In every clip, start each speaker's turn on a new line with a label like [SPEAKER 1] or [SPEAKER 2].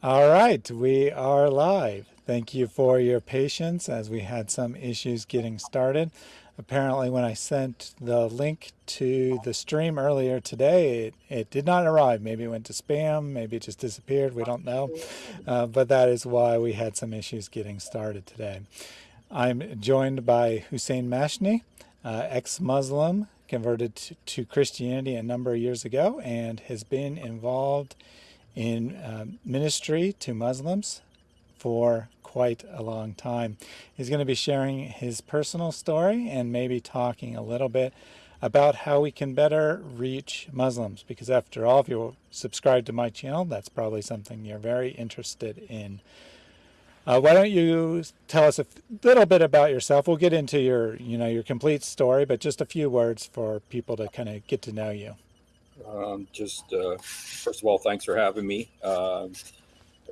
[SPEAKER 1] All right, we are live. Thank you for your patience as we had some issues getting started. Apparently when I sent the link to the stream earlier today, it, it did not arrive. Maybe it went to spam, maybe it just disappeared, we don't know. Uh, but that is why we had some issues getting started today. I'm joined by Hussein Mashni, uh, ex-Muslim, converted to, to Christianity a number of years ago and has been involved in uh, ministry to Muslims for quite a long time. He's going to be sharing his personal story and maybe talking a little bit about how we can better reach Muslims because after all, if you subscribe to my channel, that's probably something you're very interested in. Uh, why don't you tell us a little bit about yourself? We'll get into your, you know, your complete story, but just a few words for people to kind of get to know you.
[SPEAKER 2] Um, just uh, first of all, thanks for having me. Uh,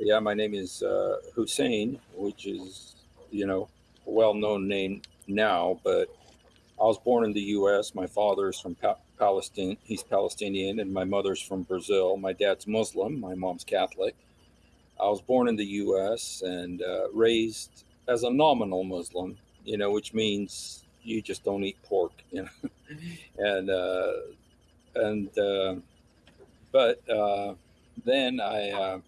[SPEAKER 2] yeah, my name is uh, Hussein, which is you know a well-known name now, but I was born in the U.S. My father's from pa Palestine; he's Palestinian, and my mother's from Brazil. My dad's Muslim. My mom's Catholic. I was born in the U.S. and uh, raised as a nominal Muslim, you know, which means you just don't eat pork, you know, and uh, and uh, but uh, then I uh,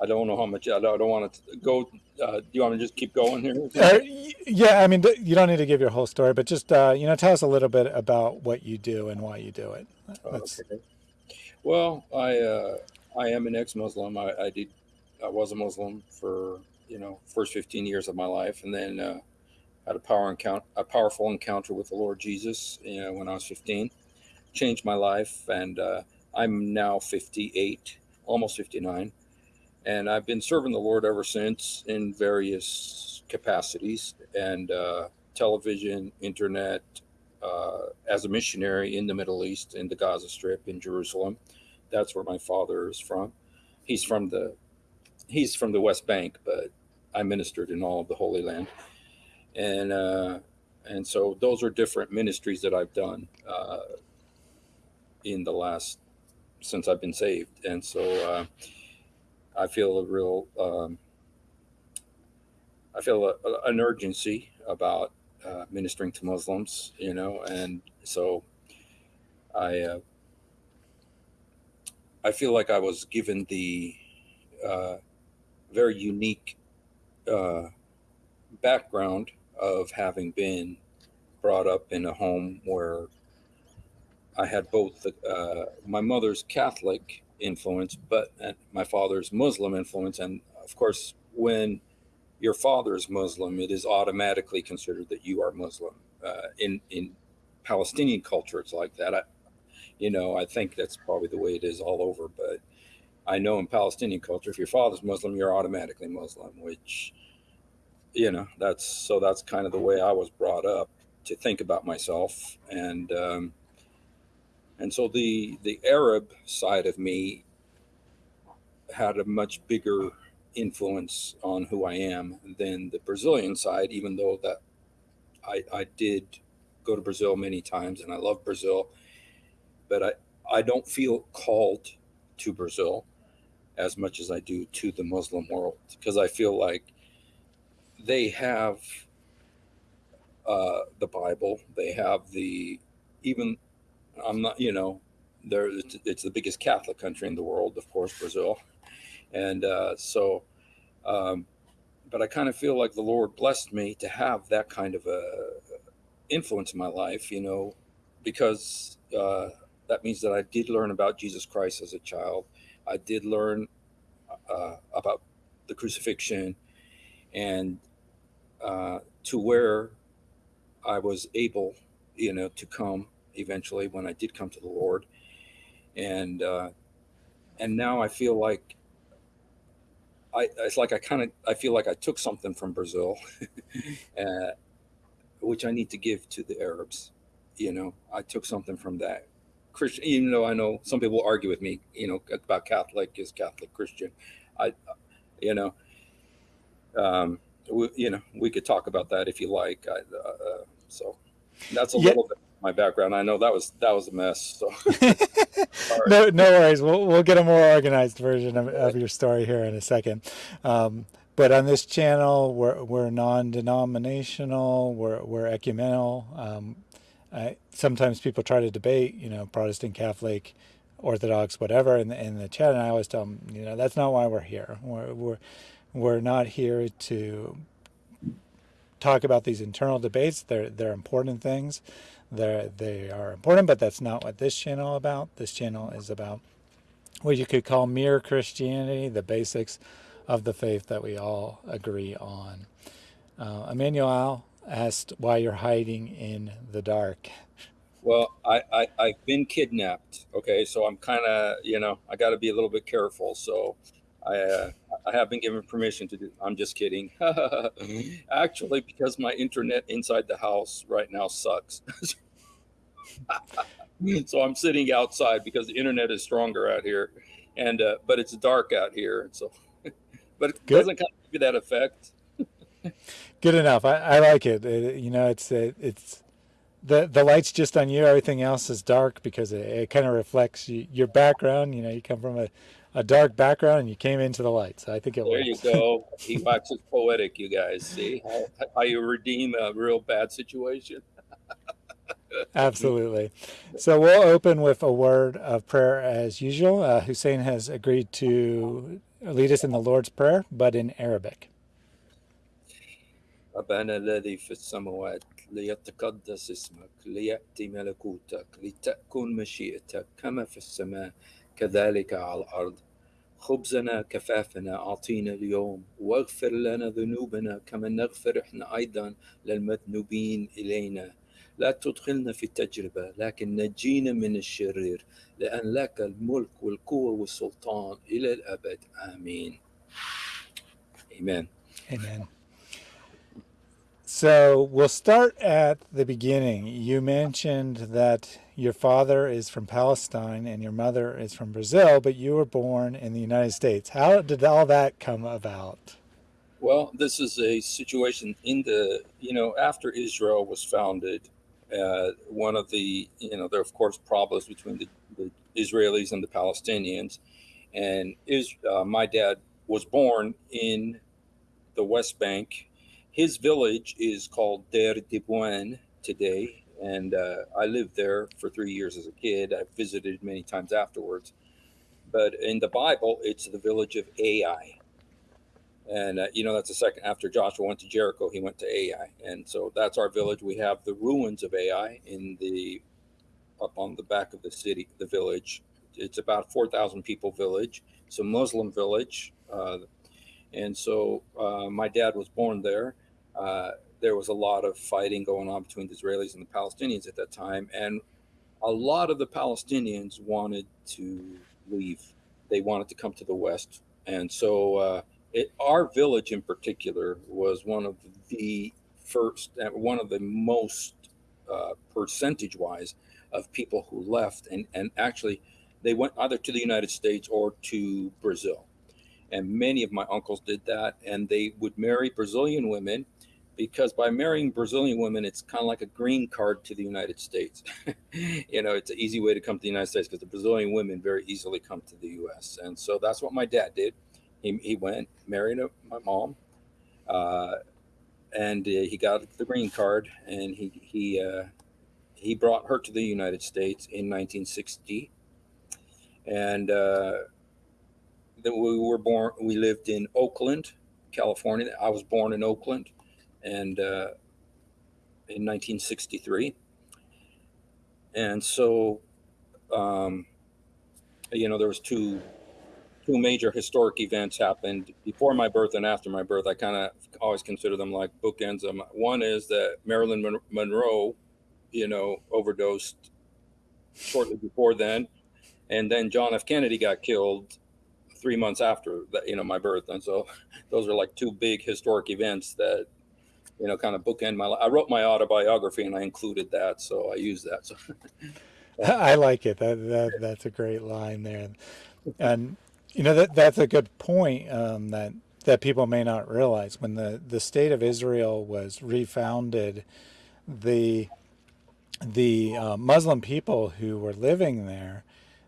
[SPEAKER 2] I don't know how much I don't, I don't want to go. Uh, do you want to just keep going here?
[SPEAKER 1] Uh, yeah, I mean you don't need to give your whole story, but just uh, you know tell us a little bit about what you do and why you do it.
[SPEAKER 2] Okay. Well, I uh, I am an ex-Muslim. I, I did I was a Muslim for you know first 15 years of my life, and then uh, had a power encounter, a powerful encounter with the Lord Jesus you know, when I was 15 changed my life. And uh, I'm now 58, almost 59. And I've been serving the Lord ever since in various capacities and uh, television, internet, uh, as a missionary in the Middle East, in the Gaza Strip, in Jerusalem. That's where my father is from. He's from the he's from the West Bank, but I ministered in all of the Holy Land, and uh, and so those are different ministries that I've done. Uh, in the last since I've been saved, and so uh, I feel a real um, I feel a, a, an urgency about uh, ministering to Muslims, you know, and so I uh, I feel like I was given the uh, very unique uh, background of having been brought up in a home where I had both uh, my mother's Catholic influence, but my father's Muslim influence. And of course, when your father's Muslim, it is automatically considered that you are Muslim. Uh, in in Palestinian culture, it's like that. I, you know, I think that's probably the way it is all over. But I know in Palestinian culture, if your father's Muslim, you're automatically Muslim. Which, you know, that's so that's kind of the way I was brought up to think about myself and. Um, and so the the Arab side of me had a much bigger influence on who I am than the Brazilian side, even though that I, I did go to Brazil many times and I love Brazil, but I, I don't feel called to Brazil as much as I do to the Muslim world because I feel like they have uh, the Bible, they have the even I'm not, you know, there it's, the biggest Catholic country in the world, of course, Brazil, and uh, so. Um, but I kind of feel like the Lord blessed me to have that kind of a influence in my life, you know, because uh, that means that I did learn about Jesus Christ as a child. I did learn uh, about the crucifixion, and uh, to where I was able, you know, to come eventually when I did come to the Lord. And, uh, and now I feel like I, it's like I kind of, I feel like I took something from Brazil, uh, which I need to give to the Arabs. You know, I took something from that. Christian, even though I know some people argue with me, you know, about Catholic is Catholic Christian. I, you know, um, we, you know, we could talk about that if you like. I, uh, so that's a yeah. little bit my background. I know that was that was a mess. So
[SPEAKER 1] no, no worries. We'll we'll get a more organized version of, of your story here in a second. Um, but on this channel, we're we're non-denominational. We're we're ecumenical. Um, I, sometimes people try to debate, you know, Protestant, Catholic, Orthodox, whatever, in the, in the chat, and I always tell them, you know, that's not why we're here. We're we're we're not here to talk about these internal debates. They're they're important things. They're they are important, but that's not what this channel about. This channel is about what you could call mere Christianity, the basics of the faith that we all agree on. Uh, Emmanuel asked why you're hiding in the dark.
[SPEAKER 2] Well, I, I I've been kidnapped. Okay, so I'm kind of you know I got to be a little bit careful. So I uh, I have been given permission to do. I'm just kidding. Actually, because my internet inside the house right now sucks. so I'm sitting outside because the internet is stronger out here, and uh, but it's dark out here. So, but it Good. doesn't kind of give you that effect.
[SPEAKER 1] Good enough. I, I like it. it. You know, it's it, it's the the light's just on you. Everything else is dark because it, it kind of reflects you, your background. You know, you come from a a dark background and you came into the light. So I think it
[SPEAKER 2] There
[SPEAKER 1] works.
[SPEAKER 2] you go. He waxes poetic, you guys. See how, how you redeem a real bad situation?
[SPEAKER 1] Absolutely. So we'll open with a word of prayer as usual. Uh, Hussein has agreed to lead us in the Lord's Prayer, but in Arabic.
[SPEAKER 2] أبانا الذي في السماوات ليتقدس اسمك ليأتي ملكوتك لتكن مشيئتك كما في السماء كذلك على الأرض خبزنا كفافنا أعطينا اليوم واغفر لنا ذنوبنا كما نغفر إحنا أيضا للمذنوبين إلينا لا تدخلنا في التجربة لكن نجينا من الشرير لأن لك الملك والقوة والسلطان إلى الأبد آمين Amen.
[SPEAKER 1] Amen. So we'll start at the beginning. You mentioned that your father is from Palestine and your mother is from Brazil, but you were born in the United States. How did all that come about?
[SPEAKER 2] Well, this is a situation in the, you know, after Israel was founded, uh, one of the, you know, there are of course problems between the, the Israelis and the Palestinians. And is, uh, my dad was born in the West Bank his village is called Der Dibouin today, and uh, I lived there for three years as a kid. I visited many times afterwards. But in the Bible, it's the village of Ai. And, uh, you know, that's the second after Joshua went to Jericho, he went to Ai. And so that's our village. We have the ruins of Ai in the up on the back of the city, the village. It's about 4,000 people village. It's a Muslim village. Uh, and so uh, my dad was born there uh, there was a lot of fighting going on between the Israelis and the Palestinians at that time, and a lot of the Palestinians wanted to leave. They wanted to come to the West, and so uh, it, our village in particular was one of the first, one of the most uh, percentage-wise of people who left, and and actually they went either to the United States or to Brazil and many of my uncles did that and they would marry brazilian women because by marrying Brazilian women, it's kind of like a green card to the United States. you know, it's an easy way to come to the United States because the Brazilian women very easily come to the U.S. And so that's what my dad did. He, he went, married my mom, uh, and uh, he got the green card, and he he uh, he brought her to the United States in 1960, and uh, then we were born. We lived in Oakland, California. I was born in Oakland and uh, in 1963. And so, um, you know, there was two two major historic events happened before my birth and after my birth. I kind of always consider them like bookends. Um, one is that Marilyn Mon- Monroe, you know, overdosed shortly before then, and then John F. Kennedy got killed three months after that, you know, my birth. And so, those are like two big historic events that you know, kind of bookend my. I wrote my autobiography and I included that, so I use that. So
[SPEAKER 1] I like it. That, that that's a great line there, and you know that that's a good point um, that that people may not realize when the the state of Israel was refounded, the the uh, Muslim people who were living there,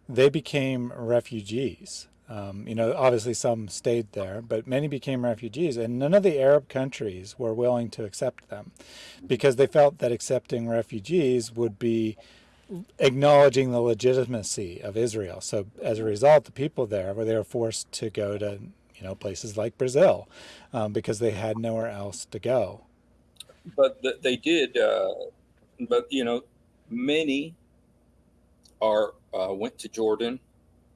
[SPEAKER 1] they became refugees. Um, you know, obviously some stayed there, but many became refugees, and none of the Arab countries were willing to accept them because they felt that accepting refugees would be acknowledging the legitimacy of Israel. So as a result, the people there were they were forced to go to you know places like Brazil um, because they had nowhere else to go.
[SPEAKER 2] But th- they did. Uh, but you know, many are uh, went to Jordan.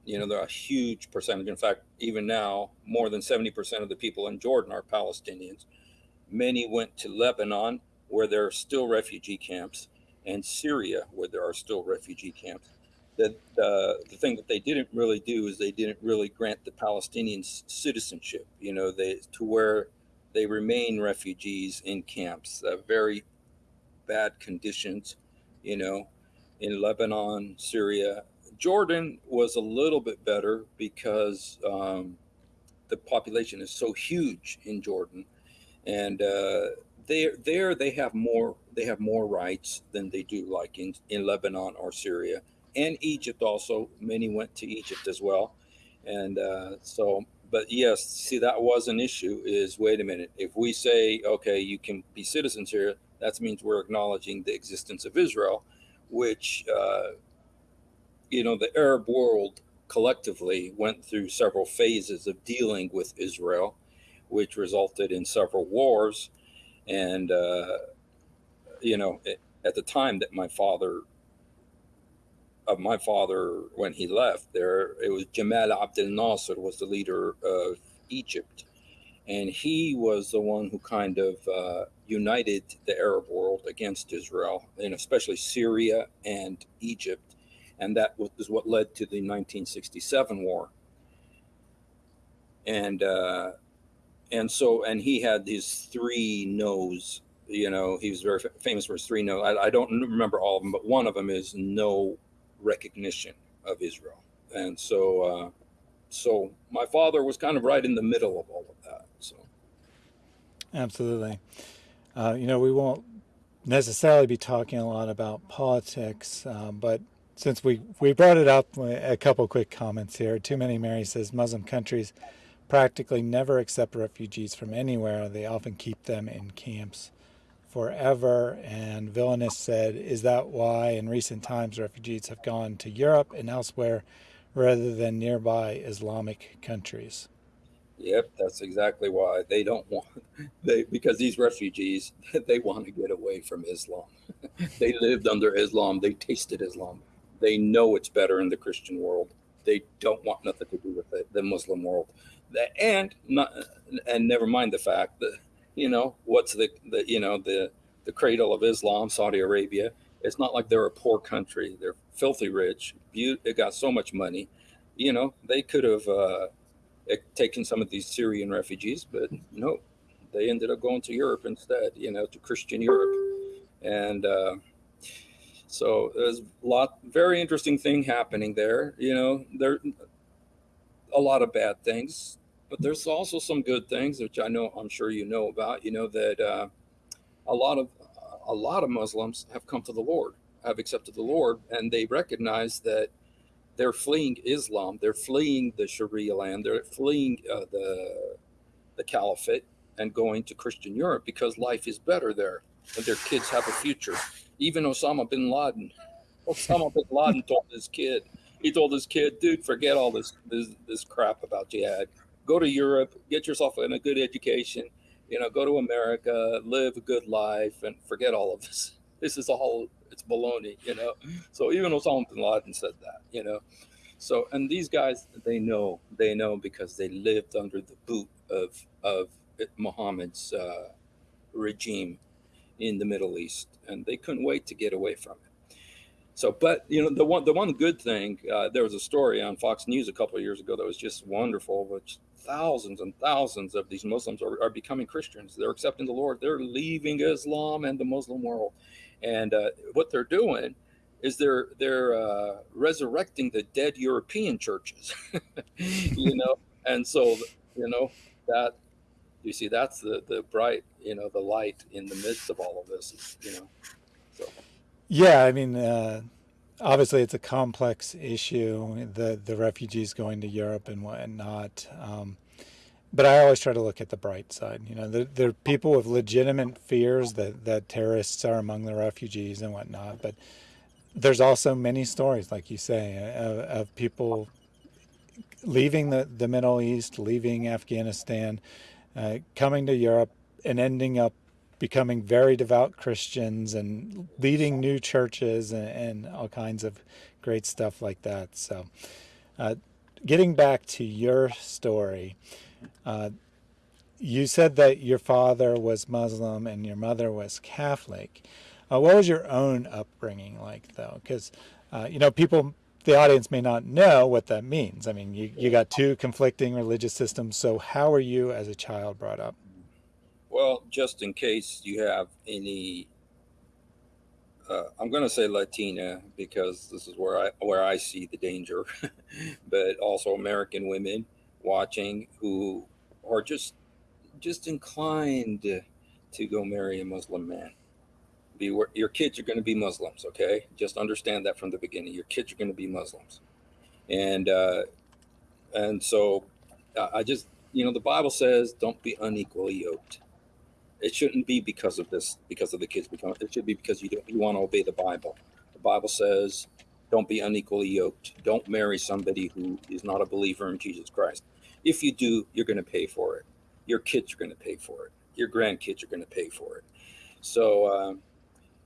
[SPEAKER 2] You know, they're a huge percentage. In fact, even now, more than seventy percent of the people in Jordan are Palestinians. Many went to Lebanon, where there are still refugee camps and Syria, where there are still refugee camps. That uh, the thing that they didn't really do is they didn't really grant the Palestinians citizenship. You know, they to where they remain refugees in camps, uh, very bad conditions. You know, in Lebanon, Syria, Jordan was a little bit better because um, the population is so huge in Jordan, and uh, there there they have more they have more rights than they do like in, in Lebanon or Syria and Egypt also. Many went to Egypt as well. And uh, so, but yes, see, that was an issue is wait a minute. If we say, okay, you can be citizens here, that means we're acknowledging the existence of Israel, which, uh, you know, the Arab world collectively went through several phases of dealing with Israel, which resulted in several wars. And, uh, you know, at the time that my father of my father when he left there, it was Jamal Abdel Nasser was the leader of Egypt, and he was the one who kind of uh, united the Arab world against Israel, and especially Syria and Egypt, and that was what led to the 1967 war. And uh, and so and he had these three no's you know, he was very famous for his three no. I, I, don't remember all of them, but one of them is no recognition of Israel. And so, uh, so my father was kind of right in the middle of all of that. So,
[SPEAKER 1] absolutely. Uh, you know, we won't necessarily be talking a lot about politics, um, but since we we brought it up, uh, a couple quick comments here. Too many Mary says Muslim countries practically never accept refugees from anywhere. They often keep them in camps forever. And Villainous said, Is that why in recent times refugees have gone to Europe and elsewhere rather than nearby Islamic countries?
[SPEAKER 2] Yep, that's exactly why they don't want they because these refugees they want to get away from Islam. they lived under Islam, they tasted Islam. They know it's better in the Christian world. They don't want nothing to do with it, the Muslim world. And not and never mind the fact that you know, what's the, the you know, the, the cradle of Islam, Saudi Arabia. It's not like they're a poor country. They're filthy rich. They got so much money. You know, they could have uh, taken some of these Syrian refugees, but no, they ended up going to Europe instead, you know, to Christian Europe. And uh, so there's a lot, very interesting thing happening there. You know, there a lot of bad things but there's also some good things which I know I'm sure you know about. You know that uh, a lot of a lot of Muslims have come to the Lord, have accepted the Lord, and they recognize that they're fleeing Islam, they're fleeing the Sharia land, they're fleeing uh, the the caliphate and going to Christian Europe because life is better there and their kids have a future. Even Osama bin Laden, Osama bin Laden told his kid, he told his kid, dude, forget all this this, this crap about jihad go to Europe, get yourself in a good education, you know, go to America, live a good life, and forget all of this. This is all it's baloney, you know. So even Osama bin Laden said that, you know. So and these guys, they know, they know because they lived under the boot of of Muhammad's uh, regime in the Middle East, and they couldn't wait to get away from it. So, but you know, the one the one good thing, uh, there was a story on Fox News a couple of years ago that was just wonderful, which thousands and thousands of these Muslims are, are becoming Christians. They're accepting the Lord. They're leaving Islam and the Muslim world, and uh, what they're doing is they're they're uh, resurrecting the dead European churches, you know. And so, you know that you see that's the the bright, you know, the light in the midst of all of this, you know. So.
[SPEAKER 1] Yeah, I mean, uh, obviously it's a complex issue, the the refugees going to Europe and whatnot. Um, but I always try to look at the bright side. You know, there, there are people with legitimate fears that, that terrorists are among the refugees and whatnot. But there's also many stories, like you say, of, of people leaving the, the Middle East, leaving Afghanistan, uh, coming to Europe, and ending up becoming very devout Christians and leading new churches and, and all kinds of great stuff like that. So, uh, getting back to your story, uh, you said that your father was Muslim and your mother was Catholic. Uh, what was your own upbringing like, though? Because, uh, you know, people, the audience may not know what that means. I mean, you, you got two conflicting religious systems. So, how were you as a child brought up?
[SPEAKER 2] Well, just in case you have any, uh, I'm going to say Latina because this is where I where I see the danger, but also American women watching who are just just inclined to go marry a Muslim man. Be your kids are going to be Muslims, okay? Just understand that from the beginning. Your kids are going to be Muslims, and uh, and so I just you know the Bible says don't be unequally yoked. It shouldn't be because of this, because of the kids become. It should be because you don't, you want to obey the Bible. The Bible says don't be unequally yoked. Don't marry somebody who is not a believer in Jesus Christ. If you do, you're going to pay for it. Your kids are going to pay for it. Your grandkids are going to pay for it. So, uh,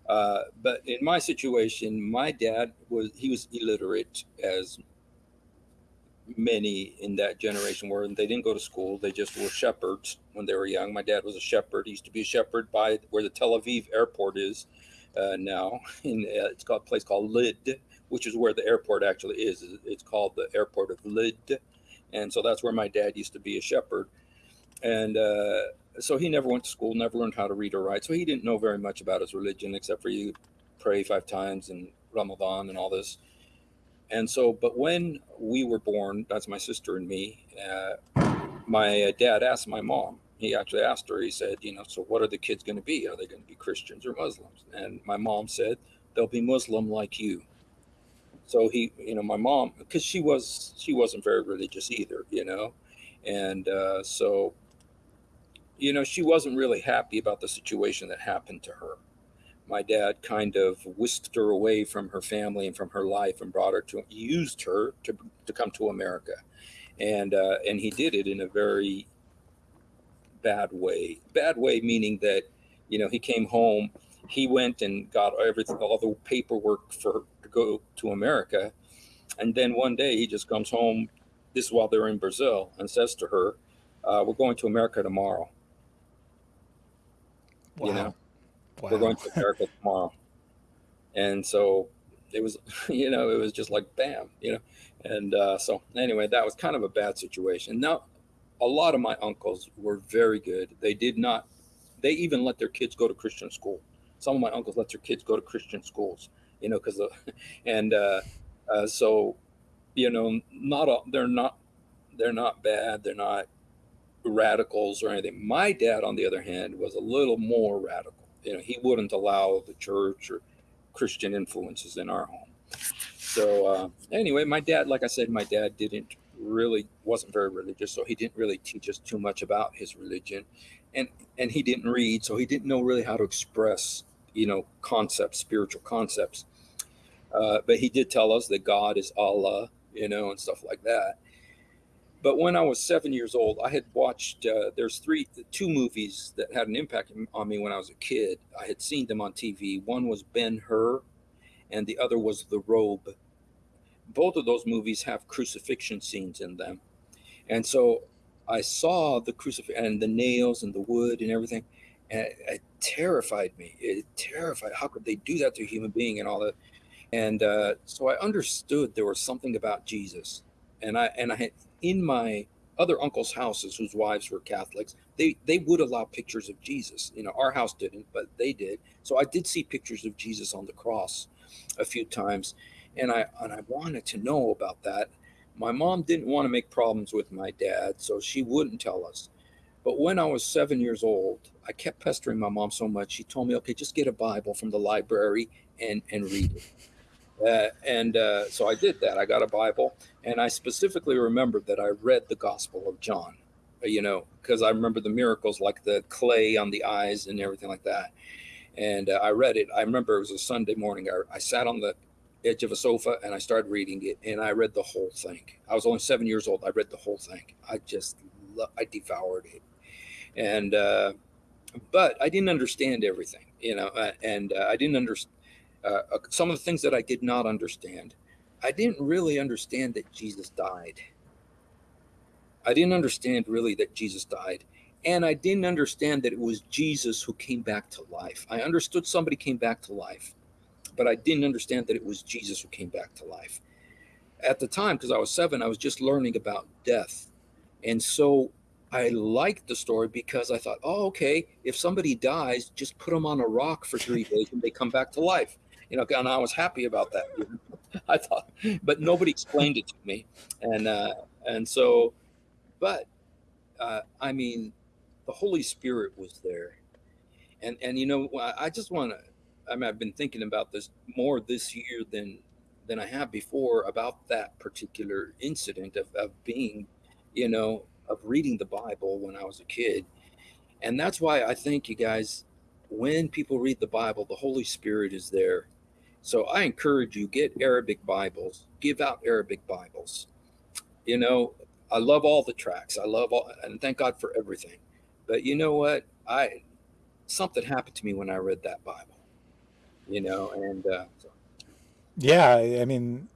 [SPEAKER 2] uh, but in my situation, my dad was he was illiterate, as many in that generation were. And they didn't go to school; they just were shepherds when they were young. My dad was a shepherd. He used to be a shepherd by where the Tel Aviv airport is uh, now. In uh, it's called a place called Lid, which is where the airport actually is. It's called the airport of Lid and so that's where my dad used to be a shepherd. And uh, so he never went to school, never learned how to read or write. So he didn't know very much about his religion except for you pray five times and Ramadan and all this. And so, but when we were born, that's my sister and me, uh, my dad asked my mom, he actually asked her, he said, you know, so what are the kids going to be? Are they going to be Christians or Muslims? And my mom said, they'll be Muslim like you so he you know my mom because she was she wasn't very religious either you know and uh, so you know she wasn't really happy about the situation that happened to her my dad kind of whisked her away from her family and from her life and brought her to used her to, to come to america and uh, and he did it in a very bad way bad way meaning that you know he came home he went and got everything all the paperwork for to go to America. And then one day he just comes home, this is while they're in Brazil, and says to her, uh, We're going to America tomorrow. Wow. You know, wow. we're going to America tomorrow. And so it was, you know, it was just like bam, you know. And uh, so anyway, that was kind of a bad situation. Now, a lot of my uncles were very good. They did not, they even let their kids go to Christian school. Some of my uncles let their kids go to Christian schools you know, because and uh, uh, so you know, not all, they're not they're not bad. They're not radicals or anything. My dad, on the other hand, was a little more radical. You know, he wouldn't allow the church or Christian influences in our home. So uh, anyway, my dad, like I said, my dad didn't really wasn't very religious, so he didn't really teach us too much about his religion, and and he didn't read, so he didn't know really how to express you know concepts, spiritual concepts. Uh, but he did tell us that God is Allah, you know, and stuff like that. But when I was seven years old, I had watched. Uh, there's three, two movies that had an impact on me when I was a kid. I had seen them on TV. One was Ben Hur, and the other was The Robe. Both of those movies have crucifixion scenes in them, and so I saw the crucifix and the nails and the wood and everything, and it, it terrified me. It terrified. How could they do that to a human being and all that? and uh, so I understood there was something about Jesus, and I and I in my other uncles' houses whose wives were Catholics, they they would allow pictures of Jesus. You know, our house didn't, but they did. So I did see pictures of Jesus on the cross a few times, and I and I wanted to know about that. My mom didn't want to make problems with my dad, so she wouldn't tell us. But when I was seven years old, I kept pestering my mom so much. She told me, "Okay, just get a Bible from the library and and read it." Uh, and uh, so I did that. I got a Bible, and I specifically remembered that I read the Gospel of John. uh, You know, because I remember the miracles, like the clay on the eyes and everything like that. And uh, I read it. I remember it was a Sunday morning. I, I sat on the edge of a sofa and I started reading it, and I read the whole thing. I was only seven years old. I read the whole thing. I just, lo- I devoured it, and uh, but I didn't understand everything, you know, uh, and I didn't understand uh, uh, some of the things that I did not understand. I didn't really understand that Jesus died. I didn't understand really that Jesus died. And I didn't understand that it was Jesus who came back to life. I understood somebody came back to life, but I didn't understand that it was Jesus who came back to life. At the time, because I was seven, I was just learning about death. And so I liked the story because I thought, oh, okay, if somebody dies, just put them on a rock for three days and they come back to life. You know, and I was happy about that. I thought, but nobody explained it to me. And, uh, and so, but uh, I mean, the Holy Spirit was there. And, and, you know, I I just want to, I mean, I've been thinking about this more this year than, than I have before about that particular incident of, of being, you know, of reading the Bible when I was a kid. And that's why I think you guys, when people read the Bible, the Holy Spirit is there. So I encourage you, get Arabic Bibles, give out Arabic Bibles. You know, I love all the tracks. I love all, and thank God for everything. But you know what? I something happened to me when I read that Bible. You know, and uh, so,
[SPEAKER 1] Yeah, I mean,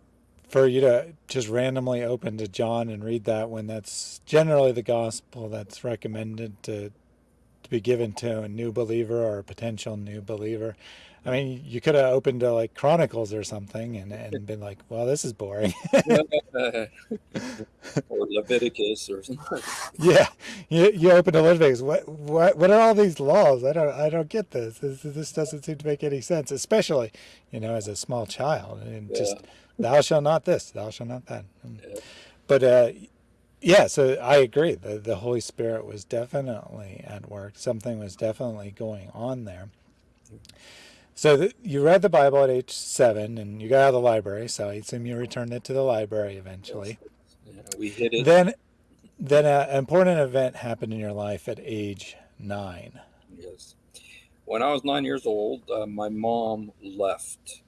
[SPEAKER 1] for you to just randomly open to John and read that when that's generally the gospel that's recommended to to be given to a new believer or a potential new believer. I mean, you could have opened to like Chronicles or something and, and been like, well, this is boring.
[SPEAKER 2] or Leviticus or something.
[SPEAKER 1] Yeah, you you open to Leviticus. What what what are all these laws? I don't I don't get this. This this doesn't seem to make any sense, especially you know as a small child and
[SPEAKER 2] Yeah,
[SPEAKER 1] just thou shalt not this, thou shalt not that. Mm.
[SPEAKER 2] yeah,
[SPEAKER 1] But uh, yeah, so I agree. The the Holy Spirit was definitely at work. Something was definitely going on there. So th you read the Bible at age seven, and you got out of the library. So I assume you returned it to the library eventually.
[SPEAKER 2] yeah. We hit it.
[SPEAKER 1] Then then an important event happened in your life at age nine.
[SPEAKER 2] Yes. When I was nine years old, uh, my mom left.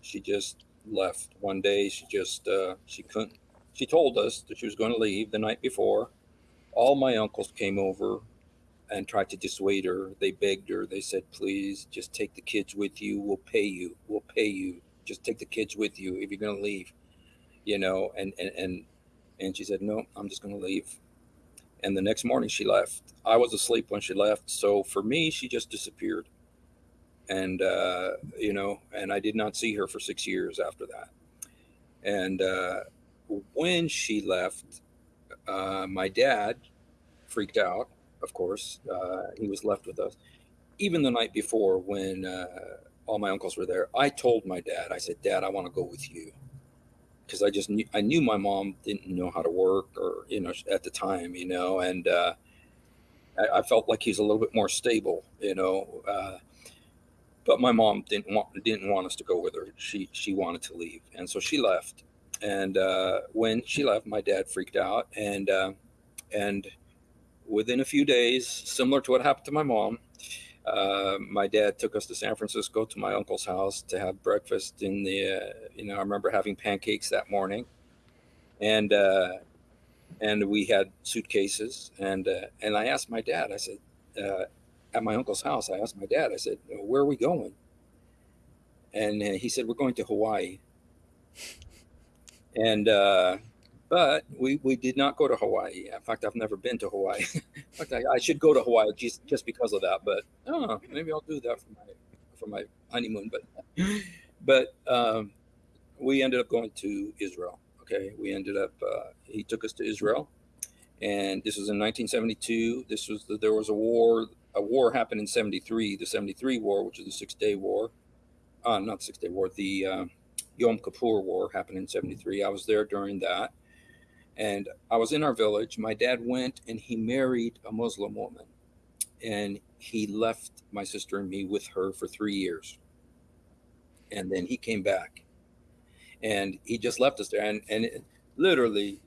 [SPEAKER 2] She just left one day. She just uh, she couldn't. She told us that she was going to leave the night before. All my uncles came over and tried to dissuade her. They begged her. They said, "Please, just take the kids with you. We'll pay you. We'll pay you. Just take the kids with you if you're going to leave." You know, and and and and she said, "No, I'm just going to leave." And the next morning she left. I was asleep when she left, so for me, she just disappeared and uh, you know, and I did not see her for six years after that. And uh, when she left, uh, my dad freaked out. Of course, uh, he was left with us. Even the night before, when uh, all my uncles were there, I told my dad. I said, "Dad, I want to go with you," because I just knew I knew my mom didn't know how to work, or you know, at the time, you know, and uh, I, I felt like he's a little bit more stable, you know. Uh, but my mom didn't want didn't want us to go with her. She she wanted to leave, and so she left. And uh, when she left, my dad freaked out, and uh, and within a few days, similar to what happened to my mom, uh, my dad took us to San Francisco to my uncle's house to have breakfast. In the uh, you know, I remember having pancakes that morning, and uh, and we had suitcases, and uh, and I asked my dad. I said. Uh, at my uncle's house, I asked my dad, I said, Where are we going? And uh, he said, We're going to Hawaii. And, uh, but we, we did not go to Hawaii. In fact, I've never been to Hawaii. In fact, I, I should go to Hawaii just, just because of that. But oh, maybe I'll do that for my for my honeymoon. But but um, we ended up going to Israel. Okay, we ended up. Uh, he took us to Israel, and this was in 1972. This was the, there was a war. A war happened in 73, the 73 war, which is the Six Day War. Uh, not Six Day War, the uh, Yom Kippur War happened in 73. I was there during that. And I was in our village. My dad went and he married a Muslim woman, and he left my sister and me with her for three years. And then he came back, and he just left us there. And and it, literally,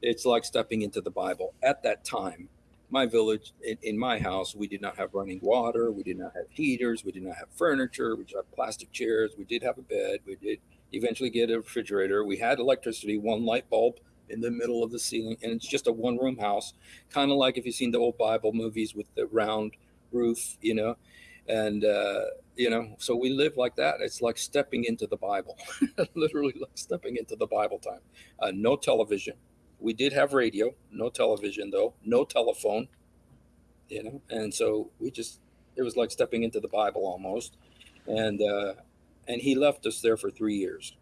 [SPEAKER 2] it's like stepping into the Bible. At that time, my village, in, in, my house, we did not have running water. We did not have heaters. We did not have furniture. We just had plastic chairs. We did have a bed. We did eventually get a refrigerator. We had electricity, one light bulb in the middle of the ceiling, and it's just a one room house, kind of like if you've seen the old Bible movies with the round roof, you know. And, uh, you know, so we live like that. It's like stepping into the Bible, literally like stepping into the Bible time. Uh, no television. We did have radio, no television though, no telephone, you know. And so we just, it was like stepping into the Bible almost. And, uh, and he left us there for three years.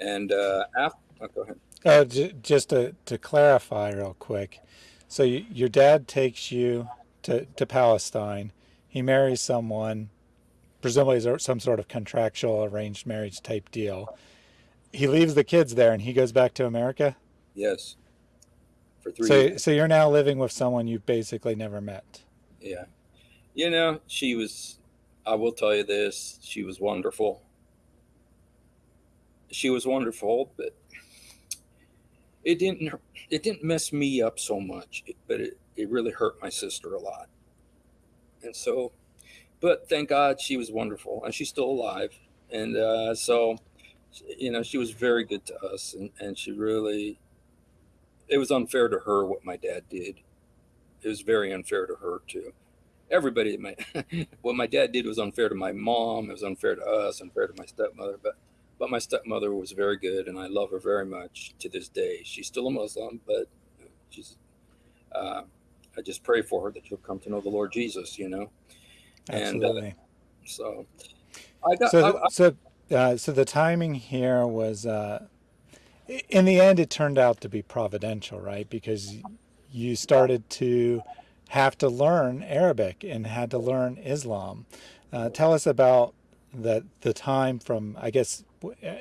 [SPEAKER 2] And uh, after, oh, go ahead.
[SPEAKER 1] Oh, j- just to, to clarify real quick. So you, your dad takes you to, to Palestine. He marries someone, presumably some sort of contractual arranged marriage type deal. He leaves the kids there and he goes back to America?
[SPEAKER 2] Yes.
[SPEAKER 1] For three so, years. So you're now living with someone you've basically never met.
[SPEAKER 2] Yeah. You know, she was, I will tell you this, she was wonderful. She was wonderful, but it didn't it didn't mess me up so much, but it, it really hurt my sister a lot. And so, but thank God she was wonderful and she's still alive. And uh, so, you know, she was very good to us and, and she really, it was unfair to her what my dad did. It was very unfair to her too. Everybody, my, what my dad did was unfair to my mom. It was unfair to us, unfair to my stepmother. But but my stepmother was very good, and I love her very much to this day. She's still a Muslim, but she's. Uh, I just pray for her that she'll come to know the Lord Jesus. You know,
[SPEAKER 1] absolutely. And, uh,
[SPEAKER 2] so,
[SPEAKER 1] I got so I, I, so uh, so the timing here was. Uh, in the end, it turned out to be providential, right? Because you started to have to learn Arabic and had to learn Islam. Uh, tell us about the the time from I guess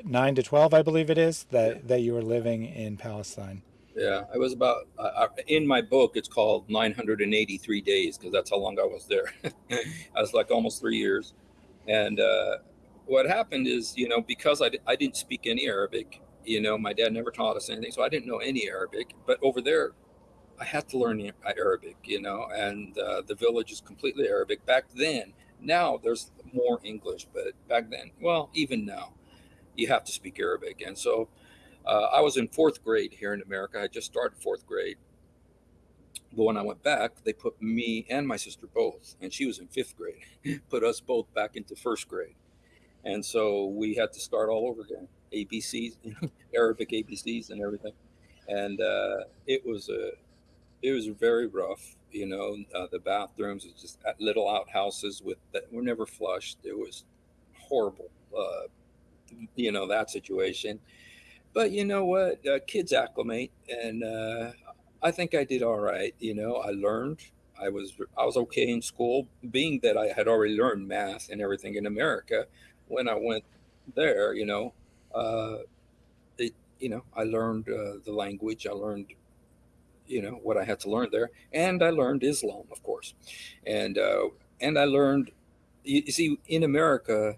[SPEAKER 1] nine to twelve, I believe it is that yeah. that you were living in Palestine.
[SPEAKER 2] Yeah, I was about uh, in my book. It's called 983 days because that's how long I was there. I was like almost three years, and uh, what happened is, you know, because I, I didn't speak any Arabic, you know, my dad never taught us anything, so I didn't know any Arabic. But over there, I had to learn Arabic, you know, and uh, the village is completely Arabic. Back then, now there's more English, but back then, well, even now, you have to speak Arabic. And so uh, I was in fourth grade here in America. I just started fourth grade. But when I went back, they put me and my sister both, and she was in fifth grade, put us both back into first grade. And so we had to start all over again ABCs, Arabic ABCs, and everything. And uh, it was a, it was very rough. You know, uh, the bathrooms was just little outhouses with that were never flushed. It was horrible. Uh, you know that situation. But you know what? Uh, kids acclimate, and uh, I think I did all right. You know, I learned. I was I was okay in school, being that I had already learned math and everything in America. When I went there, you know, uh, it you know I learned uh, the language. I learned you know what I had to learn there, and I learned Islam, of course, and uh, and I learned. You, you see, in America,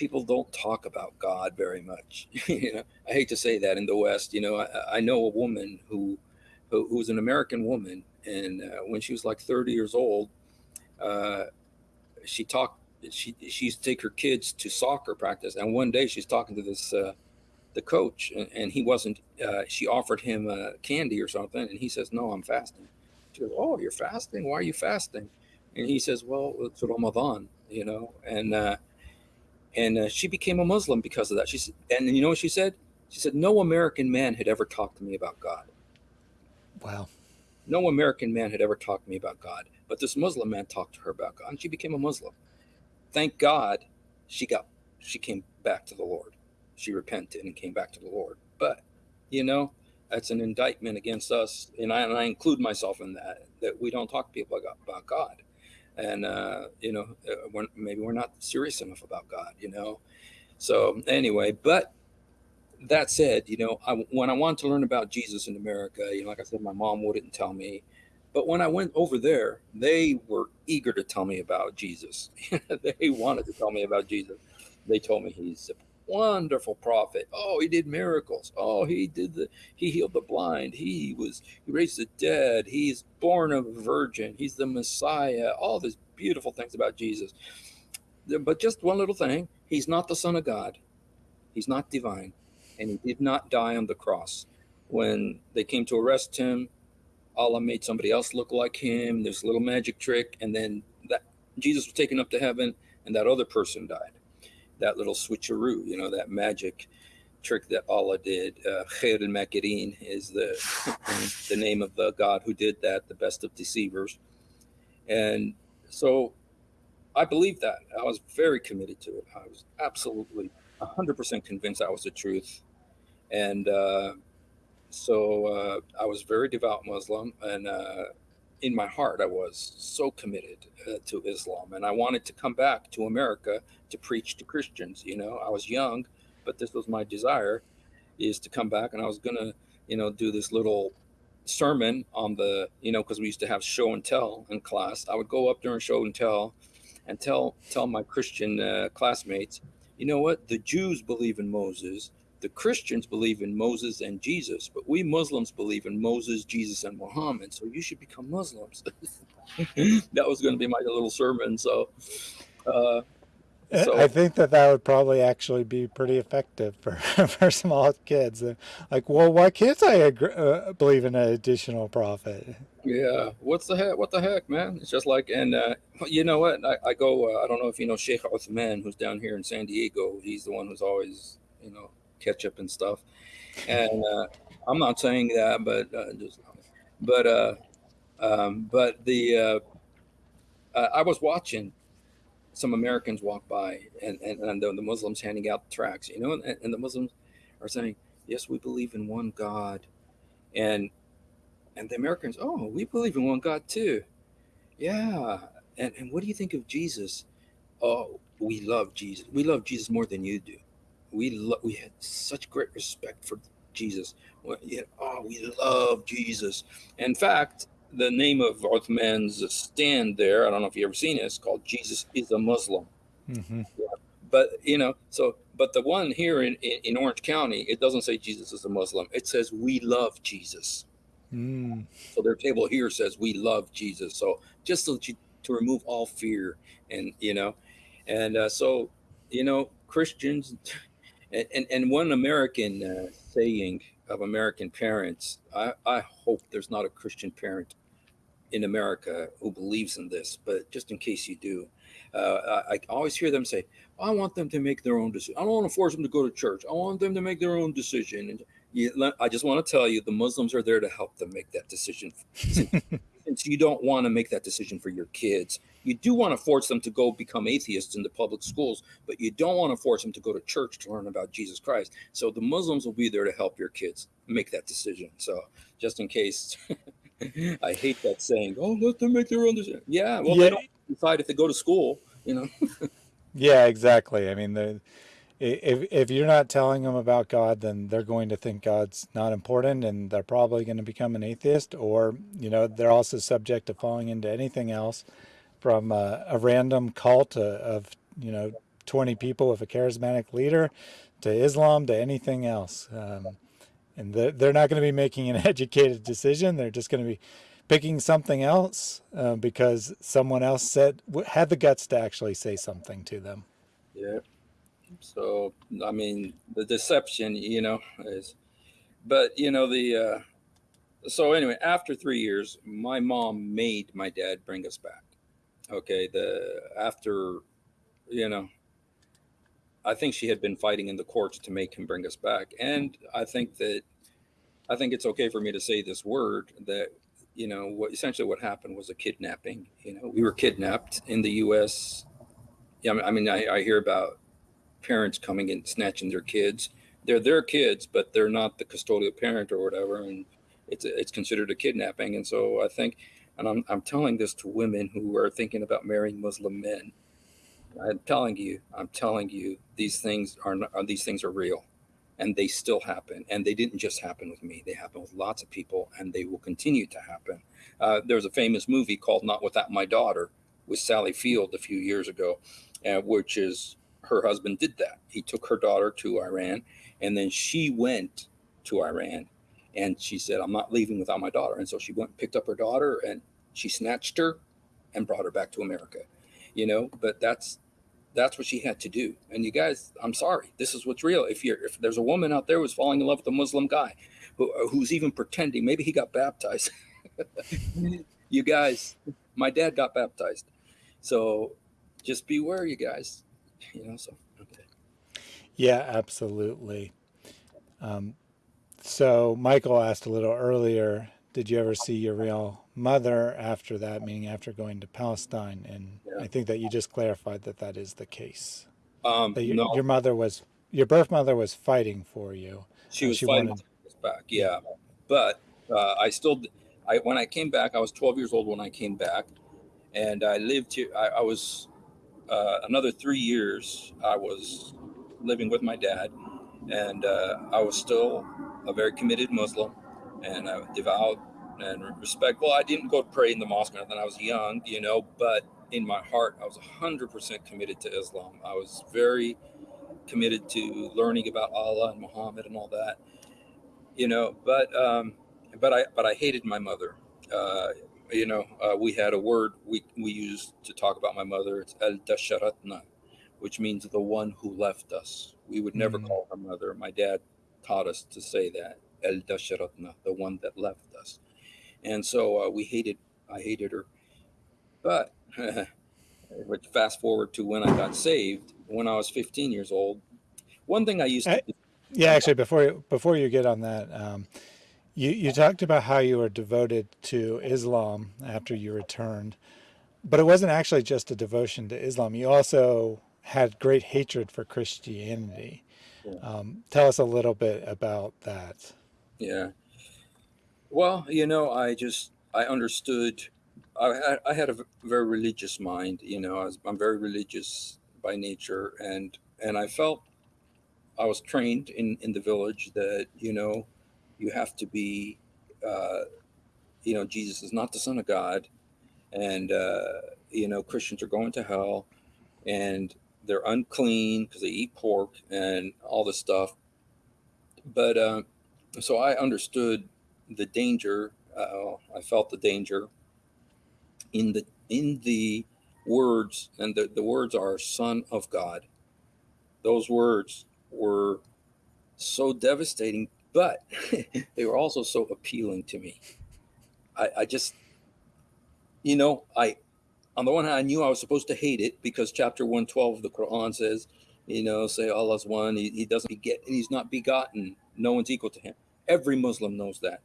[SPEAKER 2] people don't talk about God very much. you know, I hate to say that in the West. You know, I, I know a woman who, who who's an American woman, and uh, when she was like 30 years old, uh, she talked. She she used to take her kids to soccer practice, and one day she's talking to this uh, the coach, and, and he wasn't. Uh, she offered him uh, candy or something, and he says, "No, I'm fasting." She goes, "Oh, you're fasting? Why are you fasting?" And he says, "Well, it's Ramadan, you know." And uh, and uh, she became a Muslim because of that. She said, and you know what she said? She said, "No American man had ever talked to me about God."
[SPEAKER 1] Wow.
[SPEAKER 2] No American man had ever talked to me about God, but this Muslim man talked to her about God, and she became a Muslim. Thank God, she got she came back to the Lord. She repented and came back to the Lord. But you know, that's an indictment against us, and I, and I include myself in that. That we don't talk to people about God and uh, you know uh, we're, maybe we're not serious enough about god you know so anyway but that said, you know, I, when I wanted to learn about Jesus in America, you know, like I said, my mom wouldn't tell me. But when I went over there, they were eager to tell me about Jesus. they wanted to tell me about Jesus. They told me he's wonderful prophet. Oh, he did miracles. Oh, he did the he healed the blind. He was he raised the dead. He's born of a virgin. He's the Messiah. All these beautiful things about Jesus. But just one little thing, he's not the son of God. He's not divine and he did not die on the cross. When they came to arrest him, Allah made somebody else look like him. There's a little magic trick, and then that Jesus was taken up to heaven, and that other person died. That little switcheroo, you know, that magic trick that Allah did. Uh, Khair al is the the name of the God who did that, the best of deceivers. And so I believe that. I was very committed to it. I was absolutely 100% convinced that was the truth and uh, so uh, I was very devout Muslim, and uh, in my heart, I was so committed uh, to Islam, and I wanted to come back to America to preach to Christians. You know, I was young, but this was my desire, is to come back, and I was gonna, you know, do this little sermon on the, you know, because we used to have show and tell in class. I would go up during show and tell, and tell tell my Christian uh, classmates, you know what, the Jews believe in Moses the Christians believe in Moses and Jesus, but we Muslims believe in Moses, Jesus, and Muhammad. So you should become Muslims. that was going to be my little sermon. So, uh,
[SPEAKER 1] so, I think that that would probably actually be pretty effective for, for small kids. Like, well, why can't I agree, uh, believe in an additional prophet?
[SPEAKER 2] Yeah, what's the heck? What the heck, man? It's just like, and uh, you know what? I, I go. Uh, I don't know if you know Sheikh Uthman, who's down here in San Diego. He's the one who's always, you know, ketchup and stuff. And uh, I'm not saying that, but uh, just, but uh, um, but the uh, I was watching some Americans walk by, and and, and the, the Muslims handing out tracts, you know, and, and the Muslims are saying, "Yes, we believe in one God," and and the Americans, "Oh, we believe in one God too." Yeah, and and what do you think of Jesus? Oh, we love Jesus. We love Jesus more than you do we lo- we had such great respect for Jesus. We oh, we love Jesus. In fact, the name of Uthman's stand there, I don't know if you ever seen it, it's called Jesus is a Muslim. Mm-hmm. Yeah. But, you know, so, but the one here in, in, in, Orange County, it doesn't say Jesus is a Muslim. It says we love Jesus. Mm. So their table here says we love Jesus. So just so to, to remove all fear and, you know, and uh, so, you know, Christians, and, and, and one American uh, saying of American parents, I, I hope there's not a Christian parent in America who believes in this, but just in case you do, uh, I, I, always hear them say, I want them to make their own decision. I don't want to force them to go to church. I want them to make their own decision. And you, I just want to tell you, the Muslims are there to help them make that decision. Since you don't want to make that decision for your kids, you do want to force them to go become atheists in the public schools, but you don't want to force them to go to church to learn about Jesus Christ. So the Muslims will be there to help your kids make that decision. So just in case, I hate that saying, "Oh, let them make their own decision." Yeah, well, yeah. they don't decide if they go to school, you know.
[SPEAKER 1] yeah, exactly. I mean, the if if you're not telling them about God, then they're going to think God's not important, and they're probably going to become an atheist, or you know, they're also subject to falling into anything else from a, a random cult of, you know, 20 people with a charismatic leader to Islam to anything else. Um, and they're, they're not going to be making an educated decision. They're just going to be picking something else uh, because someone else said had the guts to actually say something to them.
[SPEAKER 2] Yeah. So I mean, the deception, you know, is, but you know the. Uh, so anyway, after three years, my mom made my dad bring us back okay the after you know i think she had been fighting in the courts to make him bring us back. And i think that i think it's okay for me to say this word that you know what essentially what happened was a kidnapping you know. We were kidnapped in the us yeah i mean i, I hear about parents coming and snatching their kids. They're their kids but they're not the custodial parent or whatever and it's it's considered a kidnapping. And so i think and I'm, I'm telling this to women who are thinking about marrying Muslim men. I'm telling you, I'm telling you, these things are not, these things are real, and they still happen. And they didn't just happen with me; they happen with lots of people, and they will continue to happen. Uh, there's a famous movie called "Not Without My Daughter" with Sally Field a few years ago, uh, which is her husband did that. He took her daughter to Iran, and then she went to Iran, and she said, "I'm not leaving without my daughter." And so she went, and picked up her daughter, and she snatched her, and brought her back to America. You know, but that's that's what she had to do. And you guys, I'm sorry, this is what's real. If you're if there's a woman out there who's falling in love with a Muslim guy, who, who's even pretending, maybe he got baptized. you guys, my dad got baptized, so just beware, you guys. You know, so.
[SPEAKER 1] Yeah, absolutely. Um, so Michael asked a little earlier, did you ever see your real mother after that, meaning after going to Palestine? And
[SPEAKER 2] Yeah.
[SPEAKER 1] I think that you just clarified that that is the case.
[SPEAKER 2] Um,
[SPEAKER 1] your,
[SPEAKER 2] no,
[SPEAKER 1] your mother was, your birth mother was fighting for you.
[SPEAKER 2] she
[SPEAKER 1] Uh,
[SPEAKER 2] was
[SPEAKER 1] she
[SPEAKER 2] fighting
[SPEAKER 1] wanted,
[SPEAKER 2] to take us back. Yeah, but uh, I still, I when I came back, I was 12 years old when I came back, and I lived here. I, I was uh, another three years. I was living with my dad, and uh, I was still a very committed Muslim, and uh, devout and respect. Well, I didn't go pray in the mosque or nothing. I was young, you know, but in my heart, I was 100% committed to Islam. I was very committed to learning about Allah and Muhammad and all that, you know. But um, but I but I hated my mother. Uh, you know, uh, we had a word we we used to talk about my mother. It's el dasharatna, which means the one who left us. We would never
[SPEAKER 1] mm,
[SPEAKER 2] call her mother. My dad taught us to say that el dasharatna, the one that left us. And so uh, we hated. I hated her. But which fast forward to when I got saved, when I was 15 years old. One thing I used to
[SPEAKER 1] I, yeah, actually, before you, before you get on that, um, you, you talked about how you were devoted to Islam after you returned, but it wasn't actually just a devotion to Islam. You also had great hatred for Christianity.
[SPEAKER 2] Yeah.
[SPEAKER 1] Um, tell us a little bit about that.
[SPEAKER 2] yeah. Well, you know, I just I understood. I had I had a very religious mind. You know, I was, I'm very religious by nature, and and I felt I was trained in in the village that you know you have to be. Uh, you know, Jesus is not the Son of God, and uh, you know Christians are going to hell, and they're unclean because they eat pork and all this stuff. But uh, so I understood the danger. Uh, I felt the danger in the in the words, and the, the words are "Son of God." Those words were so devastating, but they were also so appealing to me. I, I just, you know, I on the one hand, I knew I was supposed to hate it because chapter 112 of the Quran says, you know, say Allah's one, he, he doesn't beget, he's not begotten. No one's equal to him. Every Muslim knows that.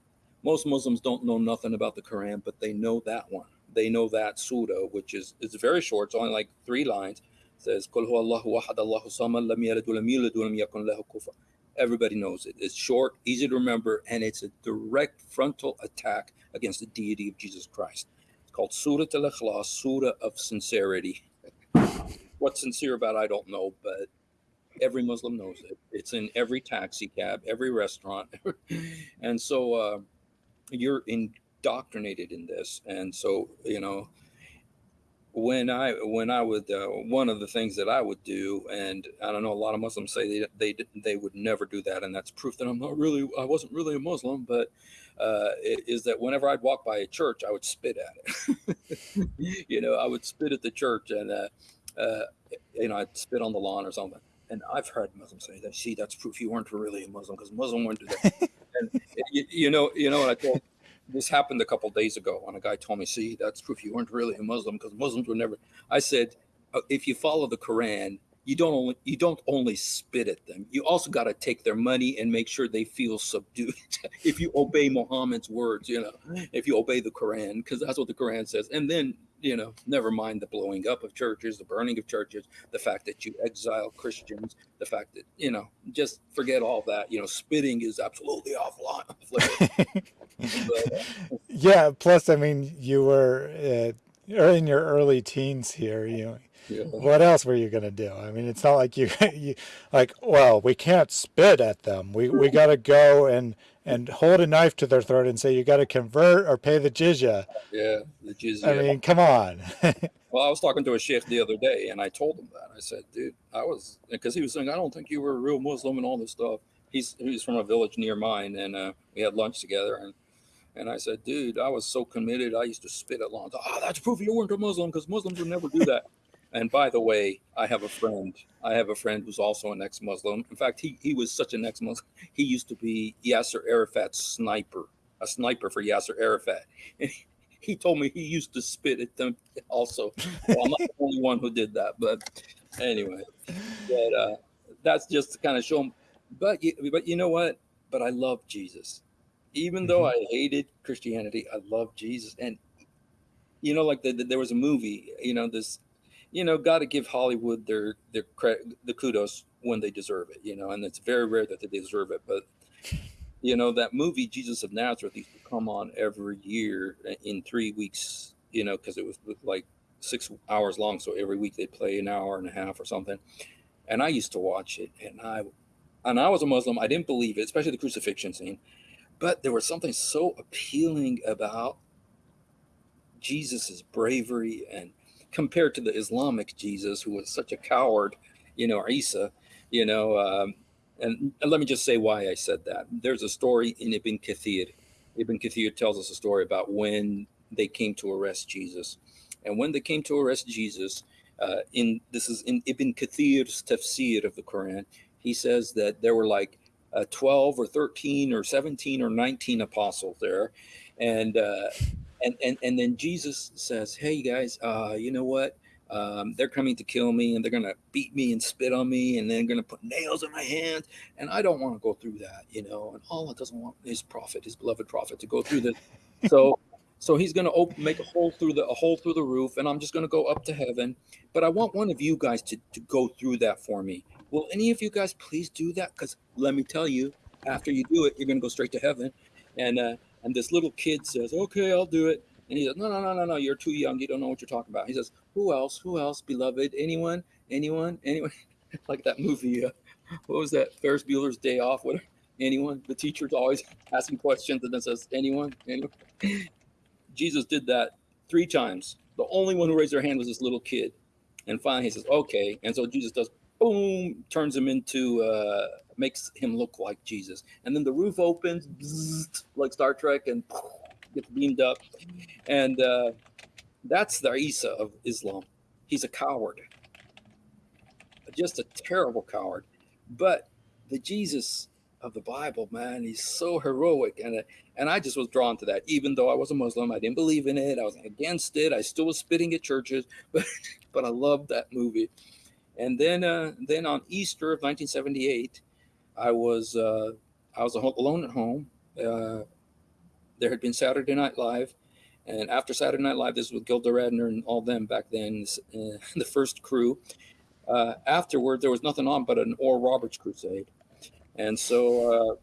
[SPEAKER 2] Most Muslims don't know nothing about the Quran, but they know that one. They know that surah, which is it's very short. It's only like three lines. It says, "Qul huwa Allahu ahad, Allahu lam lam yakun kufuwan." Everybody knows it. It's short, easy to remember, and it's a direct frontal attack against the deity of Jesus Christ. It's called Surah Al Ikhlas, Surah of Sincerity. What's sincere about, I don't know, but every Muslim knows it. It's in every taxi cab, every restaurant. and so uh, you're indoctrinated in this. And so, you know, when I when I would uh, one of the things that I would do, and I don't know, a lot of Muslims say they they they would never do that, and that's proof that I'm not really I wasn't really a Muslim, but uh, is that whenever I'd walk by a church, I would spit at it. you know, I would spit at the church, and uh, uh, you know, I'd spit on the lawn or something. And I've heard Muslims say that. See, that's proof you weren't really a Muslim because Muslim wouldn't do that. and you, you know, you know what I told. This happened a couple days ago when a guy told me, "See, that's proof you weren't really a Muslim because Muslims were never." I said, "Uh, "If you follow the Quran, you don't only you don't only spit at them. You also got to take their money and make sure they feel subdued. if you obey Muhammad's words, you know, if you obey the Quran, because that's what the Quran says, and then." You know, never mind the blowing up of churches, the burning of churches, the fact that you exile Christians, the fact that you know, just forget all that. You know, spitting is absolutely off line. off. But, uh,
[SPEAKER 1] yeah. Plus, I mean, you were uh, you're in your early teens here. You
[SPEAKER 2] Yeah.
[SPEAKER 1] what else were you going to do? I mean, it's not like you, you like, well, we can't spit at them. We we got to go and and hold a knife to their throat and say you got to convert or pay the jizya.
[SPEAKER 2] Yeah, the jizya.
[SPEAKER 1] I mean, come on.
[SPEAKER 2] well, I was talking to a sheikh the other day, and I told him that. I said, "Dude, I was," because he was saying, "I don't think you were a real Muslim and all this stuff." He's he's from a village near mine, and uh, we had lunch together, and and I said, "Dude, I was so committed. I used to spit at lunch. Oh, that's proof you weren't a Muslim, because Muslims would never do that." And by the way, I have a friend. I have a friend who's also an ex-Muslim. In fact, he he was such an ex-Muslim. He used to be Yasser Arafat's sniper, a sniper for Yasser Arafat. And he, he told me he used to spit at them also. Well, I'm not the only one who did that, but anyway, but uh, that's just to kind of show him. But you, but you know what? But I love Jesus, even though I hated Christianity. I love Jesus, and you know, like the, the, there was a movie. You know, this you know, got to give Hollywood their their credit, the kudos when they deserve it. You know, and it's very rare that they deserve it. But you know, that movie Jesus of Nazareth used to come on every year in three weeks. You know, because it was like six hours long, so every week they'd play an hour and a half or something. And I used to watch it, and I and I was a Muslim. I didn't believe it, especially the crucifixion scene. But there was something so appealing about Jesus's bravery and compared to the Islamic Jesus, who was such a coward, you know, Isa, you know, um, and, and, let me just say why I said that. There's a story in Ibn Kathir. Ibn Kathir tells us a story about when they came to arrest Jesus. And when they came to arrest Jesus, uh, in this is in Ibn Kathir's tafsir of the Quran, he says that there were like uh, 12 or 13 or 17 or 19 apostles there. And uh, and and and then Jesus says, "Hey guys, uh, you know what? Um, they're coming to kill me, and they're gonna beat me and spit on me, and then gonna put nails in my hands, and I don't want to go through that, you know. And Allah doesn't want His prophet, His beloved prophet, to go through this. So, so He's gonna open, make a hole through the a hole through the roof, and I'm just gonna go up to heaven. But I want one of you guys to to go through that for me. Will any of you guys please do that? Because let me tell you, after you do it, you're gonna go straight to heaven. And uh, and this little kid says, okay, I'll do it. And he says, no, no, no, no, no, you're too young. You don't know what you're talking about. He says, who else? Who else? Beloved? Anyone? Anyone? Anyone? like that movie. Uh, what was that? Ferris Bueller's Day Off. What? Anyone? The teacher's always asking questions and then says, anyone? Anyone? Jesus did that three times. The only one who raised their hand was this little kid. And finally he says, okay. And so Jesus does, boom, turns him into uh, makes him look like Jesus. And then the roof opens, like Star Trek, and gets beamed up. And uh, that's the Isa of Islam. He's a coward, just a terrible coward. But the Jesus of the Bible, man, he's so heroic, and uh, and I just was drawn to that. Even though I was a Muslim, I didn't believe in it. I was against it. I still was spitting at churches, but but I loved that movie. And then uh, then on Easter of 1978, I was uh, I was alone at home. Uh, there had been Saturday Night Live, and after Saturday Night Live, this was Gilda Radner and all them back then, the first crew. Uh, afterward, there was nothing on but an Oral Roberts crusade, and so uh,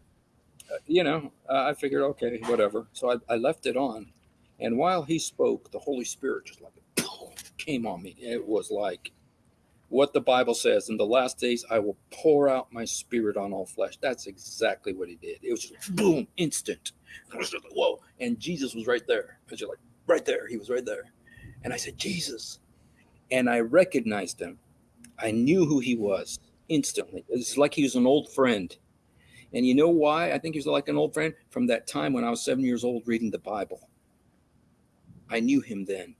[SPEAKER 2] you know I figured, okay, whatever. So I, I left it on, and while he spoke, the Holy Spirit just like came on me. It was like what the Bible says. In the last days, I will pour out my spirit on all flesh. That's exactly what he did. It was just boom, instant. Whoa. And Jesus was right there. I was like, right there. He was right there. And I said, Jesus. And I recognized him. I knew who he was instantly. It's like he was an old friend. And you know why I think he was like an old friend? From that time when I was seven years old reading the Bible. I knew him then.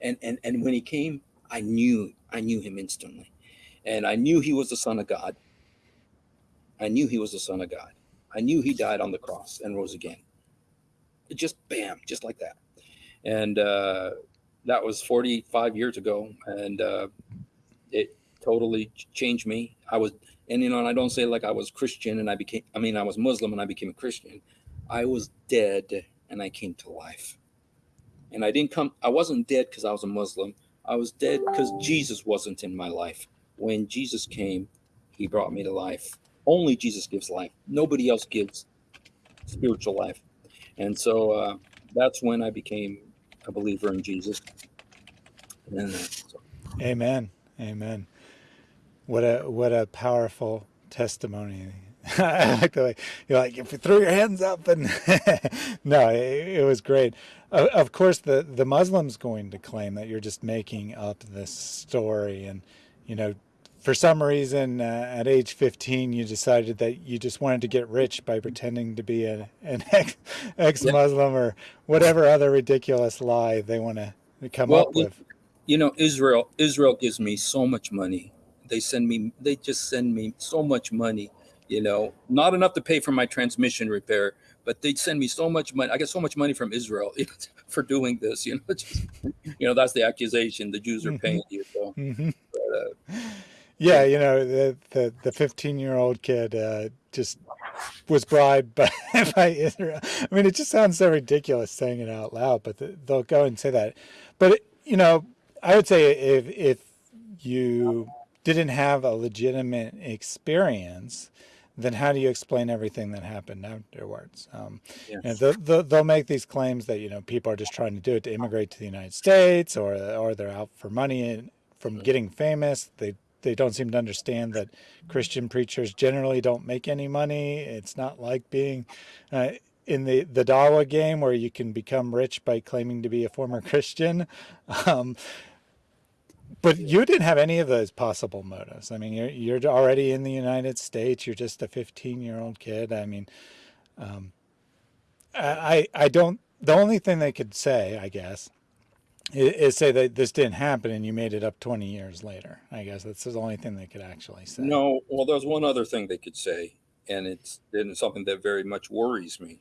[SPEAKER 2] And and and when he came, I knew I knew him instantly. And I knew he was the son of God. I knew he was the son of God. I knew he died on the cross and rose again. It just bam, just like that. And uh, that was 45 years ago. And uh, it totally changed me. I was, and you know, and I don't say like I was Christian and I became, I mean, I was Muslim and I became a Christian. I was dead and I came to life. And I didn't come, I wasn't dead because I was a Muslim. I was dead because Jesus wasn't in my life. When Jesus came, he brought me to life. Only Jesus gives life. Nobody else gives spiritual life. And so uh, that's when I became a believer in Jesus. And uh, so
[SPEAKER 1] Amen. Amen. What a what a powerful testimony. I like the way you're like if you throw your hands up and no, it, it was great. Uh, of course, the the Muslims going to claim that you're just making up this story, and you know, for some reason, uh, at age 15, you decided that you just wanted to get rich by pretending to be a, an ex Muslim or whatever other ridiculous lie they want to come well, up with.
[SPEAKER 2] You know, Israel Israel gives me so much money. They send me they just send me so much money, you know, not enough to pay for my transmission repair, but they'd send me so much money. I get so much money from Israel for doing this, you know. Just, you know, that's the accusation the Jews are mm-hmm. paying you. So, mm-hmm. but, uh,
[SPEAKER 1] yeah, you know, the the the 15 year old kid uh, just was bribed by, by Israel. I mean, it just sounds so ridiculous saying it out loud, but the, they'll go and say that. But you know, I would say if if you didn't have a legitimate experience, then how do you explain everything that happened afterwards? Um, yes. you know, they'll, they'll, make these claims that you know people are just trying to do it to immigrate to the United States, or or they're out for money and from getting famous. They they don't seem to understand that Christian preachers generally don't make any money. It's not like being uh, in the the Dawa game where you can become rich by claiming to be a former Christian. Um, but you didn't have any of those possible motives. I mean, you're you're already in the United States. You're just a 15 year old kid. I mean, um, I I don't. The only thing they could say, I guess, is say that this didn't happen and you made it up 20 years later. I guess that's the only thing they could actually say.
[SPEAKER 2] No, well, there's one other thing they could say, and it's, it's something that very much worries me,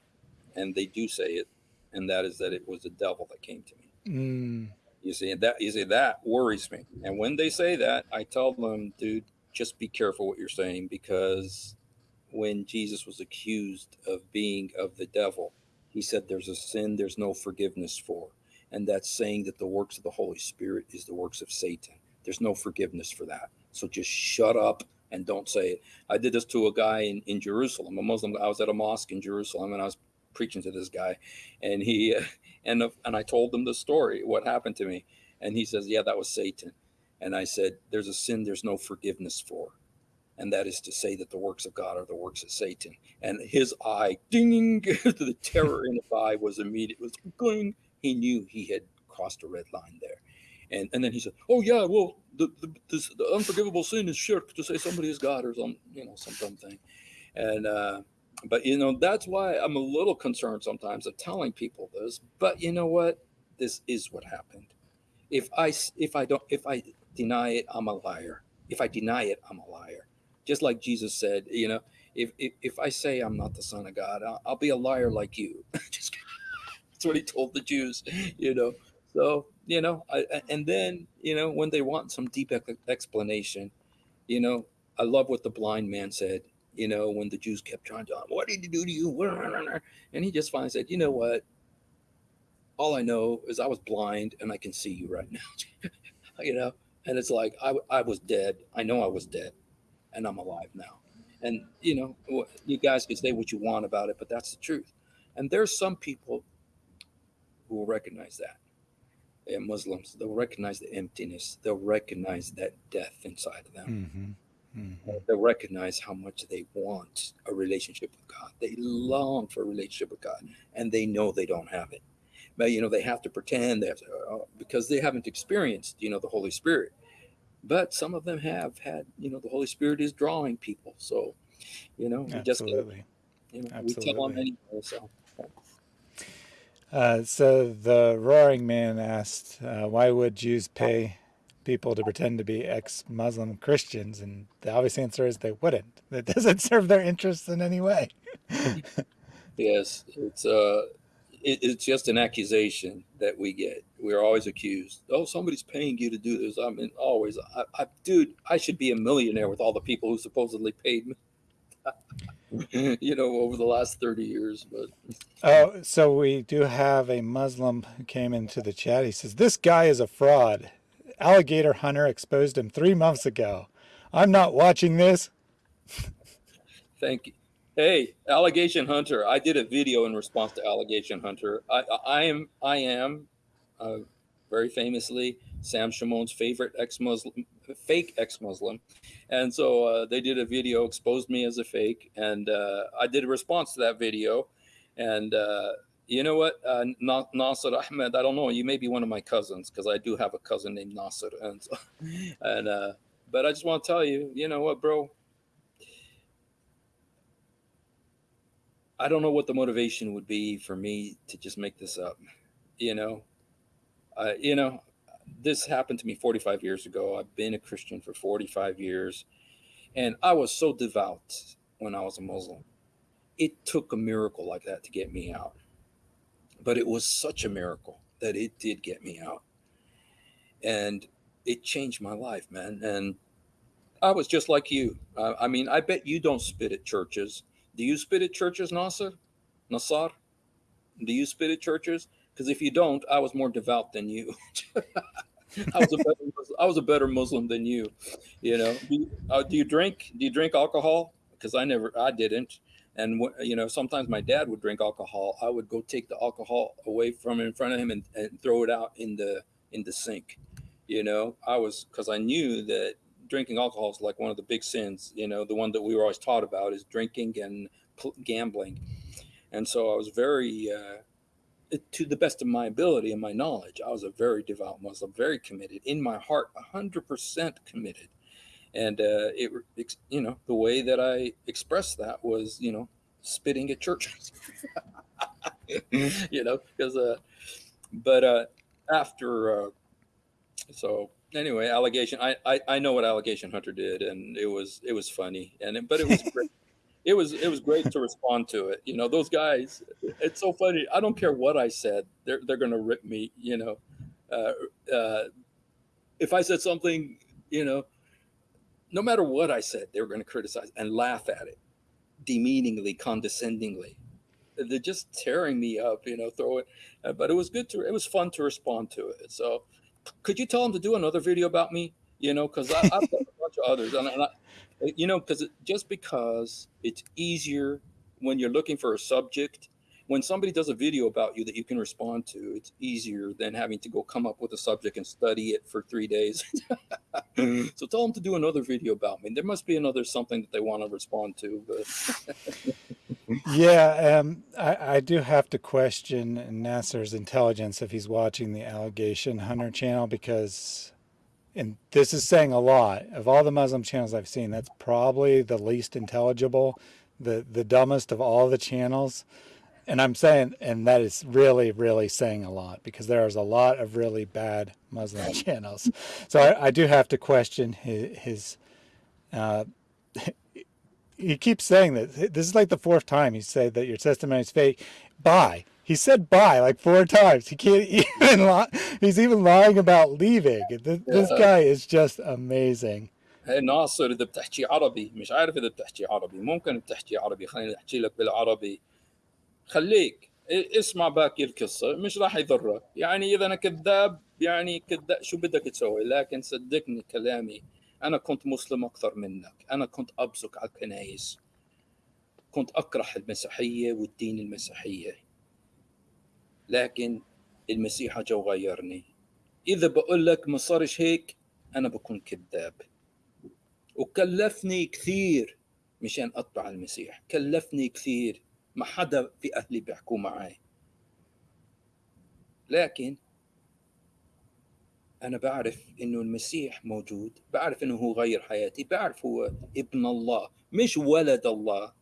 [SPEAKER 2] and they do say it, and that is that it was the devil that came to me. Mm. You see that you see that worries me. And when they say that, I tell them, dude, just be careful what you're saying because when Jesus was accused of being of the devil, he said there's a sin there's no forgiveness for. And that's saying that the works of the Holy Spirit is the works of Satan. There's no forgiveness for that. So just shut up and don't say it. I did this to a guy in, in Jerusalem, a Muslim. I was at a mosque in Jerusalem and I was preaching to this guy and he and and I told him the story what happened to me. And he says yeah that was Satan. And I said there's a sin there's no forgiveness for and that is to say that the works of God are the works of Satan. And his eye ding the terror in his eye was immediate was going he knew he had crossed a red line there. And and then he said oh yeah well the the, this, the unforgivable sin is shirk to say somebody is God or some you know some dumb thing. And uh but you know that's why i'm a little concerned sometimes of telling people this but you know what? This is what happened. If i if i don't if i deny it i'm a liar. If i deny it i'm a liar. Just like jesus said you know if if, if i say i'm not the son of god i'll, I'll be a liar like you. Just that's what he told the jews you know. So you know I, and then you know when they want some deep explanation you know i love what the blind man said you know, when the Jews kept trying to, what did he do to you? And he just finally said, you know what? All I know is I was blind and I can see you right now, you know? And it's like, I, I was dead. I know I was dead and I'm alive now. And, you know, you guys can say what you want about it, but that's the truth. And there's some people who will recognize that. And Muslims, they'll recognize the emptiness. They'll recognize that death inside of them. Mm-hmm Mm-hmm. They recognize how much they want a relationship with God. They long for a relationship with God, and they know they don't have it. But you know, they have to pretend they have to, uh, because they haven't experienced, you know, the Holy Spirit. But some of them have had, you know, the Holy Spirit is drawing people. So, you know,
[SPEAKER 1] Absolutely.
[SPEAKER 2] just you know, Absolutely. we tell them anyway. So.
[SPEAKER 1] Uh, so the roaring man asked, uh, "Why would Jews pay people to pretend to be ex-Muslim Christians, and the obvious answer is they wouldn't. That doesn't serve their interests in any way.
[SPEAKER 2] yes, it's uh, it, it's just an accusation that we get. We're always accused. Oh, somebody's paying you to do this. I mean, always. I, I dude, I should be a millionaire with all the people who supposedly paid me. you know, over the last 30 years. But
[SPEAKER 1] oh, so we do have a Muslim who came into the chat. He says, This guy is a fraud allegation hunter exposed him three months ago. I'm not watching this.
[SPEAKER 2] Thank you. Hey, allegation hunter. I did a video in response to allegation hunter. I, I am I am uh, very famously Sam Shamoun's favorite ex-Muslim, fake ex-Muslim, and so uh, they did a video exposed me as a fake, and uh, I did a response to that video, and uh, you know what, uh, Nasser Ahmed, I don't know, you may be one of my cousins because I do have a cousin named Nasser, and so, and uh, but I just want to tell you, you know what, bro. I don't know what the motivation would be for me to just make this up. You know, uh, you know, this happened to me 45 years ago. I've been a Christian for 45 years, and I was so devout when I was a Muslim. It took a miracle like that to get me out, but it was such a miracle that it did get me out, and it changed my life, man. And I was just like you. Uh, I mean, I bet you don't spit at churches. Do you spit at churches, Nasser? Nassar? Do you spit at churches? Because if you don't, I was more devout than you. I was a better I was a better Muslim than you. You know, do you, uh, do you drink? Do you drink alcohol? Because I never, I didn't. And you know, sometimes my dad would drink alcohol. I would go take the alcohol away from in front of him and, and throw it out in the in the sink. You know, I was because I knew that drinking alcohol is like one of the big sins. You know, the one that we were always taught about is drinking and gambling. And so I was very uh, to the best of my ability and my knowledge, I was a very devout Muslim, very committed in my heart, hundred percent committed. And uh, it, you know, the way that I expressed that was, you know, spitting at churches. you know, because, uh, but uh, after, uh, so anyway, allegation. I, I I know what allegation hunter did, and it was it was funny, and it, but it was great it was it was great to respond to it. You know, those guys. It's so funny. I don't care what I said. They're they're gonna rip me. You know, uh, uh, if I said something, you know, no matter what I said, they were gonna criticize and laugh at it, demeaningly, condescendingly. They're just tearing me up. You know, throwing. Uh, but it was good to. It was fun to respond to it. So, could you tell them to do another video about me? You know, because I've got a bunch of others, and, and I, you know, because just because it's easier when you're looking for a subject, when somebody does a video about you that you can respond to, it's easier than having to go come up with a subject and study it for three days. so tell them to do another video about me. There must be another something that they want to respond to. But
[SPEAKER 1] yeah, um, I, I do have to question Nasser's intelligence if he's watching the Allegation Hunter channel because and this is saying a lot of all the Muslim channels I've seen, that's probably the least intelligible, the, the dumbest of all the channels And I'm saying, and that is really, really saying a lot because there's a lot of really bad Muslim channels. So I, I do have to question his, his uh, he keeps saying that this is like the fourth time he said that your testimony is fake. Bye. He said bye like four times. He can't even lie. He's even lying about leaving. This, this guy is just amazing.
[SPEAKER 2] ناصر اذا بتحكي عربي مش عارف اذا بتحكي عربي ممكن بتحكي عربي خليني احكي لك بالعربي خليك. اسمع باقي القصة مش راح يضرك يعني إذا أنا كذاب يعني كذاب شو بدك تسوي؟ لكن صدقني كلامي أنا كنت مسلم أكثر منك. أنا كنت ابصق على الكنايس. كنت أكره المسيحية والدين المسيحية. لكن المسيح اجى وغيرني إذا بقول لك ما صارش هيك أنا بكون كذاب. وكلفني كثير مشان أتبع المسيح. كلفني كثير. ما حدا في أهلي بيحكوا معي لكن أنا بعرف إنه المسيح موجود بعرف إنه هو غير حياتي بعرف هو ابن الله مش ولد الله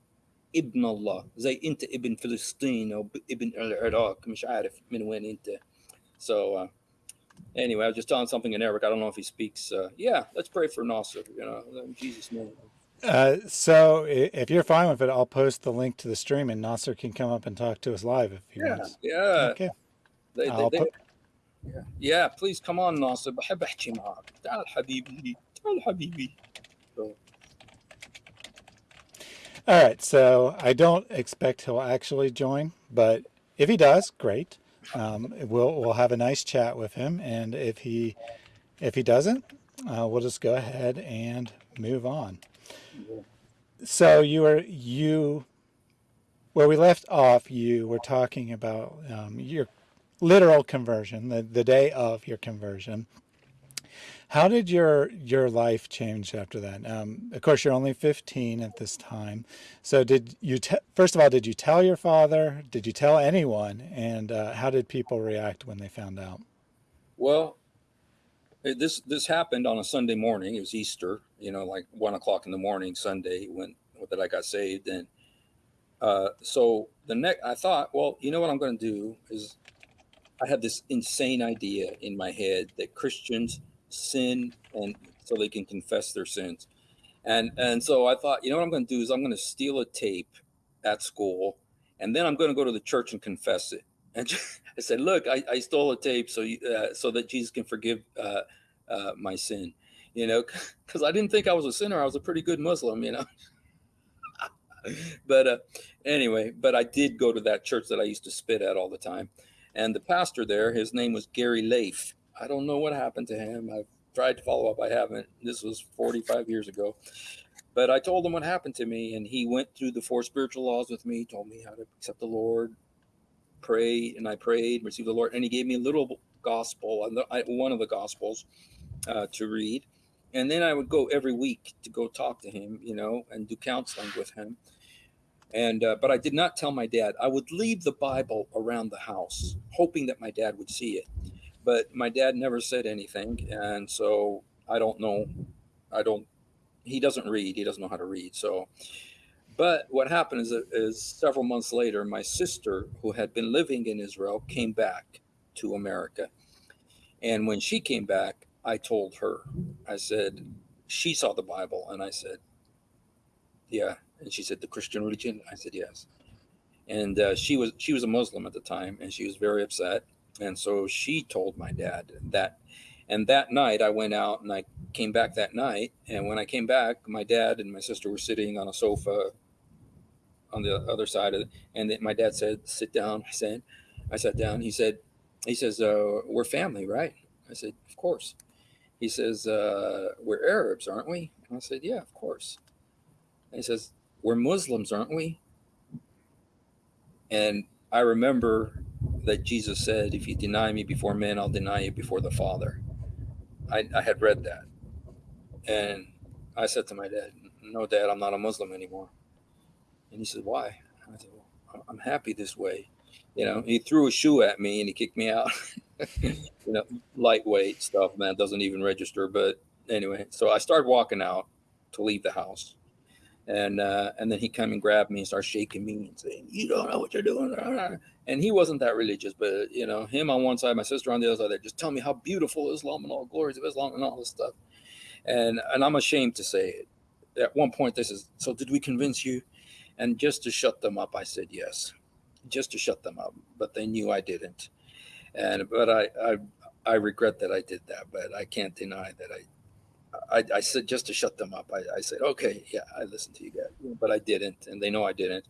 [SPEAKER 2] ابن الله زي أنت ابن فلسطين أو ابن العراق مش عارف من وين أنت. So uh, anyway I was just telling something in Arabic. I don't know if he speaks uh, yeah let's pray for Nasser you know in Jesus name.
[SPEAKER 1] uh, so if you're fine with it, I'll post the link to the stream and Nasser can come up and talk to us live if he
[SPEAKER 2] yeah,
[SPEAKER 1] wants.
[SPEAKER 2] Yeah.
[SPEAKER 1] Okay.
[SPEAKER 2] They, they, they, yeah. yeah, please come on ناصر بحب احكي معك تعال حبيبي تعال حبيبي so,
[SPEAKER 1] all right, so I don't expect he'll actually join, but if he does, great. Um, we'll we'll have a nice chat with him, and if he if he doesn't, uh, we'll just go ahead and move on. So you were you where we left off, you were talking about um, your literal conversion, the, the day of your conversion. How did your your life change after that? Um, of course, you're only 15 at this time. So, did you first of all did you tell your father? Did you tell anyone? And uh, how did people react when they found out?
[SPEAKER 2] Well, this this happened on a Sunday morning. It was Easter, you know, like one o'clock in the morning Sunday when that I got saved, and uh, so the next I thought, well, you know what I'm going to do is I had this insane idea in my head that Christians sin and so they can confess their sins. And and so I thought, you know what I'm going to do is I'm going to steal a tape at school, and then I'm going to go to the church and confess it. And I said, look, I, I stole a tape so you, uh, so that Jesus can forgive uh, uh, my sin. You know, because I didn't think I was a sinner. I was a pretty good Muslim. You know. but uh, anyway, but I did go to that church that I used to spit at all the time, and the pastor there, his name was Gary Leif I don't know what happened to him. I've tried to follow up. I haven't. This was 45 years ago. But I told him what happened to me, and he went through the four spiritual laws with me, told me how to accept the Lord, pray, and I prayed, received the Lord, and he gave me a little gospel, one of the gospels uh, to read. And then I would go every week to go talk to him, you know, and do counseling with him. And uh, but I did not tell my dad. I would leave the Bible around the house, hoping that my dad would see it but my dad never said anything, and so I don't know. I don't. He doesn't read. He doesn't know how to read. So, but what happened is, is several months later, my sister, who had been living in Israel, came back to America, and when she came back, I told her. I said she saw the Bible, and I said, "Yeah." And she said, "The Christian religion." I said, "Yes." And uh, she was she was a Muslim at the time, and she was very upset and so she told my dad that. And that night I went out and I came back that night. And when I came back, my dad and my sister were sitting on a sofa on the other side of it. And my dad said, sit down. I said, I sat down. He said, he says, uh, we're family, right? I said, of course. He says, uh, we're Arabs, aren't we? And I said, yeah, of course. And he says, we're Muslims, aren't we? And I remember that Jesus said, If you deny me before men, I'll deny you before the Father. I, I had read that. And I said to my dad, No, dad, I'm not a Muslim anymore. And he said, Why? I said, Well, I'm happy this way. You know, he threw a shoe at me and he kicked me out. you know, lightweight stuff, man, doesn't even register. But anyway, so I started walking out to leave the house and uh, and then he come and grabbed me and started shaking me and saying, "You don't know what you're doing." And he wasn't that religious, but you know, him on one side, my sister on the other side. Just tell me how beautiful Islam and all glories of Islam and all this stuff. And and I'm ashamed to say it. At one point, this is so. Did we convince you? And just to shut them up, I said yes, just to shut them up. But they knew I didn't. And but I I I regret that I did that, but I can't deny that I I, I, said just to shut them up. I, I, said, okay, yeah, I listened to you guys, but I didn't, and they know I didn't.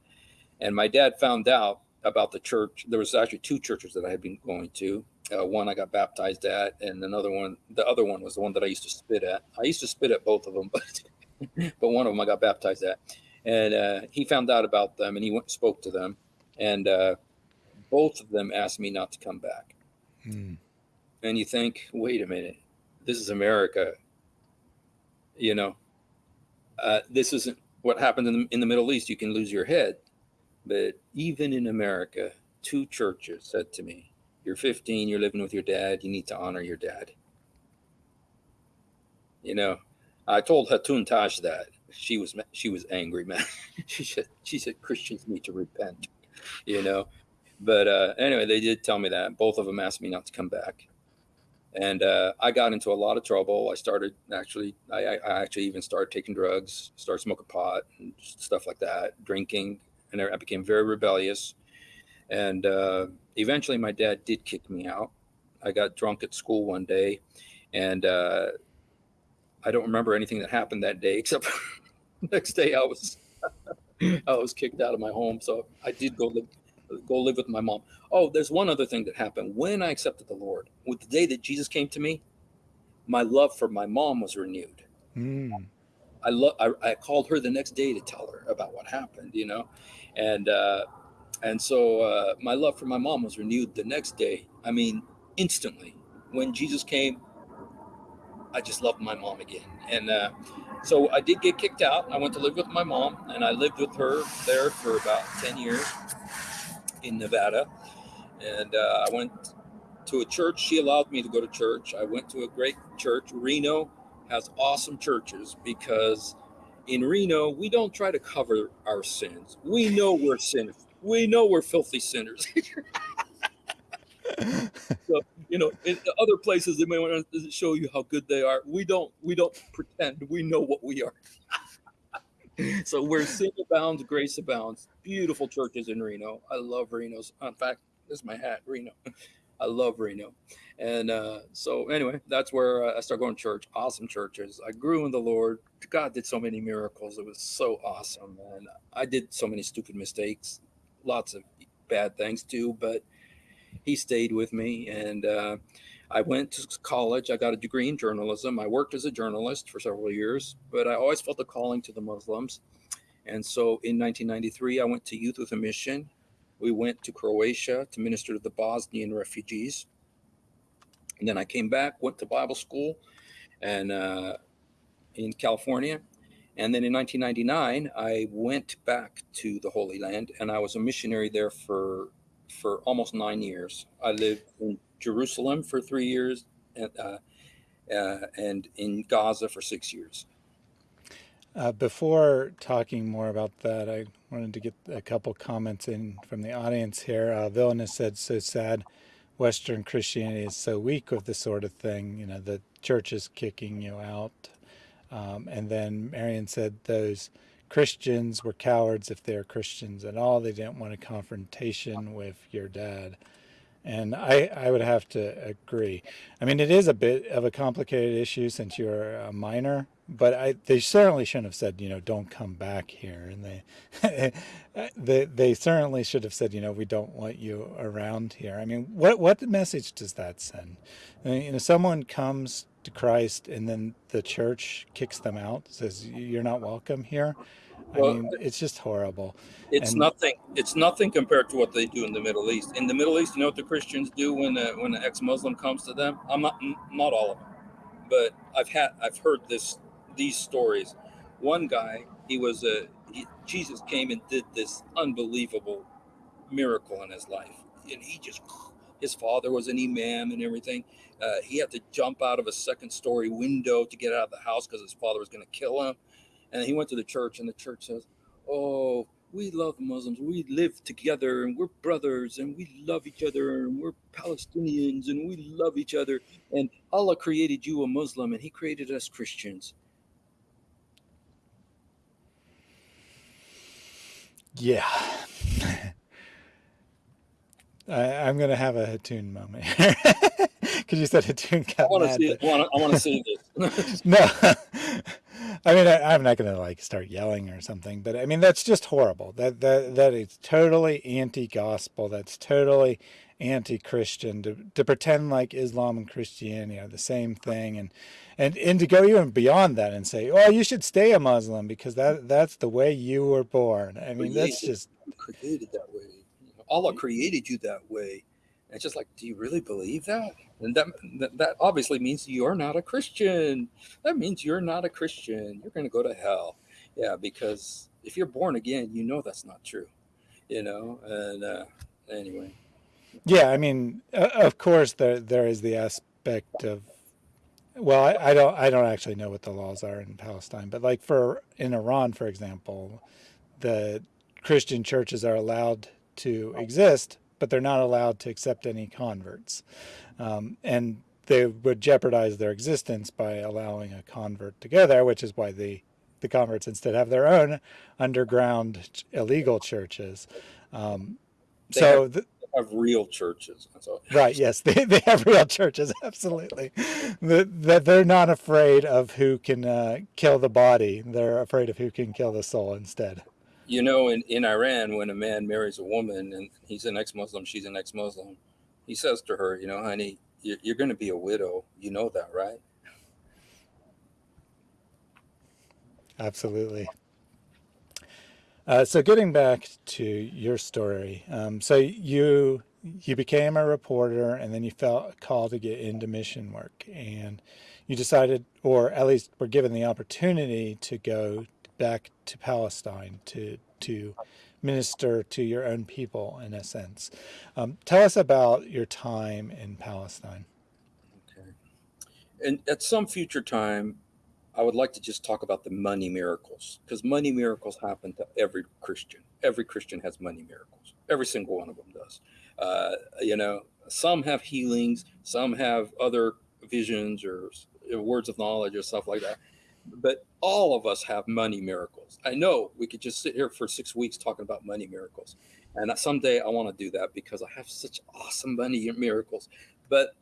[SPEAKER 2] And my dad found out about the church. There was actually two churches that I had been going to. Uh, one I got baptized at, and another one, the other one was the one that I used to spit at. I used to spit at both of them, but but one of them I got baptized at. And uh, he found out about them, and he went and spoke to them, and uh, both of them asked me not to come back. Hmm. And you think, wait a minute, this is America you know, uh, this isn't what happened in the, in the Middle East. You can lose your head. But even in America, two churches said to me, You're 15, you're living with your dad, you need to honor your dad. You know, I told Hatun Tash that. She was she was angry, man. she said she said Christians need to repent, you know. But uh, anyway, they did tell me that. Both of them asked me not to come back and uh, I got into a lot of trouble. I started actually, I, I, actually even started taking drugs, started smoking pot and stuff like that, drinking, and I became very rebellious. And uh, eventually, my dad did kick me out. I got drunk at school one day, and uh, I don't remember anything that happened that day except next day I was I was kicked out of my home. So I did go live go live with my mom. Oh, there's one other thing that happened when I accepted the Lord. With the day that Jesus came to me, my love for my mom was renewed. Mm. I, lo- I, I called her the next day to tell her about what happened, you know, and uh, and so uh, my love for my mom was renewed the next day. I mean, instantly. When Jesus came, I just loved my mom again. And uh, so I did get kicked out. I went to live with my mom, and I lived with her there for about 10 years in Nevada. And uh, I went to a church. She allowed me to go to church. I went to a great church. Reno has awesome churches because in Reno, we don't try to cover our sins. We know we're sinners. We know we're filthy sinners. so you know, in other places they may want to show you how good they are. We don't. We don't pretend. We know what we are. so where sin abounds, grace abounds. Beautiful churches in Reno. I love Reno's. In fact, this is my hat, Reno. I love Reno. And uh, so, anyway, that's where uh, I started going to church. Awesome churches. I grew in the Lord. God did so many miracles. It was so awesome. And I did so many stupid mistakes, lots of bad things too, but He stayed with me. And uh, I went to college. I got a degree in journalism. I worked as a journalist for several years, but I always felt a calling to the Muslims. And so in 1993, I went to Youth with a Mission. We went to Croatia to minister to the Bosnian refugees and then I came back, went to Bible school, and uh, in California. And then in 1999, I went back to the Holy Land, and I was a missionary there for for almost nine years. I lived in Jerusalem for three years, and, uh, uh, and in Gaza for six years.
[SPEAKER 1] Uh, before talking more about that, I wanted to get a couple comments in from the audience here. Uh, said, "So sad." Western Christianity is so weak with this sort of thing. You know, the church is kicking you out. Um, and then Marion said those Christians were cowards if they're Christians at all. They didn't want a confrontation with your dad. And I, I would have to agree. I mean, it is a bit of a complicated issue since you're a minor, but I, they certainly shouldn't have said, you know, don't come back here. And they, they, they certainly should have said, you know, we don't want you around here. I mean, what, what message does that send? I mean, you know, someone comes to Christ and then the church kicks them out, says, you're not welcome here. I well, mean, it's just horrible.
[SPEAKER 2] It's and, nothing. It's nothing compared to what they do in the Middle East. In the Middle East, you know what the Christians do when a, when an ex-Muslim comes to them. I'm not not all of them, but I've had I've heard this these stories. One guy, he was a he, Jesus came and did this unbelievable miracle in his life, and he just his father was an imam and everything. Uh, he had to jump out of a second story window to get out of the house because his father was going to kill him and he went to the church, and the church says, "Oh, we love Muslims. We live together, and we're brothers, and we love each other, and we're Palestinians, and we love each other. And Allah created you a Muslim, and He created us Christians."
[SPEAKER 1] Yeah. I, am going to have a Hatun moment because you said Hatun got
[SPEAKER 2] I want to see it. I want to see
[SPEAKER 1] this. no, I mean, I, am not going to like start yelling or something, but I mean, that's just horrible. That, that, that is totally anti-gospel. That's totally anti-Christian to, to pretend like Islam and Christianity are the same thing. And, and, and to go even beyond that and say, oh, you should stay a Muslim because that, that's the way you were born. I mean, that's just
[SPEAKER 2] created that way. Allah created you that way. And it's just like, do you really believe that? And that, that, obviously means you're not a Christian. That means you're not a Christian. You're going to go to hell. Yeah, because if you're born again, you know that's not true. You know, and uh, anyway.
[SPEAKER 1] Yeah, I mean, of course, there there is the aspect of, well, I, I don't I don't actually know what the laws are in Palestine, but like for in Iran, for example, the Christian churches are allowed to exist, but they're not allowed to accept any converts. Um, and they would jeopardize their existence by allowing a convert to go there, which is why the, the converts instead have their own underground illegal churches. Um, so
[SPEAKER 2] have, the, have real churches.
[SPEAKER 1] right. Yes, they, they have real churches. Absolutely. That they're not afraid of who can uh, kill the body. They're afraid of who can kill the soul instead
[SPEAKER 2] you know, in, in Iran, when a man marries a woman and he's an ex-Muslim, she's an ex-Muslim, he says to her, you know, honey, you're, you're going to be a widow. You know that, right?
[SPEAKER 1] Absolutely. Uh, so getting back to your story, um, so you you became a reporter, and then you felt called to get into mission work, and you decided, or at least were given the opportunity to go back to Palestine to to minister to your own people in a sense. Um, tell us about your time in Palestine.
[SPEAKER 2] Okay. And at some future time, I would like to just talk about the money miracles because money miracles happen to every Christian. Every Christian has money miracles. Every single one of them does. Uh, you know, some have healings, some have other visions or words of knowledge or stuff like that. But all of us have money miracles. I know we could just sit here for six weeks talking about money miracles. And someday I want to do that because I have such awesome money miracles. But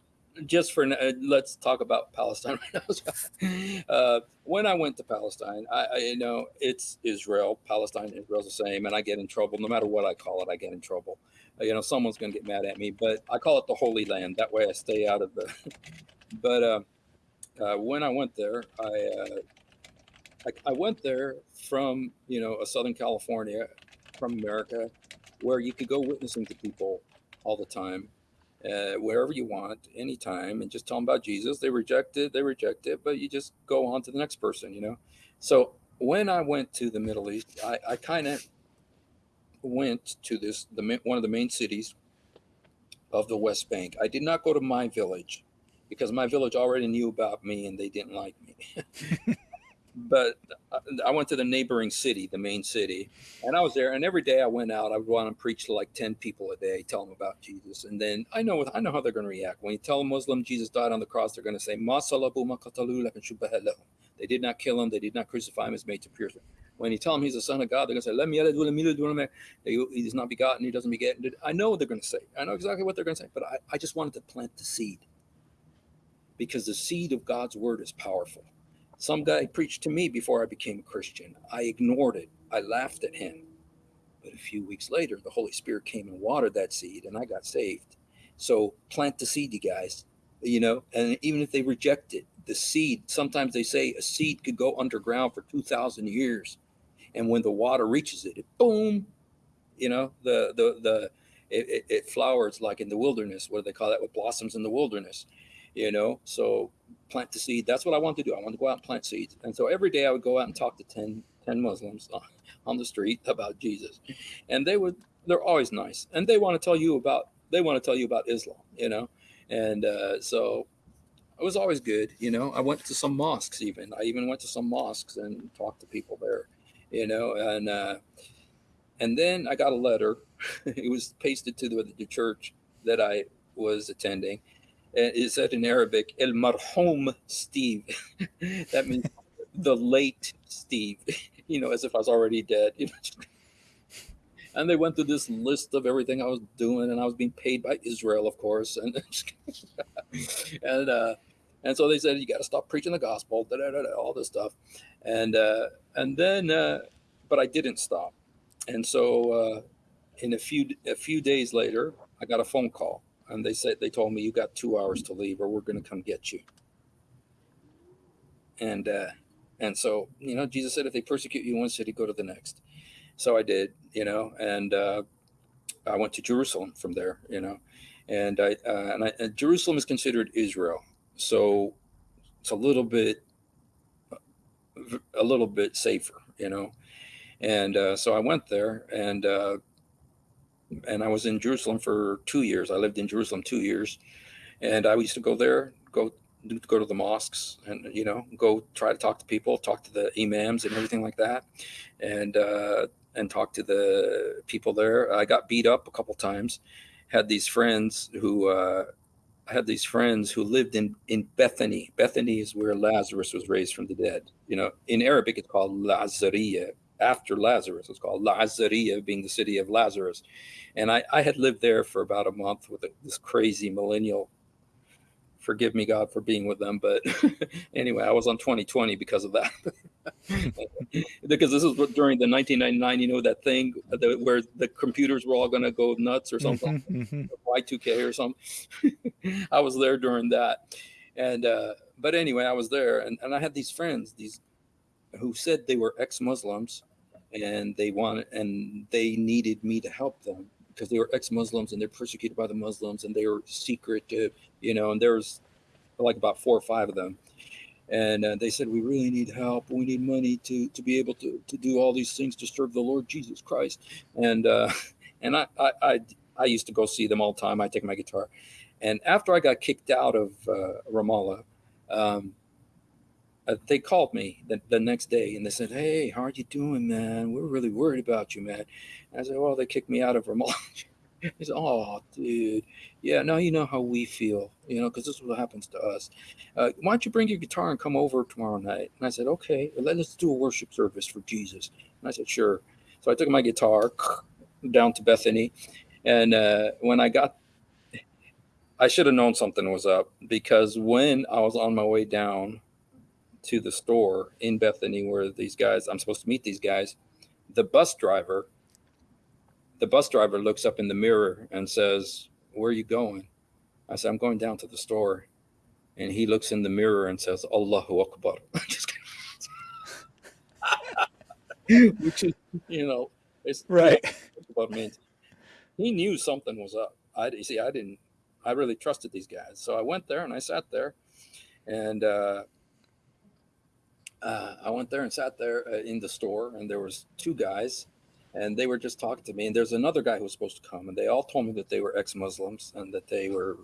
[SPEAKER 2] just for uh, let's talk about Palestine right now. uh, when I went to Palestine, I, I, you know it's Israel, Palestine, Israel's the same, and I get in trouble no matter what I call it. I get in trouble. You know, someone's going to get mad at me, but I call it the Holy Land. That way, I stay out of the. but uh, uh, when I went there, I, uh, I I went there from you know a Southern California, from America, where you could go witnessing to people all the time uh, wherever you want, anytime, and just tell them about Jesus. They reject it, they reject it, but you just go on to the next person, you know. So when I went to the Middle East, I, I kind of went to this the one of the main cities of the West Bank. I did not go to my village because my village already knew about me and they didn't like me. but I went to the neighboring city, the main city, and I was there. And every day I went out, I would want to preach to like ten people a day, tell them about Jesus. And then I know what I know how they're going to react when you tell a Muslim Jesus died on the cross. They're going to say, They did not kill him. They did not crucify him. As made to pierce him. When you tell him he's the son of God, they're going to say, "Let me He is not begotten. He doesn't beget." I know what they're going to say. I know exactly what they're going to say. But I, I just wanted to plant the seed because the seed of God's word is powerful some guy preached to me before I became a Christian. I ignored it. I laughed at him. But a few weeks later, the Holy Spirit came and watered that seed, and I got saved. So plant the seed, you guys. You know, and even if they reject it, the seed, sometimes they say a seed could go underground for 2,000 years. And when the water reaches it, it boom, you know, the, the, the, it, it, it flowers like in the wilderness. What do they call that? What blossoms in the wilderness, you know? So plant the seed. That's what I want to do. I want to go out and plant seeds. And so every day I would go out and talk to 10, 10 Muslims on the street about Jesus. And they would, they're always nice. And they want to tell you about, they want to tell you about Islam, you know? And uh, so it was always good. You know, I went to some mosques even. I even went to some mosques and talked to people there, you know, and, uh, and then I got a letter. it was pasted to the, the church that I was attending it said in Arabic, El Marhum Steve. that means the late Steve, you know, as if I was already dead. You know? and they went through this list of everything I was doing, and I was being paid by Israel, of course, and and uh, and so they said you got to stop preaching the gospel, da, da, da, all this stuff, and uh, and then, uh, but I didn't stop, and so uh, in a few a few days later, I got a phone call and they said they told me you got two hours to leave or we're going to come get you. And uh and so you know jesus said if they persecute you in one city go to the next. So i did you know and uh i went to jerusalem from there you know and i uh, and, I, and jerusalem is considered israel. So it's a little bit a little bit safer you know and uh, so i went there and uh and I was in Jerusalem for two years. I lived in Jerusalem two years, and I used to go there, go go to the mosques, and you know, go try to talk to people, talk to the imams and everything like that, and uh, and talk to the people there. I got beat up a couple times. Had these friends who uh, had these friends who lived in in Bethany. Bethany is where Lazarus was raised from the dead. You know, in Arabic it's called Lazariya, after Lazarus. It's called Lazaria, being the city of Lazarus. And I, I had lived there for about a month with a, this crazy millennial. Forgive me, God, for being with them. But anyway, I was on 2020 because of that. because this is during the 1999, you know, that thing that, where the computers were all going to go nuts or something, mm-hmm, mm-hmm. Y2K or something. I was there during that. And, uh, but anyway, I was there and, and I had these friends, these who said they were ex-Muslims, and they wanted and they needed me to help them because they were ex-Muslims and they're persecuted by the Muslims and they were secret, uh, you know, and there's like about four or five of them. And uh, they said, we really need help. We need money to, to be able to, to do all these things to serve the Lord Jesus Christ. And, uh, and I, I, I, I used to go see them all the time. I take my guitar. And after I got kicked out of uh, Ramallah, um, uh, they called me the, the next day and they said, Hey, how are you doing, man? We're really worried about you, man. And I said, Well, they kicked me out of Vermont. he said, Oh, dude. Yeah, now you know how we feel, you know, because this is what happens to us. Uh, why don't you bring your guitar and come over tomorrow night? And I said, Okay, let's do a worship service for Jesus. And I said, Sure. So I took my guitar down to Bethany. And uh, when I got I should have known something was up because when I was on my way down to the store in Bethany where these guys, I'm supposed to meet these guys, the bus driver, the bus driver looks up in the mirror and says, Where are you going? I said, I'm going down to the store. And he looks in the mirror and says, Allahu Akbar. Which is, you know, it's
[SPEAKER 1] right.
[SPEAKER 2] What means. He knew something was up. I see. I didn't. I really trusted these guys, so I went there and I sat there, and uh, uh, I went there and sat there uh, in the store, and there was two guys, and they were just talking to me. And there's another guy who was supposed to come, and they all told me that they were ex-Muslims and that they were,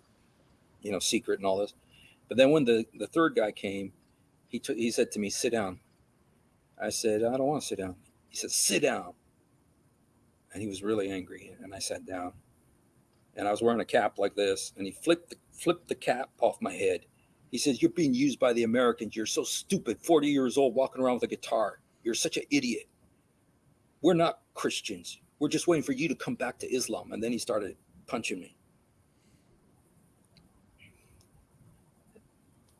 [SPEAKER 2] you know, secret and all this. But then when the the third guy came, he took he said to me, "Sit down." I said, "I don't want to sit down." He said, "Sit down." And he was really angry, and I sat down. And I was wearing a cap like this, and he flipped the, flipped the cap off my head he says, You're being used by the Americans. You're so stupid, 40 years old, walking around with a guitar. You're such an idiot. We're not Christians. We're just waiting for you to come back to Islam. And then he started punching me.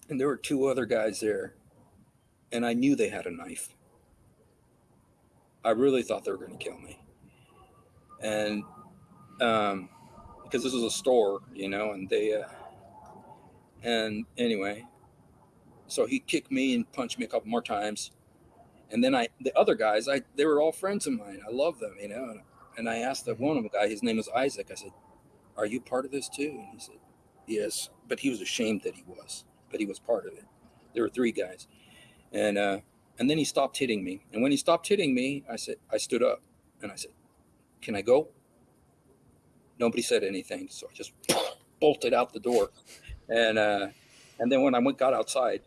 [SPEAKER 2] And there were two other guys there, and I knew they had a knife. I really thought they were going to kill me. And um, because this was a store, you know, and they, uh, and anyway, so he kicked me and punched me a couple more times. And then I, the other guys, I they were all friends of mine. I love them, you know. And I asked the one of the guy, his name was Isaac. I said, "Are you part of this too?" And he said, "Yes." But he was ashamed that he was, but he was part of it. There were three guys, and uh, and then he stopped hitting me. And when he stopped hitting me, I said, I stood up, and I said, "Can I go?" Nobody said anything, so I just bolted out the door. And uh, and then when I went got outside,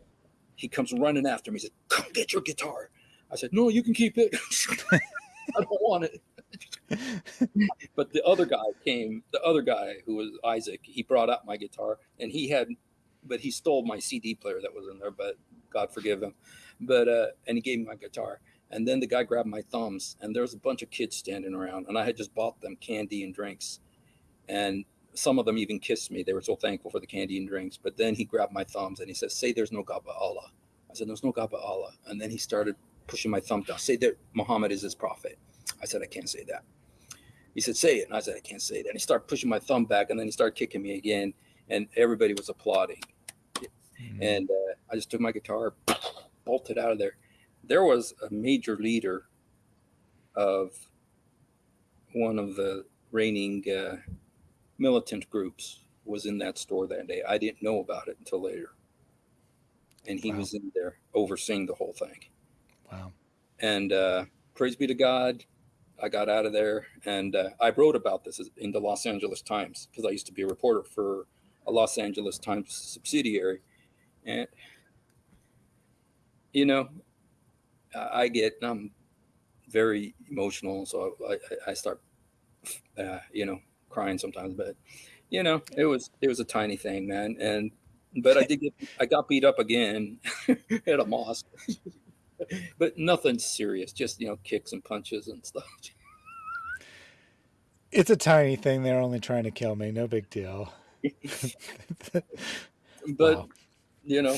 [SPEAKER 2] he comes running after me. He said, "Come get your guitar." I said, "No, you can keep it. I don't want it." but the other guy came. The other guy who was Isaac, he brought out my guitar, and he had, but he stole my CD player that was in there. But God forgive him. But uh, and he gave me my guitar. And then the guy grabbed my thumbs, and there was a bunch of kids standing around, and I had just bought them candy and drinks. And some of them even kissed me. They were so thankful for the candy and drinks. But then he grabbed my thumbs and he said, Say there's no God but Allah. I said, There's no God but Allah. And then he started pushing my thumb down. Say that Muhammad is his prophet. I said, I can't say that. He said, Say it. And I said, I can't say that. And he started pushing my thumb back and then he started kicking me again. And everybody was applauding. Mm-hmm. And uh, I just took my guitar, bolted out of there. There was a major leader of one of the reigning uh, militant groups was in that store that day. I didn't know about it until later. And he wow. was in there overseeing the whole thing.
[SPEAKER 1] Wow.
[SPEAKER 2] And uh, praise be to God, I got out of there and uh, I wrote about this in the Los Angeles Times because I used to be a reporter for a Los Angeles Times subsidiary. And, you know, I get, I'm very emotional. So I, I start, uh, you know, crying sometimes, but you know, it was it was a tiny thing, man. And but I did get I got beat up again at a mosque. but nothing serious, just you know, kicks and punches and stuff.
[SPEAKER 1] It's a tiny thing. They're only trying to kill me. No big deal.
[SPEAKER 2] but wow. you know,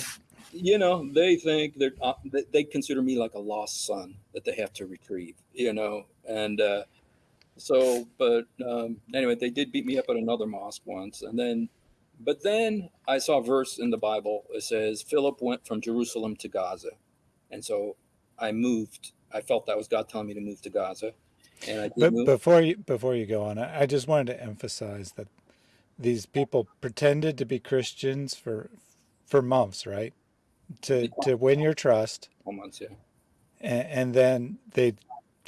[SPEAKER 2] you know, they think they're uh, they consider me like a lost son that they have to retrieve. You know, and uh, so, but um, anyway, they did beat me up at another mosque once, and then, but then I saw a verse in the Bible. It says Philip went from Jerusalem to Gaza, and so I moved I felt that was God telling me to move to Gaza, and I
[SPEAKER 1] But
[SPEAKER 2] move.
[SPEAKER 1] before you before you go on, I I just wanted to emphasize that these people pretended to be Christians for for months, right? To to win your trust,
[SPEAKER 2] months, yeah.
[SPEAKER 1] and, and then they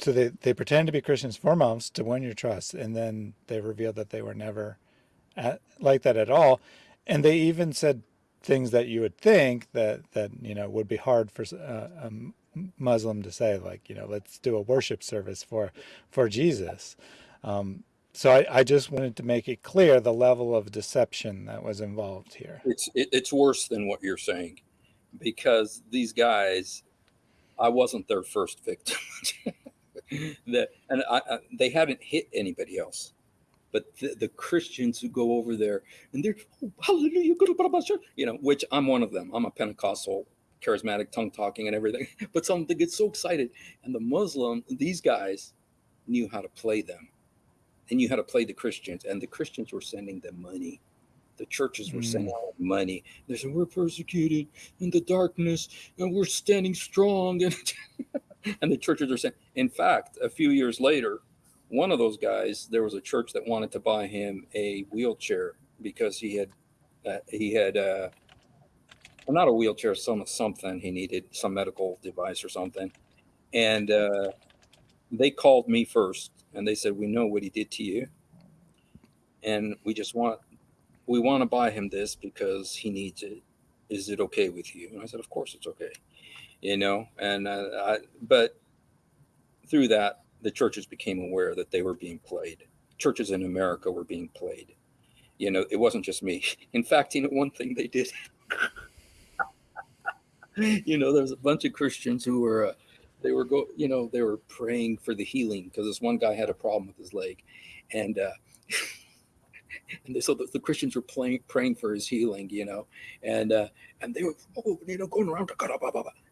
[SPEAKER 1] so they they pretend to be Christians for months to win your trust, and then they revealed that they were never at, like that at all, and they even said things that you would think that that you know would be hard for uh, a Muslim to say, like you know, let's do a worship service for for Jesus. Um, so I, I just wanted to make it clear the level of deception that was involved here.
[SPEAKER 2] It's it, it's worse than what you're saying, because these guys, I wasn't their first victim. that and I, I, they haven't hit anybody else but the, the, Christians who go over there and they're oh, hallelujah, you know, which I'm one of them. I'm a Pentecostal, charismatic, tongue talking, and everything. But some they get so excited, and the Muslim, these guys knew how to play them, and knew how to play the Christians, and the Christians were sending them money. The churches were mm. sending out money. They said we're persecuted in the darkness, and we're standing strong, and and the churches are saying. In fact, a few years later, one of those guys, there was a church that wanted to buy him a wheelchair because he had uh, he had uh, well, not a wheelchair, some something he needed, some medical device or something, and uh, they called me first and they said, "We know what he did to you, and we just want we want to buy him this because he needs it. Is it okay with you?" And I said, "Of course, it's okay." You know, and uh, I, but through that the churches became aware that they were being played. Churches in America were being played. You know, it wasn't just me. In fact, you know, one thing they did, you know, there was a bunch of Christians who were, uh, they were go, you know, they were praying for the healing because this one guy had a problem with his leg, and uh, and they, so the, the, Christians were playing, praying for his healing, you know, and uh, and they were, oh, you know, going around,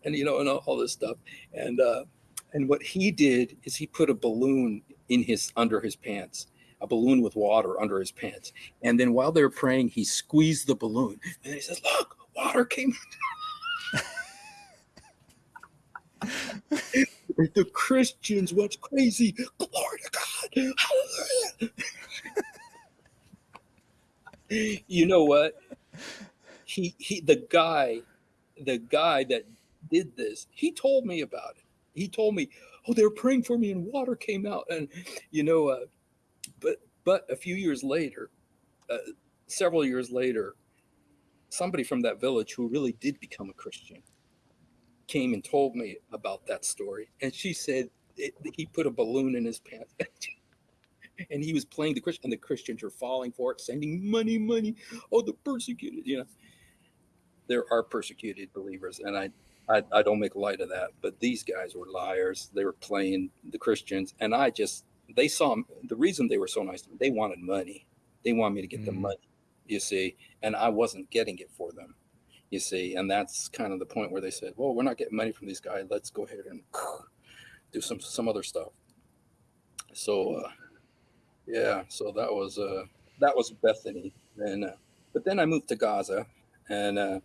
[SPEAKER 2] and you know, and all, all this stuff, and uh, and what he did is he put a balloon in his under his pants, a balloon with water under his pants. And then while they were praying, he squeezed the balloon and he says, Look, water came. the Christians went crazy. Glory to God. Hallelujah. you know what? He he the guy, the guy that did this, he told me about it he told me, oh, they were praying for me and water came out. And, you know, uh, but, but a few years later, uh, several years later, somebody from that village who really did become a Christian came and told me about that story. And she said it, he put a balloon in his pants. and he was playing the Christian, and the Christians are falling for it, sending money, money. Oh, the persecuted, you know. There are persecuted believers, and I I, I don't make light of that, but these guys were liars. They were playing the Christians, and I just they saw the reason they were so nice to me. They wanted money. They wanted me to get mm. the money, you see, and I wasn't getting it for them, you see, and that's kind of the point where they said, "Well, we're not getting money from these guys. Let's go ahead and do some some other stuff." So, uh, yeah, so that was uh, that was Bethany, and uh, but then I moved to Gaza, and uh,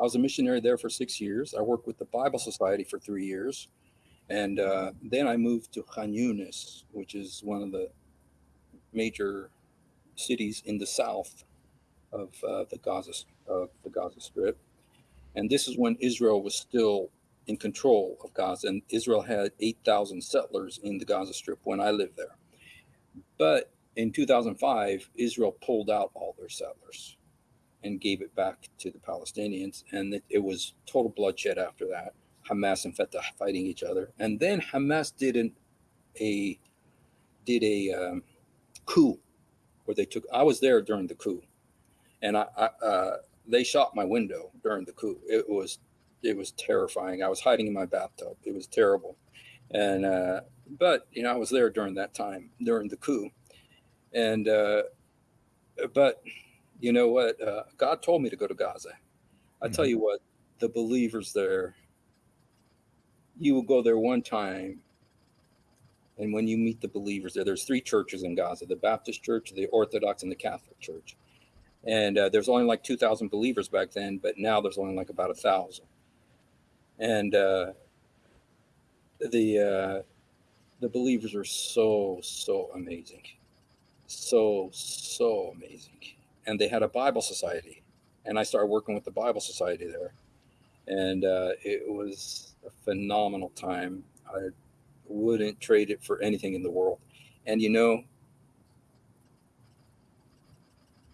[SPEAKER 2] I was a missionary there for six years. I worked with the Bible Society for three years. And uh, then I moved to Khan Yunis, which is one of the major cities in the south of uh, the Gaza of the Gaza Strip. And this is when Israel was still in control of Gaza, and Israel had 8,000 settlers in the Gaza Strip when I lived there. But in 2005, Israel pulled out all their settlers and gave it back to the Palestinians. And it, it was total bloodshed after that. Hamas and Fatah fighting each other, and then Hamas did an, a did a um, coup where they took. I was there during the coup, and I, I uh, they shot my window during the coup. It was it was terrifying. I was hiding in my bathtub. It was terrible, and uh, but you know I was there during that time during the coup, and uh, but you know what? Uh, God told me to go to Gaza. I mm-hmm. tell you what, the believers there, you will go there one time. And when you meet the believers there, there's three churches in Gaza the Baptist Church, the Orthodox, and the Catholic Church. And uh, there's only like 2,000 believers back then, but now there's only like about a thousand. And uh, the uh, the believers are so so amazing, so so amazing, and they had a Bible society, and I started working with the Bible society there, and uh, it was a phenomenal time. I wouldn't trade it for anything in the world, and you know.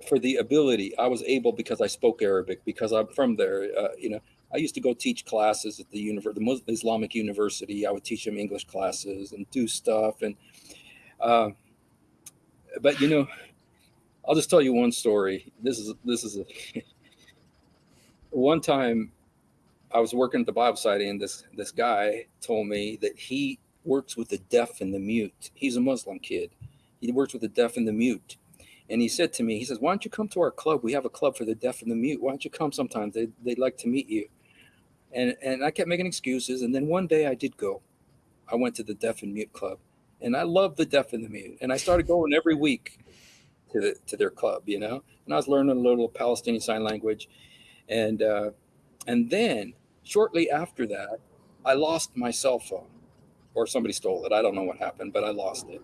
[SPEAKER 2] For the ability, I was able because I spoke Arabic because I'm from there. Uh, you know, I used to go teach classes at the university, the Muslim Islamic University. I would teach them English classes and do stuff. And, uh, but you know, I'll just tell you one story. This is this is a one time I was working at the Bible Society, and this this guy told me that he works with the deaf and the mute. He's a Muslim kid. He works with the deaf and the mute. And he said to me, he says, Why don't you come to our club? We have a club for the deaf and the mute. Why don't you come sometimes? They, they'd like to meet you and and I kept making excuses. And then one day I did go. I went to the deaf and mute club, and I love the deaf and the mute. And I started going every week to the to their club, you know. And I was learning a little Palestinian sign language, and uh, and then shortly after that, I lost my cell phone, or somebody stole it. I don't know what happened, but I lost it.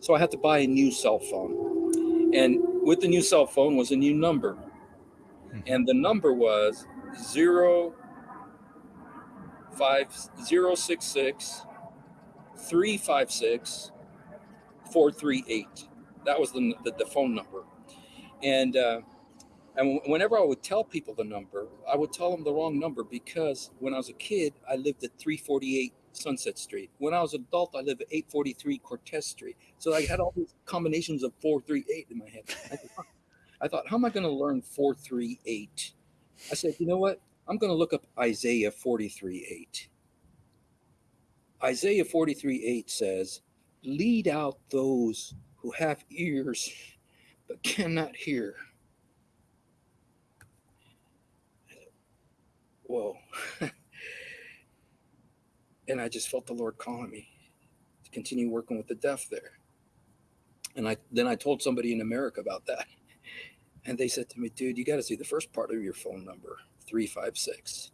[SPEAKER 2] So I had to buy a new cell phone, and with the new cell phone was a new number, hmm. and the number was zero five zero six six three five six four three eight. That was the, the, the phone number. And uh, and whenever I would tell people the number, I would tell them the wrong number because when I was a kid, I lived at 348 Sunset Street. When I was an adult, I lived at 843 Cortez Street. So I had all these combinations of 438 in my head. I thought, I thought how am I going to learn 438? I said, you know what? I'm going to look up Isaiah 43 8. Isaiah 43 8 says, Lead out those who have ears but cannot hear. Whoa. and I just felt the Lord calling me to continue working with the deaf there. And I then I told somebody in America about that. And they said to me, dude, you got to see the first part of your phone number. 356.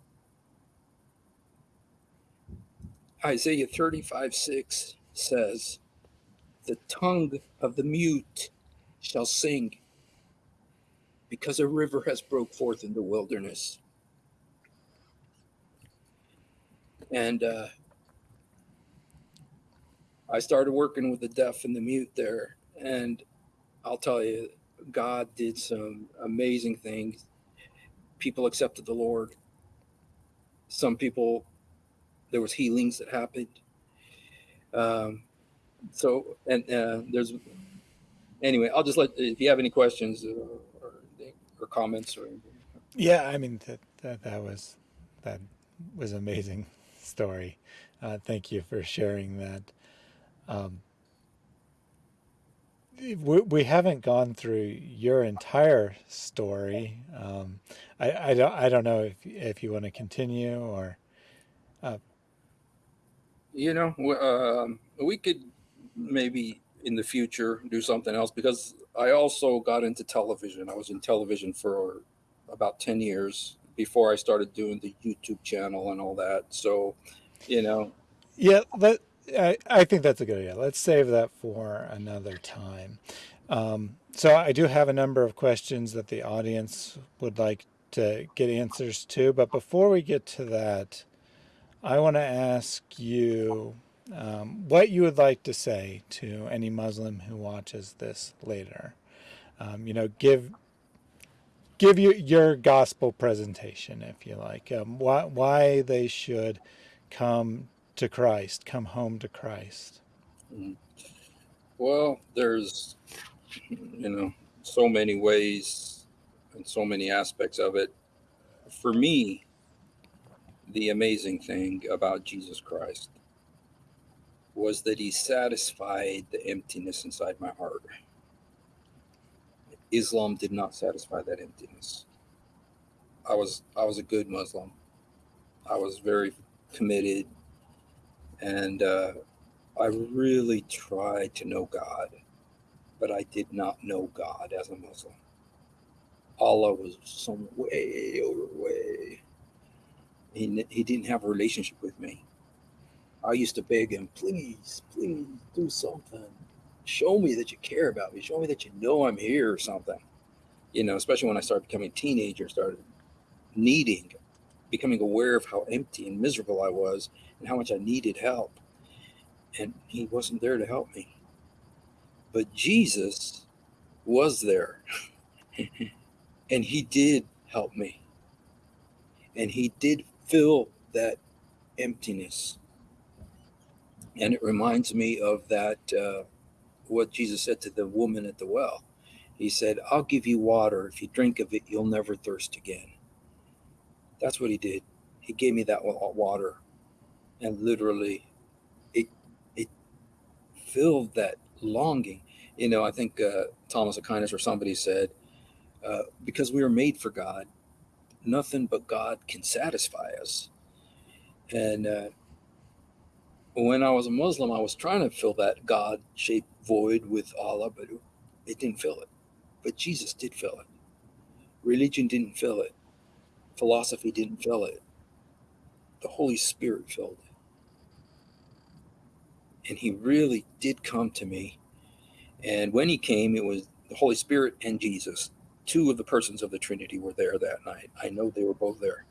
[SPEAKER 2] Isaiah 35 6 says, The tongue of the mute shall sing because a river has broke forth in the wilderness. And uh, I started working with the deaf and the mute there. And I'll tell you, God did some amazing things people accepted the Lord. Some people, there was healings that happened. Um, so, and uh, there's, anyway, I'll just let, if you have any questions or, or, or comments or anything.
[SPEAKER 1] Yeah, I mean, that, that, that was, that was amazing story. Uh, thank you for sharing that. Um, we, we haven't gone through your entire story. Um, I, I don't I don't know if if you want to continue or. Uh,
[SPEAKER 2] you know, um, we could maybe in the future do something else because I also got into television. I was in television for about ten years before I started doing the YouTube channel and all that. So, you know.
[SPEAKER 1] Yeah, but I, I think that's a good idea. Let's save that for another time. Um, so I do have a number of questions that the audience would like to get answers to. But before we get to that, I want to ask you um, what you would like to say to any Muslim who watches this later. Um, you know, give give you your gospel presentation, if you like, um, why, why they should come to Christ, come home to Christ?
[SPEAKER 2] Mm-hmm. Well, there's, you know, so many ways and so many aspects of it. For me, the amazing thing about Jesus Christ was that he satisfied the emptiness inside my heart. Islam did not satisfy that emptiness. I was I was a good Muslim. I was very committed and uh, I really tried to know God, but I did not know God as a Muslim. Allah was some way over way. He, he didn't have a relationship with me. I used to beg him, please, please do something. Show me that you care about me. Show me that you know I'm here or something. You know, especially when I started becoming a teenager, started needing, becoming aware of how empty and miserable I was and how much I needed help. And he wasn't there to help me. But Jesus was there. and he did help me. And he did fill that emptiness. And it reminds me of that, uh, what Jesus said to the woman at the well. He said, I'll give you water. If you drink of it, you'll never thirst again. That's what he did. He gave me that water. And literally, it, it filled that longing. You know, I think uh, Thomas Aquinas or somebody said, uh, because we are made for God, nothing but God can satisfy us. And uh, when I was a Muslim, I was trying to fill that God shaped void with Allah, but it didn't fill it. But Jesus did fill it. Religion didn't fill it. Philosophy didn't fill it. The Holy Spirit filled it. And He really did come to me. And when He came, it was the Holy Spirit and Jesus. Two of the persons of the Trinity were there that night. I know they were both there.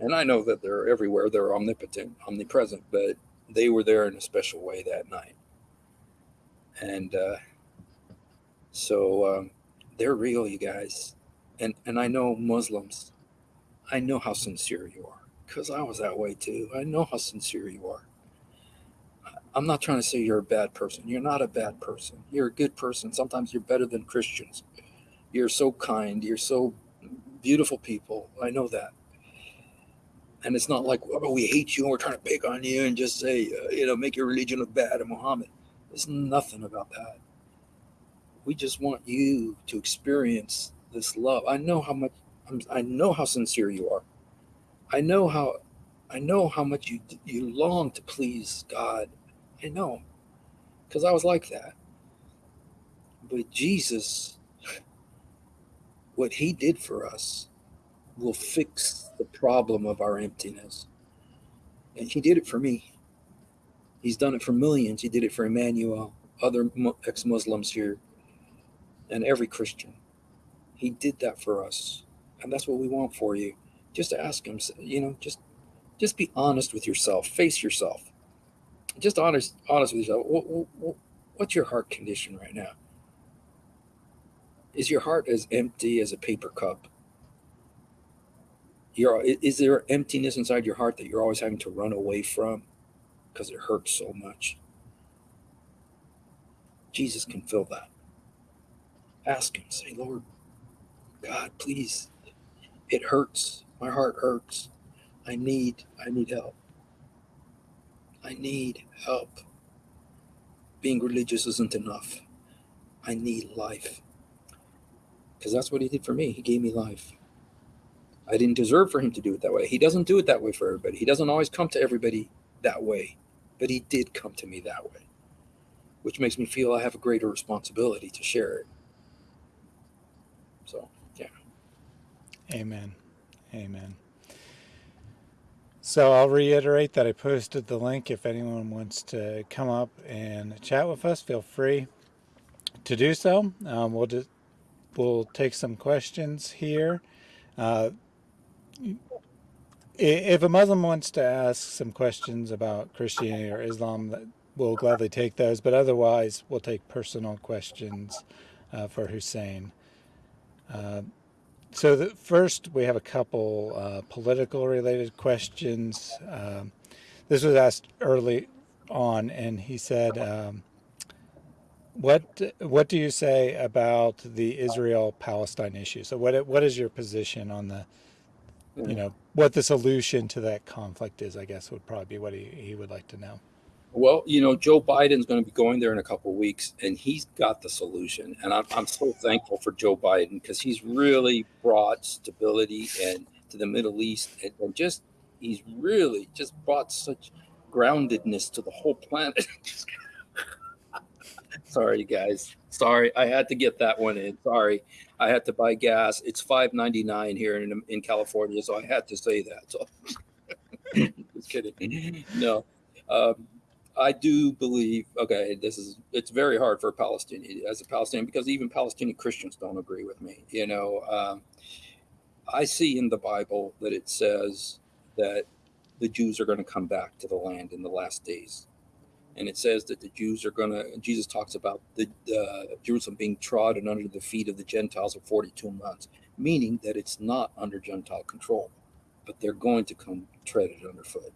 [SPEAKER 2] And I know that they're everywhere. They're omnipotent, omnipresent, but they were there in a special way that night. And uh, so um, they're real, you guys. And, and I know Muslims, I know how sincere you are because I was that way too. I know how sincere you are. I'm not trying to say you're a bad person. You're not a bad person. You're a good person. Sometimes you're better than Christians. You're so kind. You're so beautiful people. I know that. And it's not like, oh, we hate you and we're trying to pick on you and just say, uh, you know, make your religion look bad and Muhammad. There's nothing about that. We just want you to experience this love. I know how much, I know how sincere you are. I know how, I know how much you you long to please God. I know, because I was like that. But Jesus, what He did for us, will fix the problem of our emptiness. And he did it for me. He's done it for millions. He did it for Emmanuel, other ex Muslims here, and every Christian. He did that for us. And that's what we want for you. Just ask him, you know, just just be honest with yourself, face yourself. Just honest, honest with yourself. What, what, what's your heart condition right now? Is your heart as empty as a paper cup? You're is there emptiness inside your heart that you're always having to run away from? Because it hurts so much. Jesus can fill that. Ask him say lord god please it hurts. My heart hurts. I need i need help. I need help. Being religious isn't enough. I need life. Because that's what he did for me. He gave me life I didn't deserve for him to do it that way. He doesn't do it that way for everybody. He doesn't always come to everybody that way, but he did come to me that way, which makes me feel I have a greater responsibility to share it. So, yeah.
[SPEAKER 1] Amen. Amen. So I'll reiterate that I posted the link. If anyone wants to come up and chat with us, feel free to do so. Um, we'll just we'll take some questions here. Uh, if a Muslim wants to ask some questions about Christianity or Islam, we'll gladly take those. But otherwise, we'll take personal questions uh, for Hussein. Uh, so the, first, we have a couple uh, political related questions. Um, this was asked early on, and he said, um, "What what do you say about the Israel-Palestine issue? So what what is your position on the you know what the solution to that conflict is i guess would probably be what he, he would like to know.
[SPEAKER 2] Well you know joe biden's going to be going there in a couple weeks and he's got the solution. And i'm, I'm so thankful for joe biden because he's really brought stability and to the middle east and, and just he's really just brought such groundedness to the whole planet sorry guys sorry i had to get that one in sorry I had to buy gas. It's five ninety nine here in in California, so I had to say that. So just kidding. No, Um, I do believe. Okay, this is it's very hard for a Palestinian as a Palestinian because even Palestinian Christians don't agree with me. You know, um, I see in the Bible that it says that the Jews are going to come back to the land in the last days. And it says that the Jews are going to, Jesus talks about the uh, Jerusalem being trodden under the feet of the Gentiles for 42 months, meaning that it's not under Gentile control, but they're going to come tread it underfoot.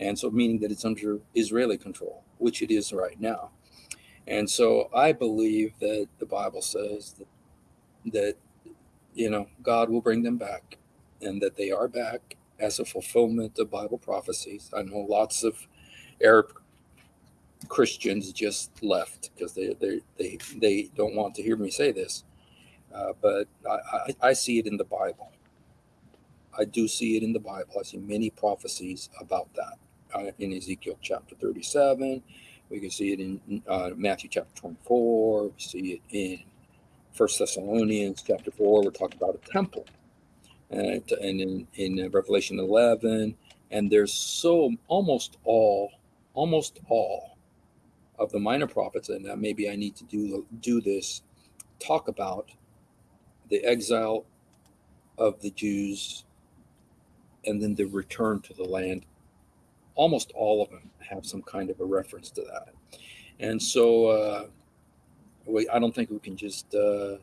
[SPEAKER 2] And so, meaning that it's under Israeli control, which it is right now. And so, I believe that the Bible says that, that you know, God will bring them back and that they are back as a fulfillment of Bible prophecies. I know lots of Arab Christians just left because they, they, they, they don't want to hear me say this. Uh, but I, I, I see it in the Bible. I do see it in the Bible. I see many prophecies about that uh, in Ezekiel chapter 37. We can see it in uh, Matthew chapter 24. We see it in First Thessalonians chapter four, we're talking about a temple, and, and in, in Revelation eleven, and there's so almost all, almost all of the minor prophets, and that maybe I need to do do this, talk about the exile of the Jews, and then the return to the land. Almost all of them have some kind of a reference to that, and so. Uh, we, I don't think we can just. Uh,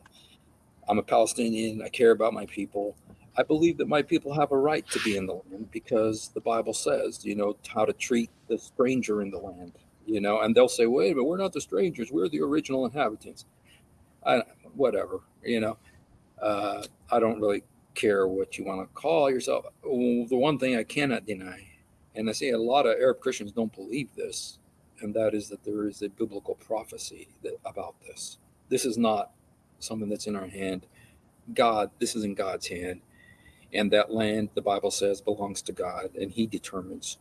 [SPEAKER 2] I'm a Palestinian. I care about my people. I believe that my people have a right to be in the land because the Bible says, you know, how to treat the stranger in the land. You know, and they'll say, "Wait, but we're not the strangers. We're the original inhabitants." I, whatever. You know, uh, I don't really care what you want to call yourself. The one thing I cannot deny, and I see a lot of Arab Christians don't believe this, and that is that there is a biblical prophecy that, about this. This is not something that's in our hand. God, this is in God's hand. And that land, the Bible says, belongs to God, and He determines,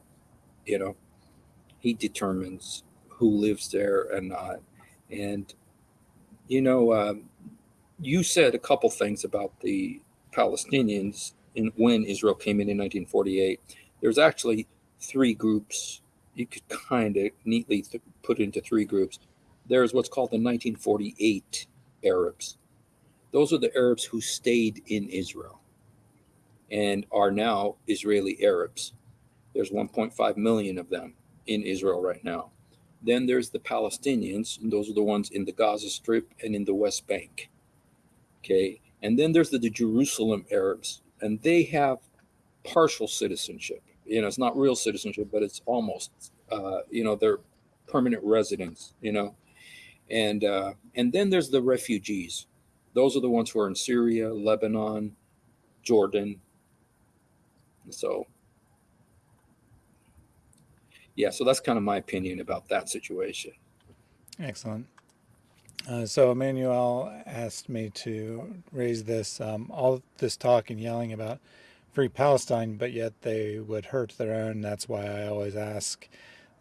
[SPEAKER 2] you know, He determines who lives there and not. And, you know, um, you said a couple things about the Palestinians in, when Israel came in in 1948. There's actually three groups you could kind of neatly th- put into three groups. There's what's called the 1948 Arabs. Those are the Arabs who stayed in Israel and are now Israeli Arabs. There's 1.5 million of them in Israel right now. Then there's the Palestinians, and those are the ones in the Gaza Strip and in the West Bank. Okay. And then there's the, the Jerusalem Arabs, and they have partial citizenship you know, it's not real citizenship, but it's almost, uh, you know, they're permanent residents, you know, and uh, and then there's the refugees. Those are the ones who are in Syria, Lebanon, Jordan. So, yeah, so that's kind of my opinion about that situation.
[SPEAKER 1] Excellent. Uh, so Emmanuel asked me to raise this, um, all this talk and yelling about free Palestine, but yet they would hurt their own. That's why I always ask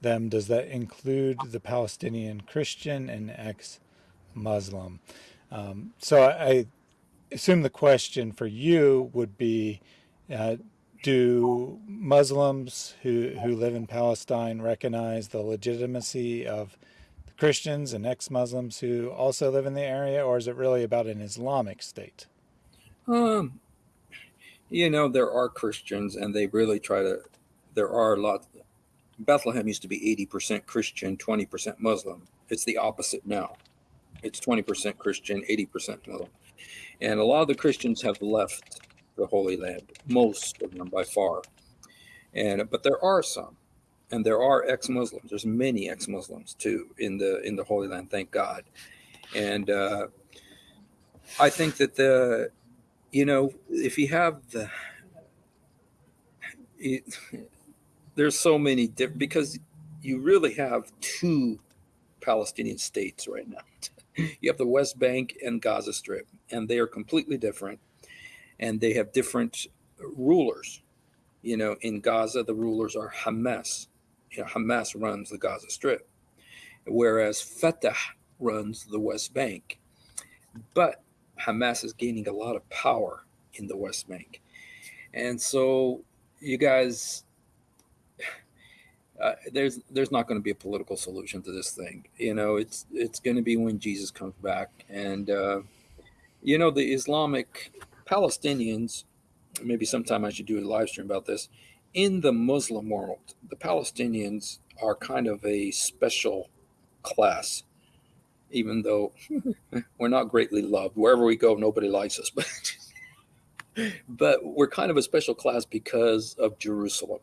[SPEAKER 1] them, does that include the Palestinian Christian and ex-Muslim? Um, so I assume the question for you would be, uh, do Muslims who, who live in Palestine recognize the legitimacy of the Christians and ex-Muslims who also live in the area, or is it really about an Islamic state?
[SPEAKER 2] Um, you know, there are Christians and they really try to, there are a lot. Bethlehem used to be 80% Christian, 20% Muslim. It's the opposite now. It's 20% Christian, 80% Muslim. And a lot of the Christians have left the Holy Land, most of them by far. And but there are some, and there are ex-Muslims. There's many ex-Muslims too in the in the Holy Land, thank God. And uh, I think that the you know, if you have the, there's so many different because you really have two Palestinian states right now. you have the West Bank and Gaza Strip, and they are completely different, and they have different rulers. You know, in Gaza, the rulers are Hamas. You know, Hamas runs the Gaza Strip, whereas Fatah runs the West Bank. But Hamas is gaining a lot of power in the West Bank. And so, you guys, uh, there's there's not going to be a political solution to this thing. You know, it's it's going to be when Jesus comes back, and uh, you know the Islamic Palestinians. Maybe sometime I should do a live stream about this. In the Muslim world, the Palestinians are kind of a special class, even though we're not greatly loved. Wherever we go, nobody likes us, but but we're kind of a special class because of Jerusalem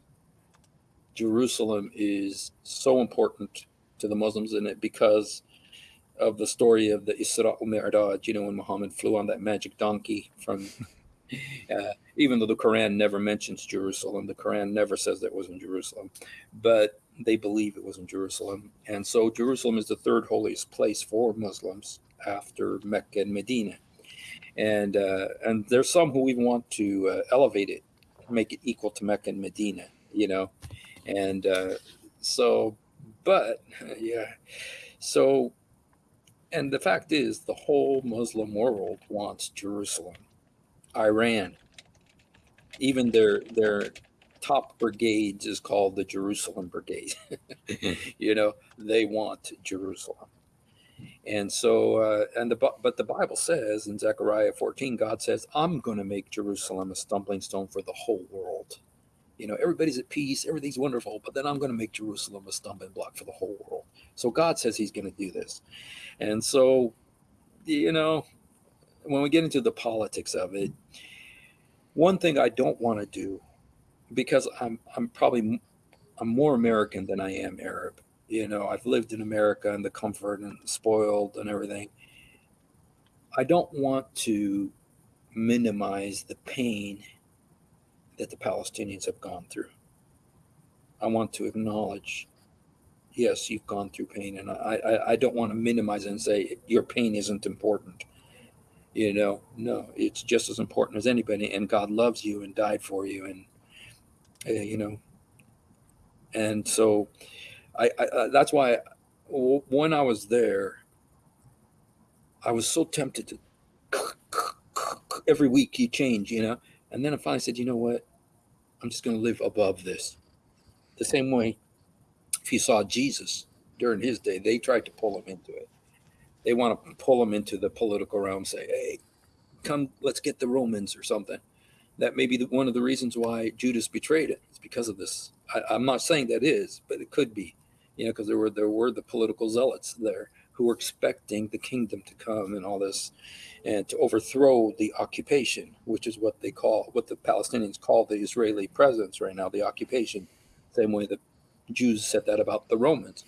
[SPEAKER 2] Jerusalem is so important to the Muslims in it because of the story of the Isra al Mi'raj, you know, when Muhammad flew on that magic donkey from, uh, even though the Quran never mentions Jerusalem, the Quran never says that it was in Jerusalem, but they believe it was in Jerusalem. And so Jerusalem is the third holiest place for Muslims after Mecca and Medina. And, uh, and there's some who even want to uh, elevate it, make it equal to Mecca and Medina, you know and uh, so but yeah so and the fact is the whole muslim world wants jerusalem iran. Even their their top brigades is called the jerusalem brigade. You know they want jerusalem. And so uh, and the but the bible says in zechariah 14 god says i'm going to make jerusalem a stumbling stone for the whole world. You know, everybody's at peace, everything's wonderful, but then I'm going to make Jerusalem a stumbling block for the whole world. So God says he's going to do this. And so, you know, when we get into the politics of it, one thing I don't want to do, because I'm, I'm probably, I'm more American than I am Arab. You know, I've lived in America and the comfort and spoiled and everything. I don't want to minimize the pain that the Palestinians have gone through. I want to acknowledge, yes, you've gone through pain, and I, I, I don't want to minimize and say your pain isn't important. You know, no, it's just as important as anybody, and God loves you and died for you, and uh, you know, and so I, I uh, that's why when I was there, I was so tempted to every week you change, you know, and then I finally said, you know what? I'm just going to live above this. The same way, if you saw Jesus during his day, they tried to pull him into it. They want to pull him into the political realm, say, hey, come, let's get the Romans or something. That may be the, one of the reasons why Judas betrayed it. It's because of this. I, I'm not saying that is, but it could be, you know, because there were there were the political zealots there who were expecting the kingdom to come and all this and to overthrow the occupation, which is what they call, what the Palestinians call the Israeli presence right now, the occupation. Same way the Jews said that about the Romans.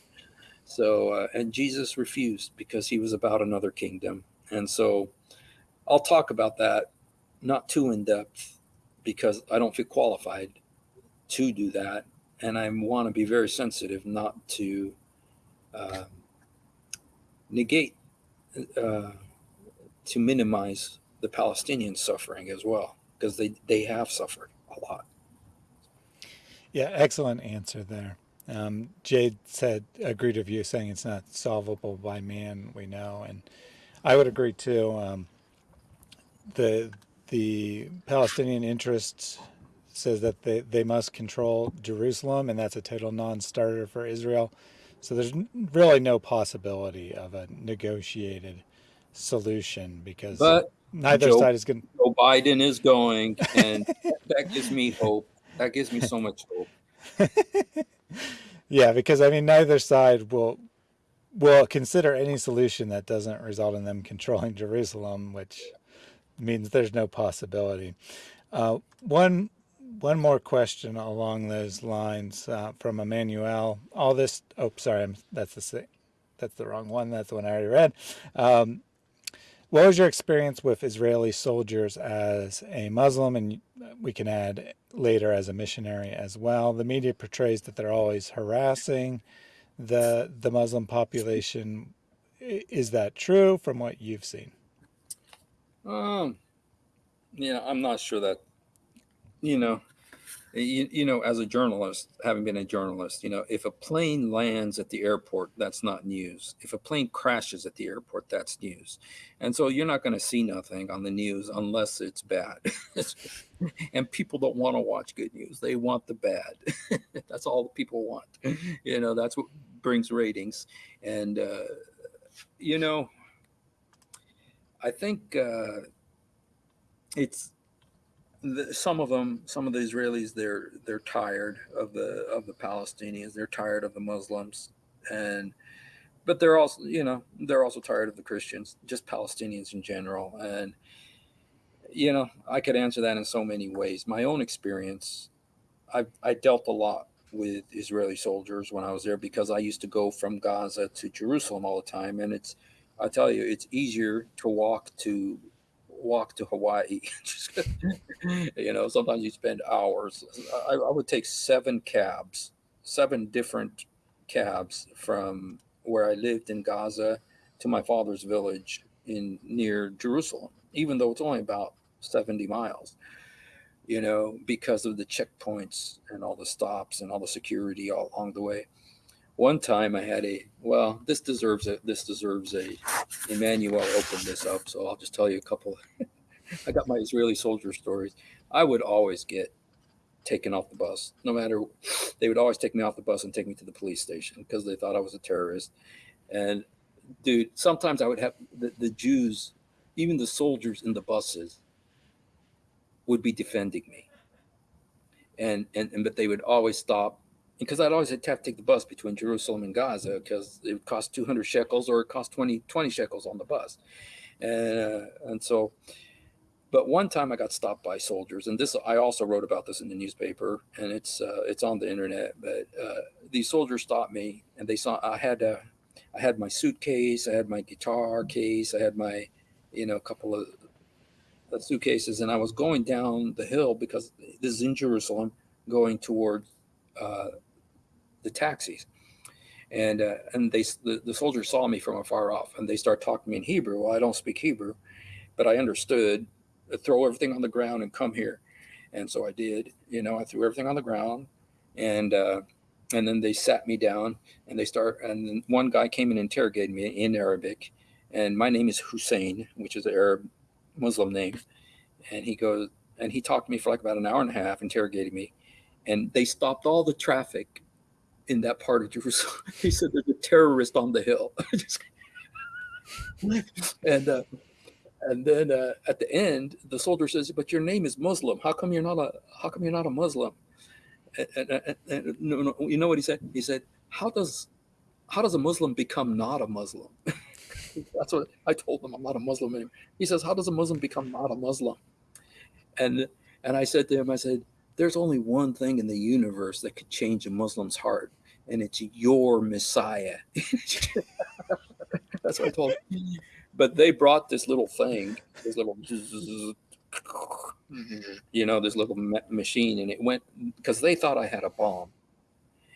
[SPEAKER 2] So, uh, and Jesus refused because he was about another kingdom. And so I'll talk about that, not too in depth, because I don't feel qualified to do that. And I want to be very sensitive not to uh, negate uh, to minimize the Palestinian suffering as well, because they, they have suffered a lot.
[SPEAKER 1] Yeah, excellent answer there. Um, Jade said, agreed with you saying it's not solvable by man, we know. And I would agree too. Um, the, the Palestinian interests says that they, they must control Jerusalem, and that's a total non-starter for Israel. So there's really no possibility of a negotiated solution because
[SPEAKER 2] but
[SPEAKER 1] neither Joe, side is going.
[SPEAKER 2] Joe Biden is going, and that gives me hope. That gives me so much hope.
[SPEAKER 1] yeah, because I mean, neither side will will consider any solution that doesn't result in them controlling Jerusalem, which means there's no possibility. Uh, one one more question along those lines uh, from Emmanuel. All this. Oh, sorry, I'm, that's the that's the wrong one. That's the one I already read. Um, what was your experience with Israeli soldiers as a Muslim, and we can add later as a missionary as well? The media portrays that they're always harassing the the Muslim population. Is that true from what you've seen?
[SPEAKER 2] Um, yeah, I'm not sure that. You know, you, you know, as a journalist, having been a journalist, you know, if a plane lands at the airport, that's not news. If a plane crashes at the airport, that's news. And so you're not going to see nothing on the news unless it's bad. and people don't want to watch good news. They want the bad. that's all people want. You know, that's what brings ratings. And, uh, you know, I think uh, it's the, some of them, some of the Israelis, they're they're tired of the of the Palestinians. They're tired of the Muslims, and but they're also you know they're also tired of the Christians, just Palestinians in general. And you know I could answer that in so many ways. My own experience, I I dealt a lot with Israeli soldiers when I was there because I used to go from Gaza to Jerusalem all the time, and it's I tell you it's easier to walk to walk to Hawaii. you know, sometimes you spend hours. I, I, would take seven cabs, seven different cabs from where I lived in Gaza to my father's village in near Jerusalem, even though it's only about 70 miles. You know, because of the checkpoints and all the stops and all the security all along the way. One time I had a well, this deserves a this deserves a Emmanuel opened this up, so I'll just tell you a couple. I got my Israeli soldier stories. I would always get taken off the bus, no matter. They would always take me off the bus and take me to the police station because they thought I was a terrorist. And dude, sometimes I would have the, the Jews, even the soldiers in the buses, would be defending me. And and, and but they would always stop because I'd always have to take the bus between Jerusalem and Gaza because it would cost 200 shekels or it cost 20, 20 shekels on the bus. And, uh, and so, but one time I got stopped by soldiers, and this I also wrote about this in the newspaper, and it's uh, it's on the internet. But uh, these soldiers stopped me, and they saw I had a, I had my suitcase, I had my guitar case, I had my, you know, a couple of suitcases, and I was going down the hill because this is in Jerusalem, going toward uh, the taxis. And, uh, and they, the, the soldiers saw me from afar off and they start talking to me in Hebrew. Well, I don't speak Hebrew, but I understood uh, throw everything on the ground and come here. And so I did, you know, I threw everything on the ground and, uh, and then they sat me down and they start, and then one guy came and interrogated me in Arabic and my name is Hussein, which is an Arab Muslim name. And he goes, and he talked to me for like about an hour and a half, interrogating me. And they stopped all the traffic in that part of Jerusalem. he said there's a terrorist on the hill. and uh, and then uh, at the end, the soldier says, "But your name is Muslim. How come you're not a How come you're not a Muslim?" And, and, and, no, no, you know what he said? He said, "How does How does a Muslim become not a Muslim?" That's what I told him. I'm not a Muslim anymore. He says, "How does a Muslim become not a Muslim?" And and I said to him, I said, there's only one thing in the universe that could change a Muslim's heart, and it's your Messiah. That's what I told him. But they brought this little thing, this little, mm-hmm. you know, this little machine, and it went because they thought I had a bomb.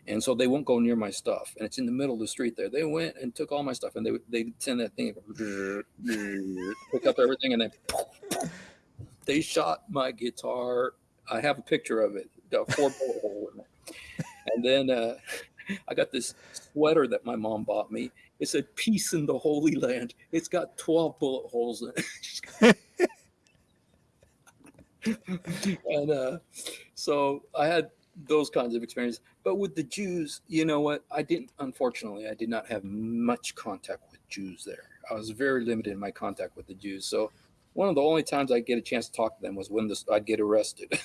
[SPEAKER 2] And so they won't go near my stuff, and it's in the middle of the street there. They went and took all my stuff, and they they send that thing, pick up everything, and then they shot my guitar I have a picture of it. Got four bullet hole in it. And then uh, I got this sweater that my mom bought me. It said "Peace in the Holy Land." It's got twelve bullet holes in it. and uh, so I had those kinds of experiences. But with the Jews, you know what? I didn't. Unfortunately, I did not have much contact with Jews there. I was very limited in my contact with the Jews. So one of the only times I get a chance to talk to them was when this, I'd get arrested.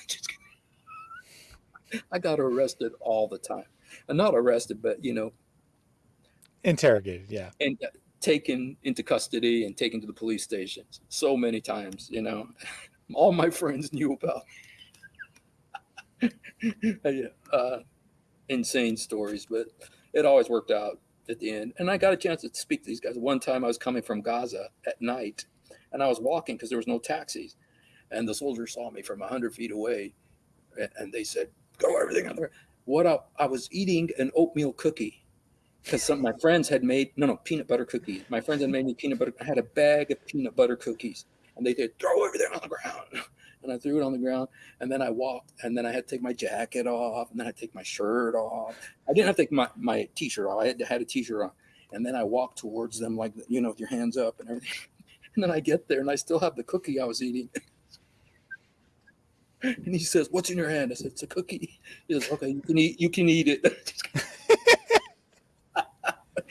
[SPEAKER 2] I got arrested all the time, and not arrested, but you know,
[SPEAKER 1] interrogated, yeah,
[SPEAKER 2] and uh, taken into custody and taken to the police stations so many times. You know, all my friends knew about. uh, insane stories, but it always worked out at the end. And I got a chance to speak to these guys. One time I was coming from Gaza at night and I was walking because there was no taxis. And the soldiers saw me from 100 feet away and they said, Go everything on there. What I, I was eating an oatmeal cookie because some of my friends had made, no, no, peanut butter cookies. My friends had made me peanut butter. I had a bag of peanut butter cookies and they said, Throw everything on the ground. and I threw it on the ground. And then I walked, and then I had to take my jacket off, and then I had to take my shirt off. I didn't have to take my, my t-shirt off. I had, had a t-shirt on. And then I walked towards them like, you know, with your hands up and everything. And then I get there and I still have the cookie I was eating. And he says, "What's in your hand?" I said, "It's a cookie." He says, "Okay, you can eat. You can eat it."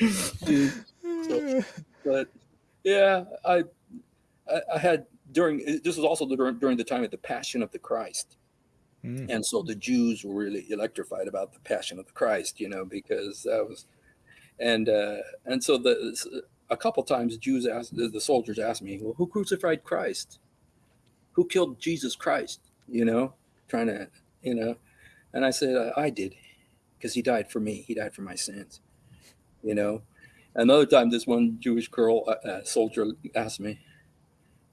[SPEAKER 2] So, but yeah, I, I, I had during this was also during, during the time of the Passion of the Christ,
[SPEAKER 1] Mm.
[SPEAKER 2] and so the Jews were really electrified about the Passion of the Christ, you know, because that was, and uh, and so the a couple times Jews asked the, the soldiers asked me, "Well, who crucified Christ? Who killed Jesus Christ?" You know, trying to, you know, and I said, "I, I did, because he died for me. He died for my sins." You know, another time this one Jewish girl uh, uh, soldier asked me,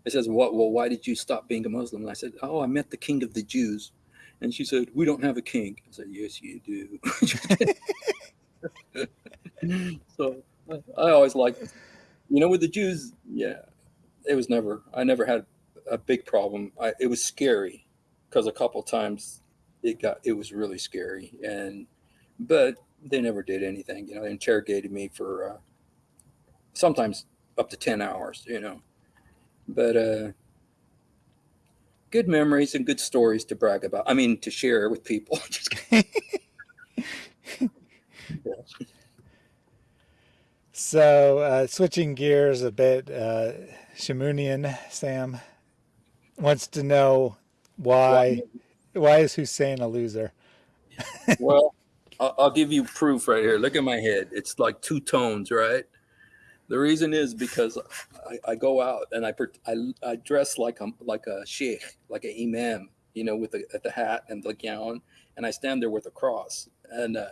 [SPEAKER 2] it says, "What? Well, why did you stop being a Muslim?" And I said, "Oh, I met the King of the Jews." And she said, "We don't have a king." I said, "Yes, you do." so I, I always liked, you know, with the Jews. Yeah, it was never. I never had a big problem. I, it was scary because a couple times it got. It was really scary, and but they never did anything. You know, they interrogated me for uh, sometimes up to ten hours. You know, but uh, good memories and good stories to brag about. I mean, to share with people. Just kidding. Yeah.
[SPEAKER 1] So, uh, switching gears a bit, uh, Shamunian Sam wants to know why why is Hussein a loser?
[SPEAKER 2] well, I'll, I'll give you proof right here. Look at my head. It's like two tones, right? The reason is because I, I go out and I, I I dress like a like a sheikh, like an imam, you know, with the, the hat and the gown, and I stand there with a cross, and uh,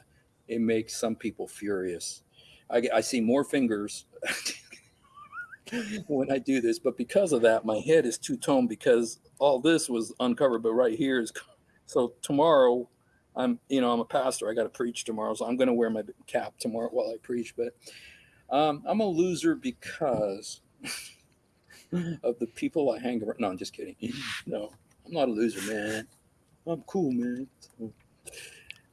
[SPEAKER 2] it makes some people furious. I, I see more fingers when I do this, but because of that, my head is two-toned because all this was uncovered, but right here is so tomorrow. I'm, you know, I'm a pastor. I got to preach tomorrow, so I'm going to wear my cap tomorrow while I preach. But um, I'm a loser because of the people I hang around. No, I'm just kidding. No, I'm not a loser, man. I'm cool, man.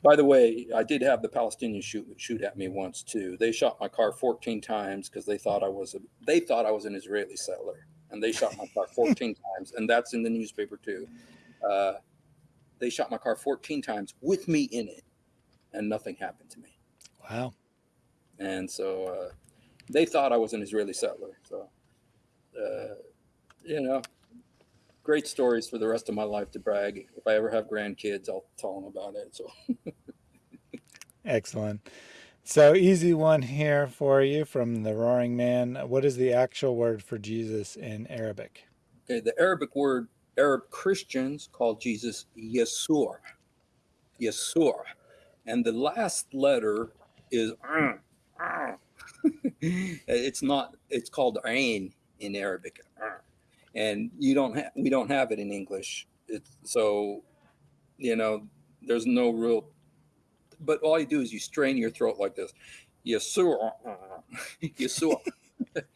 [SPEAKER 2] By the way, I did have the Palestinians shoot shoot at me once too. They shot my car 14 times because they thought I was a they thought I was an Israeli settler, and they shot my car 14 times, and that's in the newspaper too. Uh, they shot my car 14 times with me in it, and nothing happened to me.
[SPEAKER 1] Wow.
[SPEAKER 2] And so uh, they thought I was an Israeli settler. So, uh, you know, great stories for the rest of my life to brag. If I ever have grandkids, I'll tell them about it. So,
[SPEAKER 1] Excellent. So, easy one here for you from the Roaring Man. What is the actual word for Jesus in Arabic?
[SPEAKER 2] okay, the Arabic word Arab Christians call Jesus Yesur. Yesur. And the last letter is it's not it's called ain in Arabic. And you don't have we don't have it in English. It's so you know, there's no real but all you do is you strain your throat like this. Yesur. Yesur.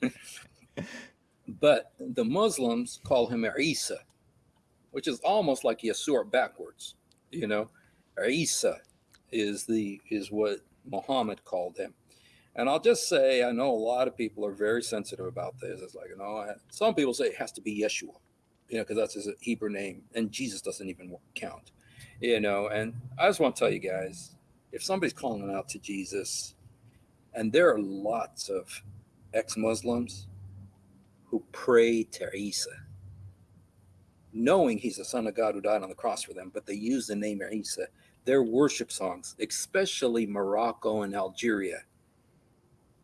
[SPEAKER 2] but the Muslims call him Isa, which is almost like Yesur backwards. You know, Isa is the is what Muhammad called him. And I'll just say, I know a lot of people are very sensitive about this. It's like, you know, some people say it has to be Yeshua, you know, because that's his Hebrew name, and Jesus doesn't even count, you know. And I just want to tell you guys, if somebody's calling out to Jesus, and there are lots of ex-Muslims who pray to Isa, knowing he's the son of God who died on the cross for them, but they use the name Isa. Their worship songs, especially Morocco and Algeria,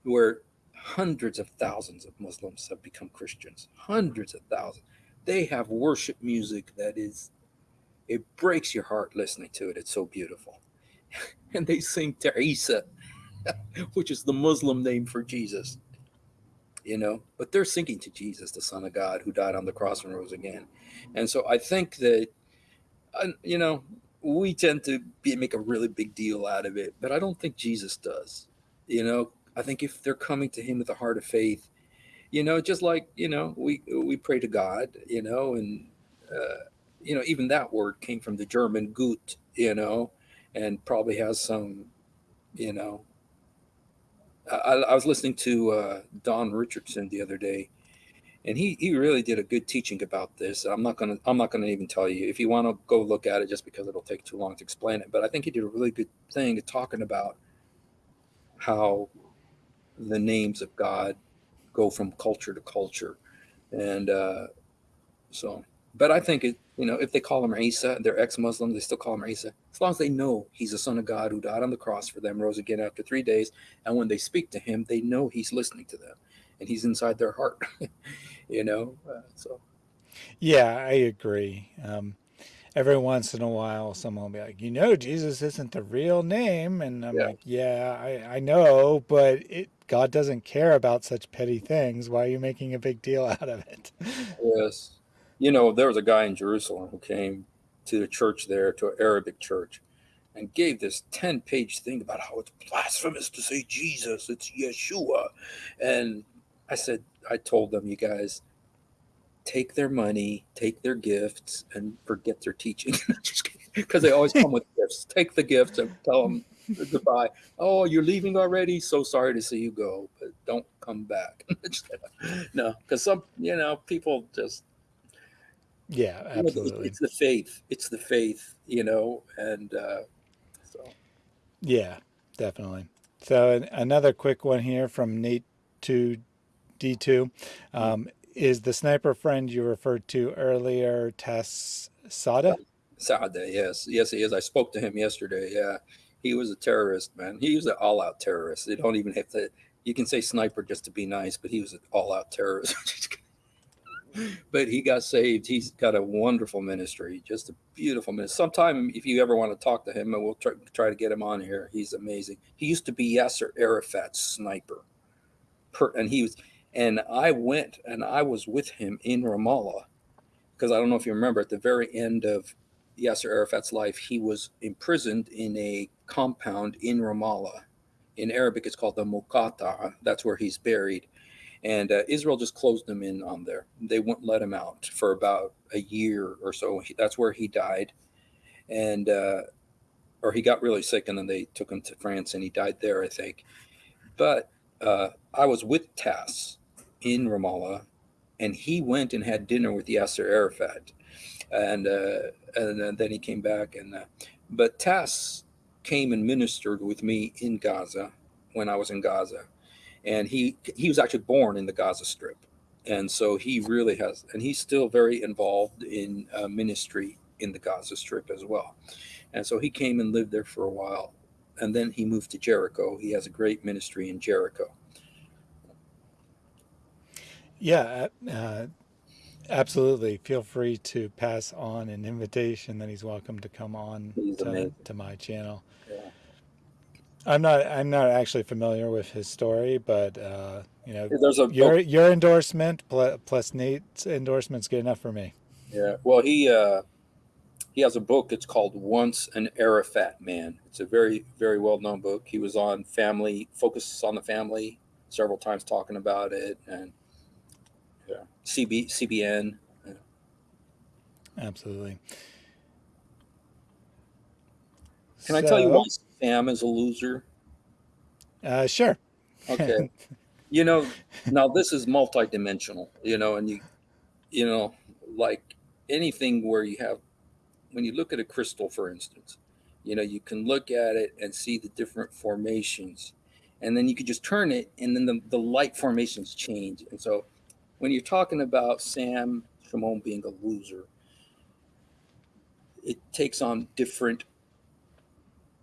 [SPEAKER 2] where hundreds of thousands of Muslims have become Christians, hundreds of thousands. They have worship music that is, it breaks your heart listening to it. It's so beautiful. and they sing Teresa, which is the Muslim name for Jesus you know but they're singing to jesus the son of god who died on the cross and rose again and so i think that you know we tend to be, make a really big deal out of it but i don't think jesus does you know i think if they're coming to him with a heart of faith you know just like you know we we pray to god you know and uh, you know, even that word came from the German gut, you know, and probably has some, you know. I, I was listening to uh, Don Richardson the other day, and he he really did a good teaching about this. I'm not gonna I'm not gonna even tell you if you want to go look at it just because it'll take too long to explain it. But I think he did a really good thing talking about how the names of God go from culture to culture, and uh, so. But I think it you know if they call him Isa, they're ex-Muslim, they still call him Isa. As long as they know he's the Son of God who died on the cross for them, rose again after three days, and when they speak to him, they know he's listening to them, and he's inside their heart. you know. Uh, so.
[SPEAKER 1] Yeah, I agree. Um, every once in a while, someone will be like, "You know, Jesus isn't the real name," and I'm
[SPEAKER 2] Yeah.
[SPEAKER 1] like, "Yeah, I, I know, but it God doesn't care about such petty things. Why are you making a big deal out of it?"
[SPEAKER 2] Yes. You know, there was a guy in Jerusalem who came to the church there, to an Arabic church, and gave this 10 page thing about how it's blasphemous to say Jesus, it's Yeshua. And I said, I told them, you guys, take their money, take their gifts, and forget their teaching. Because they always come with gifts. Take the gifts and tell them goodbye. Oh, you're leaving already? So sorry to see you go, but don't come back. no, because some, you know, people just
[SPEAKER 1] Yeah,
[SPEAKER 2] you know,
[SPEAKER 1] absolutely.
[SPEAKER 2] it's the faith. It's the faith, you know, and uh, so
[SPEAKER 1] Yeah, definitely. So an, another quick one here from Nate to D2. Um, is the sniper friend you referred to earlier Tass Saada?
[SPEAKER 2] Saada, yes, yes, he is. I spoke to him yesterday. Yeah, he was a terrorist, man. He was an all-out terrorist. They don't even have to. You can say sniper just to be nice, but he was an all-out terrorist. but he got saved. He's got a wonderful ministry, just a beautiful ministry. Sometime, if you ever want to talk to him, and we'll try, try to get him on here. He's amazing. He used to be Yasser Arafat's sniper, per, and he was. And I went and I was with him in Ramallah because I don't know if you remember at the very end of Yasser Arafat's life, he was imprisoned in a compound in Ramallah. In Arabic, it's called the Muqata. That's where he's buried. And uh, Israel just closed him in on there. They wouldn't let him out for about a year or so. That's where he died. And, uh, or he got really sick and then they took him to France and he died there, I think. But uh, I was with Tass in Ramallah and he went and had dinner with Yasser Arafat. And, uh, and then he came back and, uh, but Tass came and ministered with me in Gaza when I was in Gaza and he he was actually born in the Gaza Strip, and so he really has, and he's still very involved in uh, ministry in the Gaza Strip as well, and so he came and lived there for a while, and then he moved to Jericho. He has a great ministry in Jericho.
[SPEAKER 1] Yeah, uh, absolutely. Feel free to pass on an invitation that he's welcome to come on to, to, my channel.
[SPEAKER 2] Yeah.
[SPEAKER 1] I'm not. I'm not actually familiar with his story, but uh, you know,
[SPEAKER 2] there's a
[SPEAKER 1] your your endorsement plus Nate's endorsement's good enough for me.
[SPEAKER 2] Yeah. Well, he uh, he has a book. It's called Once an Arafat Man. It's a very very well known book. He was on Family, focuses on the family several times, talking about it, and CB CBN. Yeah.
[SPEAKER 1] Absolutely.
[SPEAKER 2] Can so, I tell you why Sam is a loser?
[SPEAKER 1] Uh, sure.
[SPEAKER 2] Okay. you know, now this is multidimensional, you know, and you, you know, like anything where you have, when you look at a crystal, for instance, you know, you can look at it and see the different formations. And then you could just turn it and then the, the light formations change. And so when you're talking about Sam Shamoun being a loser, it takes on different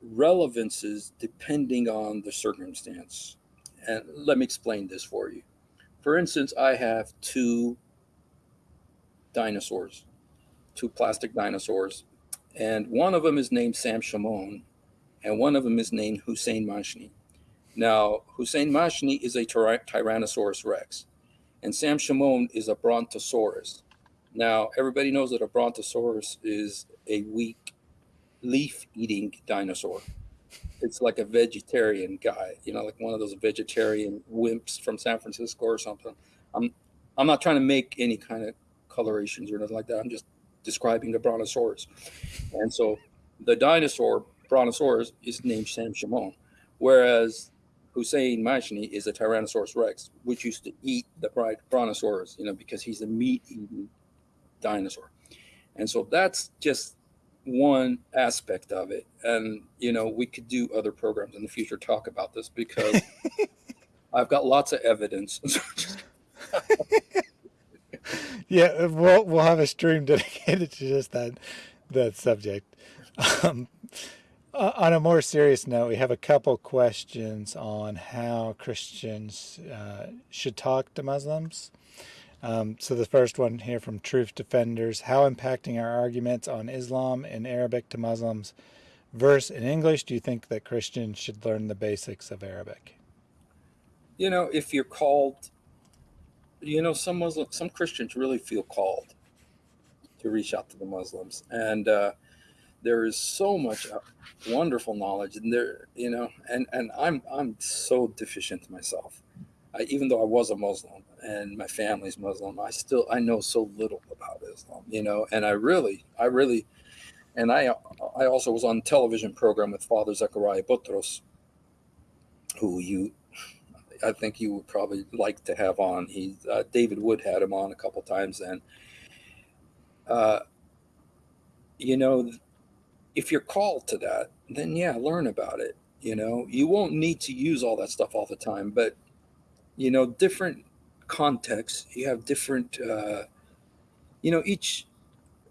[SPEAKER 2] relevances depending on the circumstance. And let me explain this for you. For instance, I have two dinosaurs, two plastic dinosaurs, and one of them is named Sam Shamoun, and one of them is named Hussein Mashni. Now, Hussein Mashni is a Tyrannosaurus Rex, and Sam Shamoun is a Brontosaurus. Now, everybody knows that a Brontosaurus is a weak leaf eating dinosaur. It's like a vegetarian guy, you know, like one of those vegetarian wimps from San Francisco or something. I'm I'm not trying to make any kind of colorations or nothing like that. I'm just describing the brontosaurus. And so the dinosaur brontosaurus is named Sam Shamoun, whereas Hussein Mashni is a Tyrannosaurus Rex, which used to eat the brontosaurus, you know, because he's a meat-eating dinosaur. And so that's just one aspect of it. And, you know, we could do other programs in the future talk about this because I've got lots of evidence.
[SPEAKER 1] yeah, we'll we'll have a stream dedicated to just that that subject. Um, uh, on a more serious note, we have a couple questions on how Christians uh, should talk to Muslims. Um, so the first one here from Truth Defenders, how impacting are arguments on Islam in Arabic to Muslims verse in English do you think that Christians should learn the basics of Arabic?
[SPEAKER 2] You know, if you're called, you know, some Muslim, some Christians really feel called to reach out to the Muslims. And uh, there is so much uh, wonderful knowledge and there, you know, and, and I'm, I'm so deficient myself. I, even though I was a Muslim and my family's Muslim, I still I know so little about Islam, you know. And I really, I really, and I I also was on television program with Father Zakaria Botros, who you, I think you would probably like to have on. He uh, David Wood had him on a couple times, and uh, you know, if you're called to that, then yeah, learn about it. You know, you won't need to use all that stuff all the time, but you know, different contexts, you have different, uh, you know, each,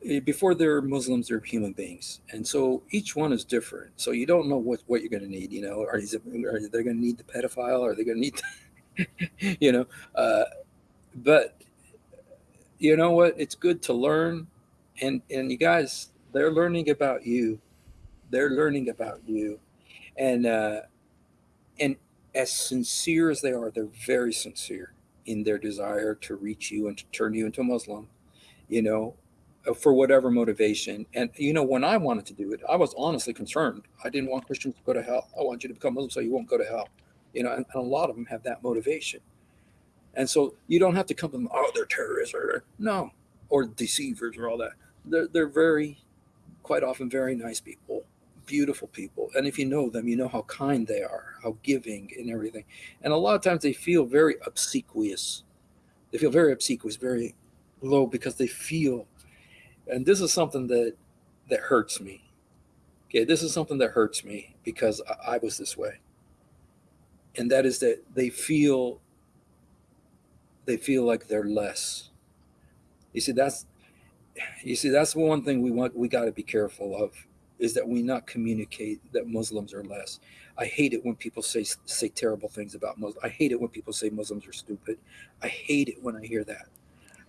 [SPEAKER 2] eh, before they're Muslims, they're human beings. And so each one is different. So you don't know what, what you're going to need, you know, are, is it, are they going to need the pedophile? Are they going to need, you know, uh, but you know what? It's good to learn. And, and you guys, they're learning about you. They're learning about you. And, uh, and as sincere as they are, they're very sincere in their desire to reach you and to turn you into a Muslim, you know, uh, for whatever motivation. And, you know, when I wanted to do it, I was honestly concerned. I didn't want Christians to go to hell. I want you to become Muslim so you won't go to hell. You know, and, and a lot of them have that motivation. And so you don't have to come to them, oh, they're terrorists or no, or deceivers or all that. They're, they're very, quite often very nice people beautiful people. And if you know them, you know how kind they are, how giving and everything. And a lot of times they feel very obsequious. They feel very obsequious, very low because they feel, and this is something that, that hurts me. Okay. This is something that hurts me because I, I was this way. And that is that they feel, they feel like they're less. You see, that's, you see, that's one thing we want, we got to be careful of is that we not communicate that Muslims are less. I hate it when people say say terrible things about Muslims. I hate it when people say Muslims are stupid. I hate it when I hear that.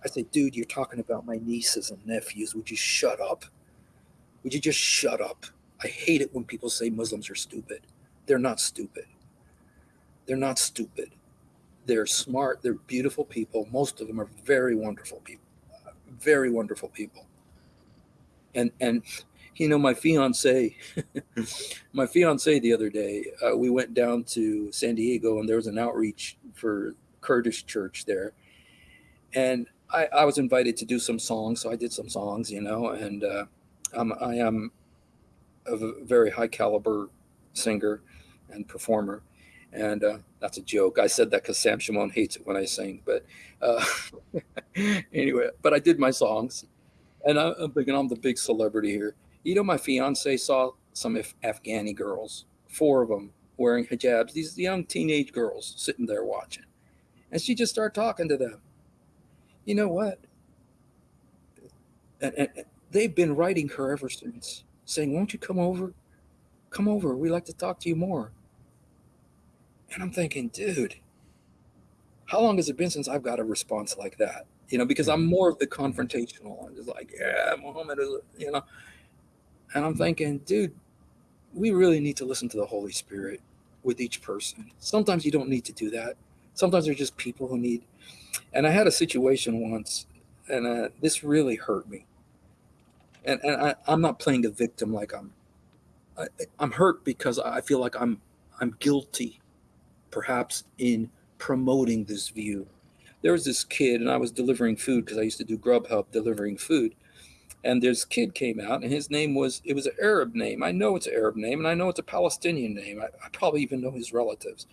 [SPEAKER 2] I say, dude, you're talking about my nieces and nephews. Would you shut up? Would you just shut up? I hate it when people say Muslims are stupid. They're not stupid. They're not stupid. They're smart. They're beautiful people. Most of them are very wonderful people. Very wonderful people. And and you know, my fiance, my fiance the other day, uh, we went down to San Diego and there was an outreach for Kurdish church there. And I, I was invited to do some songs. So I did some songs, you know, and uh, I'm, I am a very high caliber singer and performer. And uh, that's a joke. I said that because Sam Shamoun hates it when I sing. But uh, anyway, but I did my songs and I'm thinking I'm the big celebrity here. You know, my fiance saw some Afghani girls, four of them wearing hijabs, these young teenage girls sitting there watching. And she just started talking to them. You know what? And, and, and they've been writing her ever since, saying, Won't you come over? Come over. We'd like to talk to you more. And I'm thinking, dude, how long has it been since I've got a response like that? You know, because I'm mm-hmm. more of the confrontational. I'm just like, yeah, Muhammad is, you know, and I'm thinking, dude, we really need to listen to the Holy Spirit with each person. Sometimes you don't need to do that. Sometimes they're just people who need. And I had a situation once, and uh, this really hurt me. And, and I, I'm not playing a victim like I'm. I, I'm hurt because I feel like I'm I'm guilty, perhaps in promoting this view. There was this kid, and I was delivering food because I used to do Grubhub delivering food, and this kid came out and his name was it was an arab name. I know it's an arab name and i know it's a palestinian name. I, I probably even know his relatives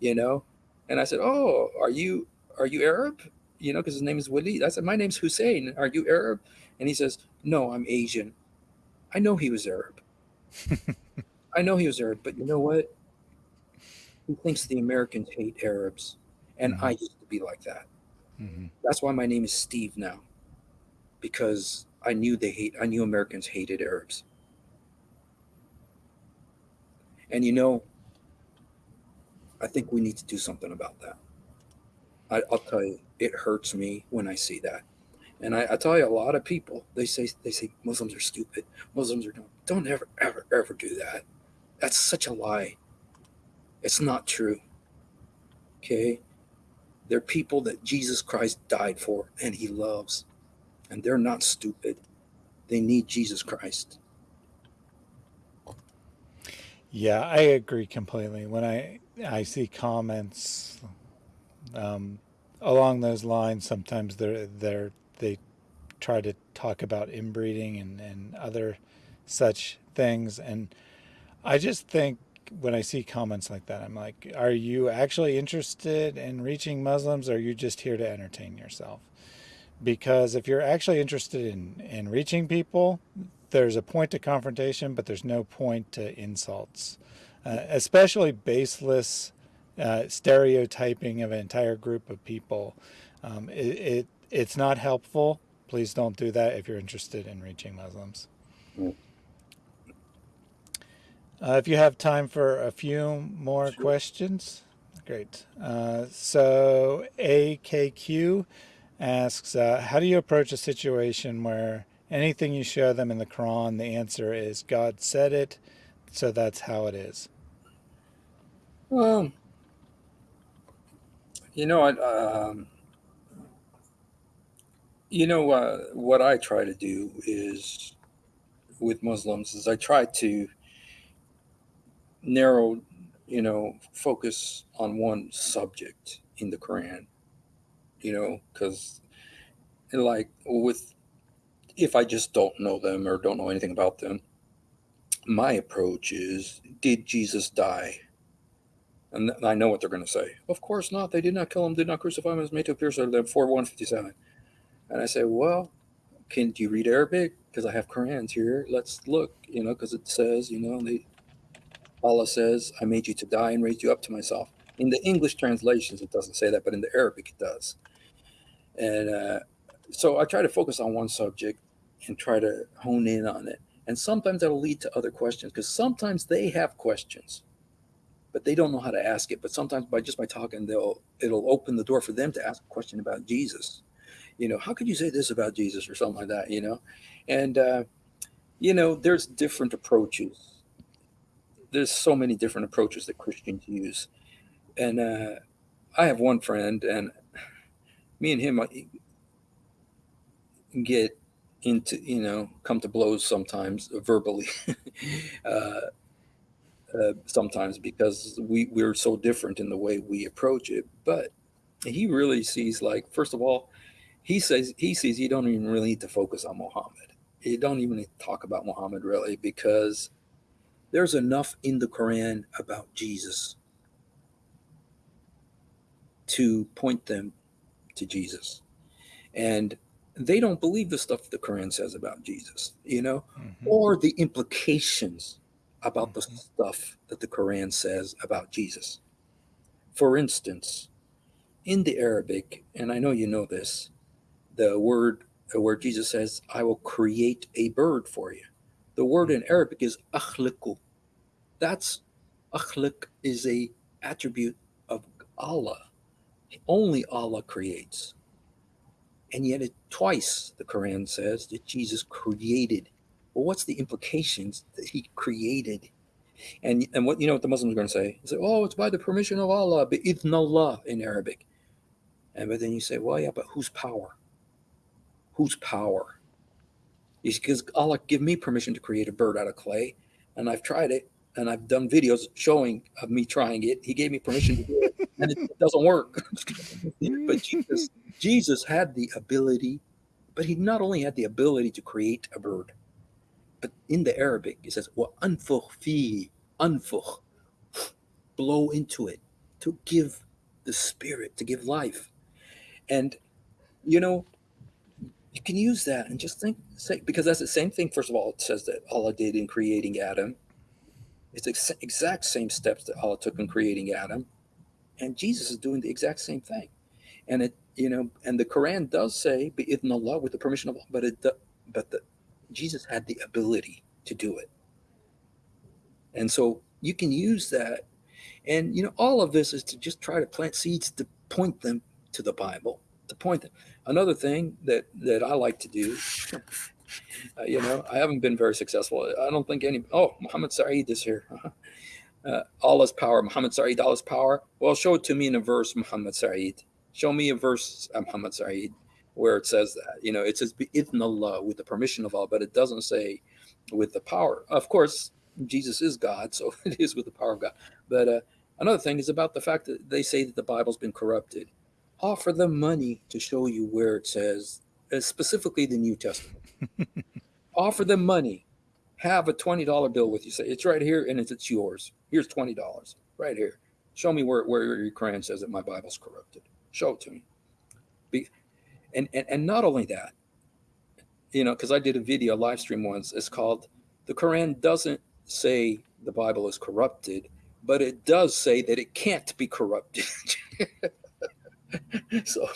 [SPEAKER 2] you know? And i said oh are you are you arab? You know because his name is walid. I said my name's hussein. Are you arab? And he says no i'm asian. I know he was arab. I know he was arab but you know what he thinks the americans hate arabs and
[SPEAKER 1] Mhm.
[SPEAKER 2] i used to be like that
[SPEAKER 1] hmm
[SPEAKER 2] that's why my name is steve now because I knew they hate I knew Americans hated Arabs. And you know, I think we need to do something about that. I, I'll tell you, it hurts me when I see that. And I, I tell you, a lot of people they say they say Muslims are stupid. Muslims are dumb. Don't ever, ever, ever do that. That's such a lie. It's not true. Okay, they're people that Jesus Christ died for and He loves, and they're not stupid. They need Jesus Christ.
[SPEAKER 1] Yeah, I agree completely. When I I see comments um, along those lines, sometimes they're they're they try to talk about inbreeding and and other such things, and I just think when I see comments like that, I'm like, are you actually interested in reaching Muslims, or are you just here to entertain yourself? Because if you're actually interested in in reaching people, there's a point to confrontation, but there's no point to insults, uh, especially baseless uh, stereotyping of an entire group of people. Um, it, it it's not helpful. Please don't do that if you're interested in reaching Muslims.
[SPEAKER 2] Mm,
[SPEAKER 1] Uh, if you have time for a few more
[SPEAKER 2] Sure.
[SPEAKER 1] questions, great. Uh, so AKQ asks, uh, how do you approach a situation where anything you show them in the Quran, the answer is God said it, so that's how it is.
[SPEAKER 2] Well, you know, I, um, you know, uh, what I try to do is with Muslims is I try to narrow, you know, focus on one subject in the Quran. You know, because like with if I just don't know them or don't know anything about them, my approach is: Did Jesus die? And I know what they're going to say. Of course not. They did not kill him. Did not crucify him. Was made to appear to them. Four one fifty seven. And I say, well, can do you read Arabic? Because I have Qurans here. Let's look. You know, because it says, you know, they, Allah says, "I made you to die and raised you up to myself." In the English translations, it doesn't say that, but in the Arabic, it does. And uh, so I try to focus on one subject and try to hone in on it. And sometimes that'll lead to other questions because sometimes they have questions, but they don't know how to ask it. But sometimes by just by talking, they'll it'll open the door for them to ask a question about Jesus. You know, how could you say this about Jesus or something like that? You know, and uh, you know, there's different approaches. There's so many different approaches that Christians use, and uh, I have one friend, and me and him uh, get into you know come to blows sometimes verbally uh, uh, sometimes because we we're so different in the way we approach it. But he really sees like first of all he says he sees you don't even really need to focus on muhammad. You don't even talk about muhammad really because there's enough in the quran about jesus to point them to jesus and they don't believe the stuff the Quran says about Jesus, you know,
[SPEAKER 1] hmm
[SPEAKER 2] or the implications about the
[SPEAKER 1] hmm
[SPEAKER 2] stuff that the Quran says about Jesus. For instance, in the Arabic, and I know you know this, the word where Jesus says, I will create a bird for you. The word in mm-hmm. Arabic is akhliqu. That's akhliq is a attribute of Allah. Only Allah creates. And yet, it twice the Quran says that Jesus created. Well, what's the implications that he created? And and what you know what the Muslims are going to say? They say, "Oh, it's by the permission of Allah, bi'idhn Allah in Arabic." And but then you say, "Well, yeah, but whose power? Whose power?" Because Allah give me permission to create a bird out of clay, and I've tried it, and I've done videos showing of me trying it. He gave me permission to do it, and it doesn't work. but Jesus, Jesus had the ability, But he not only had the ability to create a bird, but in the Arabic it says "wa anfukh fi anfukh," blow into it to give the spirit, to give life, and you know you can use that and just think say because that's the same thing. First of all, it says that Allah did in creating Adam. It's the exact same steps that Allah took in creating Adam, and Jesus is doing the exact same thing. And it you know, and the Quran does say in Allah with the permission of Allah, but it but the Jesus had the ability to do it. And so you can use that. And, you know, all of this is to just try to plant seeds to point them to the Bible, to point them. Another thing that, that I like to do, uh, you know, I haven't been very successful. I don't think any, oh, Muhammad Saeed is here. Uh, Allah's power, Muhammad Saeed, Allah's power. Well, show it to me in a verse, Muhammad Saeed. Show me a verse, uh, Muhammad Saeed where it says that. You know, it says in Allah with the permission of Allah, but it doesn't say with the power. Of course, Jesus is God, so it is with the power of God. But uh, another thing is about the fact that they say that the Bible's been corrupted. Offer them money to show you where it says, uh, specifically the New Testament. Offer them money. Have a $20 bill with you. Say, it's right here and it's, it's yours. Here's $20 right here. Show me where, where your Quran says that my Bible's corrupted. Show it to me. Be, and, and, and not only that, you know, because I did a video live stream once, it's called The Quran Doesn't Say the Bible is Corrupted, but it does say that it can't be corrupted. so,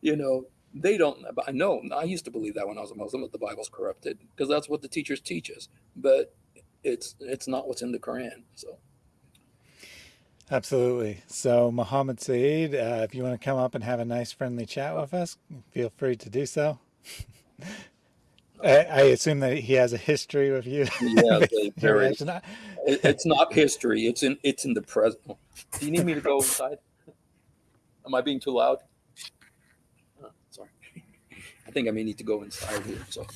[SPEAKER 2] you know, they don't, I know, I used to believe that when I was a Muslim, that the Bible's corrupted because that's what the teachers teach us, but it's, it's not what's in the Quran. So.
[SPEAKER 1] Absolutely. So, Muhammad Saeed, uh, if you want to come up and have a nice friendly chat with us, feel free to do so. I, I, assume that he has a history with you.
[SPEAKER 2] Yeah, there is. It's not history. It's in it's in the present. Do you need me to go inside? Am I being too loud? Sorry. I think I may need to go inside here. So,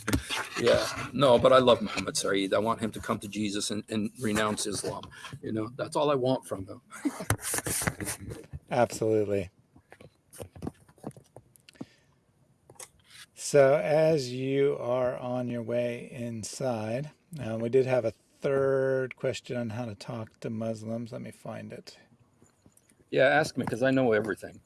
[SPEAKER 2] yeah, no, but I love Muhammad Saeed. I want him to come to Jesus and, and renounce Islam. You know, that's all I want from him.
[SPEAKER 1] Absolutely. So, as you are on your way inside, uh, we did have a third question on how to talk to Muslims. Let me find it.
[SPEAKER 2] Yeah, ask me because I know everything.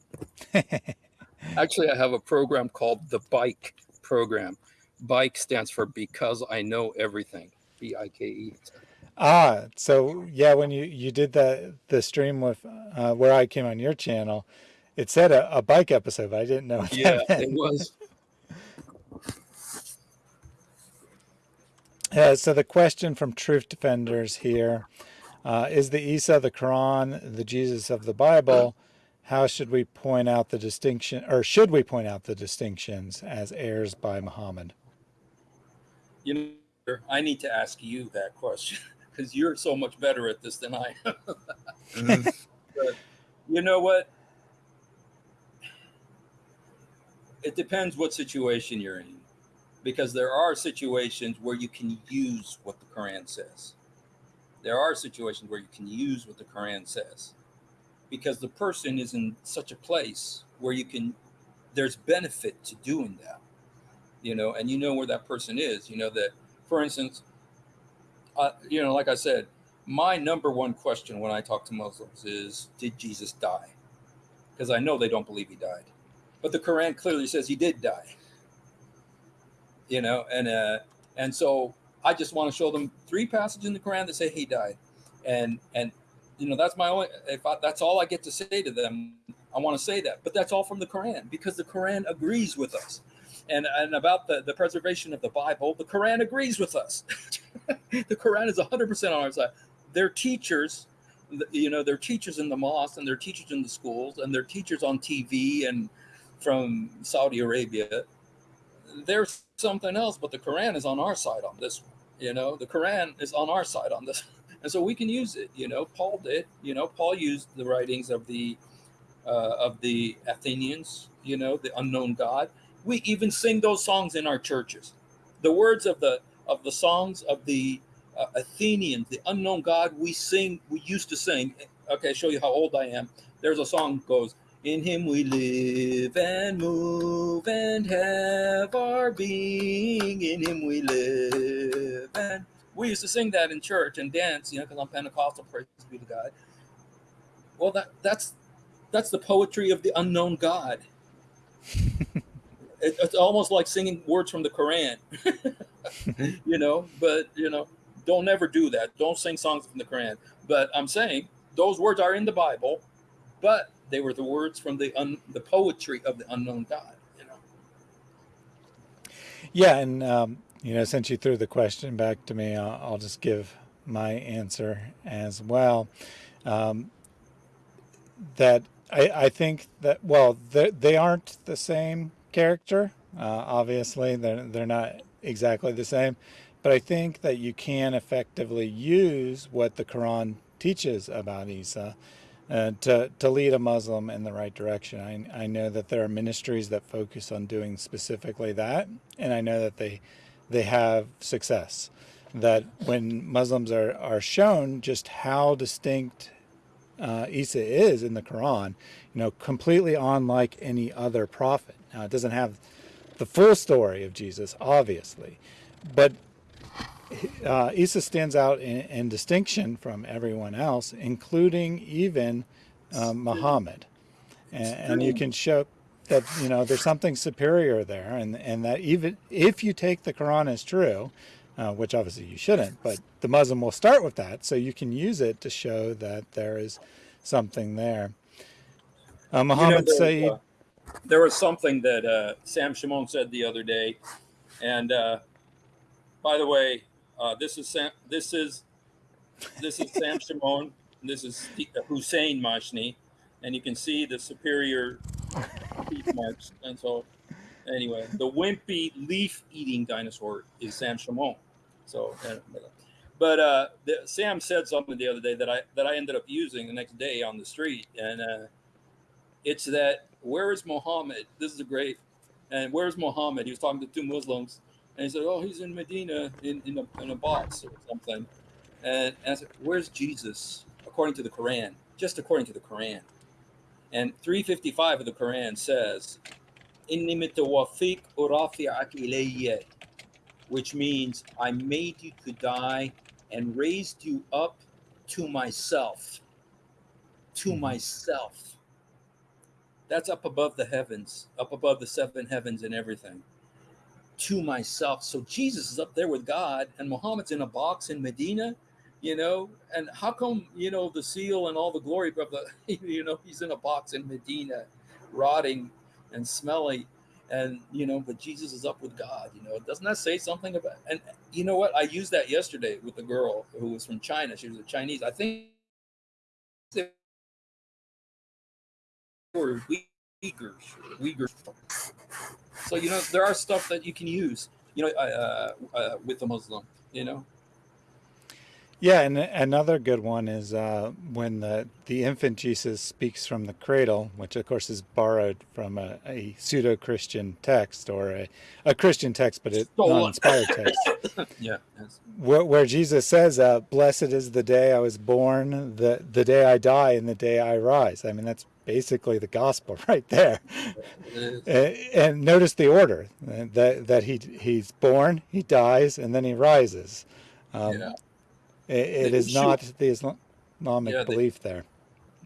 [SPEAKER 2] Actually, I have a program called the Bike program. Bike stands for Because I Know Everything. B I K E.
[SPEAKER 1] Ah, so yeah, when you you did the the stream with uh, where I came on your channel, it said a, a bike episode. I didn't know.
[SPEAKER 2] yeah, it was.
[SPEAKER 1] Uh, so the question from Truth Defenders here uh, is the Isa the Quran, the Jesus of the Bible, how should we point out the distinction, or should we point out the distinctions as heirs by Muhammad?
[SPEAKER 2] You know, I need to ask you that question because you're so much better at this than I am. you know what? It depends what situation you're in because there are situations where you can use what the Quran says. There are situations where you can use what the Quran says because the person is in such a place where you can there's benefit to doing that you know and you know where that person is. You know that for instance uh, you know like i said my number one question when i talk to muslims is did jesus die? Because i know they don't believe he died but the quran clearly says he did die you know and uh and so i just want to show them three passages in the quran that say he died. And and you know that's my only if I, that's all i get to say to them i want to say that. But that's all from the quran because the quran agrees with us. And and about the the preservation of the bible the quran agrees with us. The quran is 100% on our side. Their teachers you know their teachers in the mosque and their teachers in the schools and their teachers on tv and from saudi arabia. There's something else but the quran is on our side on this one you know the quran is on our side on this and so we can use it. You know, Paul did. You know, Paul used the writings of the uh, of the Athenians. You know, the unknown God. We even sing those songs in our churches. The words of the of the songs of the uh, Athenians, the unknown God. We sing. We used to sing. Okay, show you how old I am. There's a song goes. In him we live and move and have our being. In him we live. And we used to sing that in church and dance, you know, because I'm Pentecostal, praise be to God. Well, that that's that's the poetry of the unknown God. it, it's almost like singing words from the Quran, you know. But you know, don't ever do that. Don't sing songs from the Quran. But I'm saying those words are in the Bible, but they were the words from the un, the poetry of the unknown God. You know.
[SPEAKER 1] Yeah, and um, you know, since you threw the question back to me, I'll, I'll just give my answer as well. Um, that I, I think that well, they aren't the same character. Uh, obviously, they're they're not exactly the same, but I think that you can effectively use what the Quran teaches about Isa uh, to, to lead a Muslim in the right direction. I, I know that there are ministries that focus on doing specifically that, and I know that they, they have success. That when Muslims are, are shown just how distinct uh, Isa is in the Quran, you know, completely unlike any other prophet. Now, it doesn't have the full story of Jesus, obviously, but uh, Isa stands out in, in, distinction from everyone else, including even uh, Muhammad. And, and, you can show that, you know, there's something superior there and, and that even if you take the Quran as true, uh, which obviously you shouldn't, but the Muslim will start with that. So you can use it to show that there is something there. Uh, Muhammad you know, there, uh,
[SPEAKER 2] there was something that uh, Sam Shamoun said the other day. And uh, by the way, uh, this is Sam, this is this is Sam Shamoun. This is Hussein Mashni, and you can see the superior teeth marks. And so, anyway, the wimpy leaf-eating dinosaur is Sam Shamoun. So, but uh, the, Sam said something the other day that I that I ended up using the next day on the street, and uh, it's that where is Muhammad? This is a great. And where's Muhammad? He was talking to two Muslims, and he said, "Oh, he's in Medina in in a, in a box or something." And, and I said, "Where's Jesus according to the Quran? Just according to the Quran." And 355 of the Quran says, "Inni mitawafik urafi'ak ilayya," which means I made you to die and raised you up to myself. To mm-hmm. myself. That's up above the heavens, up above the seven heavens and everything to myself. So Jesus is up there with God, and Muhammad's in a box in Medina, you know. And how come, you know, the seal and all the glory the, you know, he's in a box in Medina, rotting and smelly, and you know, but Jesus is up with God. You know, doesn't that say something about? And you know what? I used that yesterday with a girl who was from China. She was a Chinese. I think they were Uyghurs. Uyghurs. So you know there are stuff that you can use, you know, uh, uh, with a Muslim, you know.
[SPEAKER 1] Yeah, and another good one is uh, when the, the infant Jesus speaks from the cradle, which of course is borrowed from a, a pseudo-Christian text or a, a Christian text, but it's not inspired text.
[SPEAKER 2] yeah. Yes.
[SPEAKER 1] Where, where, Jesus says, uh, "Blessed is the day I was born, the the day I die, and the day I rise." I mean, that's basically the gospel right there. And, and notice the order that that he he's born, he dies, and then he rises. Um, yeah. it, it is issue, not the Islamic yeah, belief
[SPEAKER 2] the,
[SPEAKER 1] there.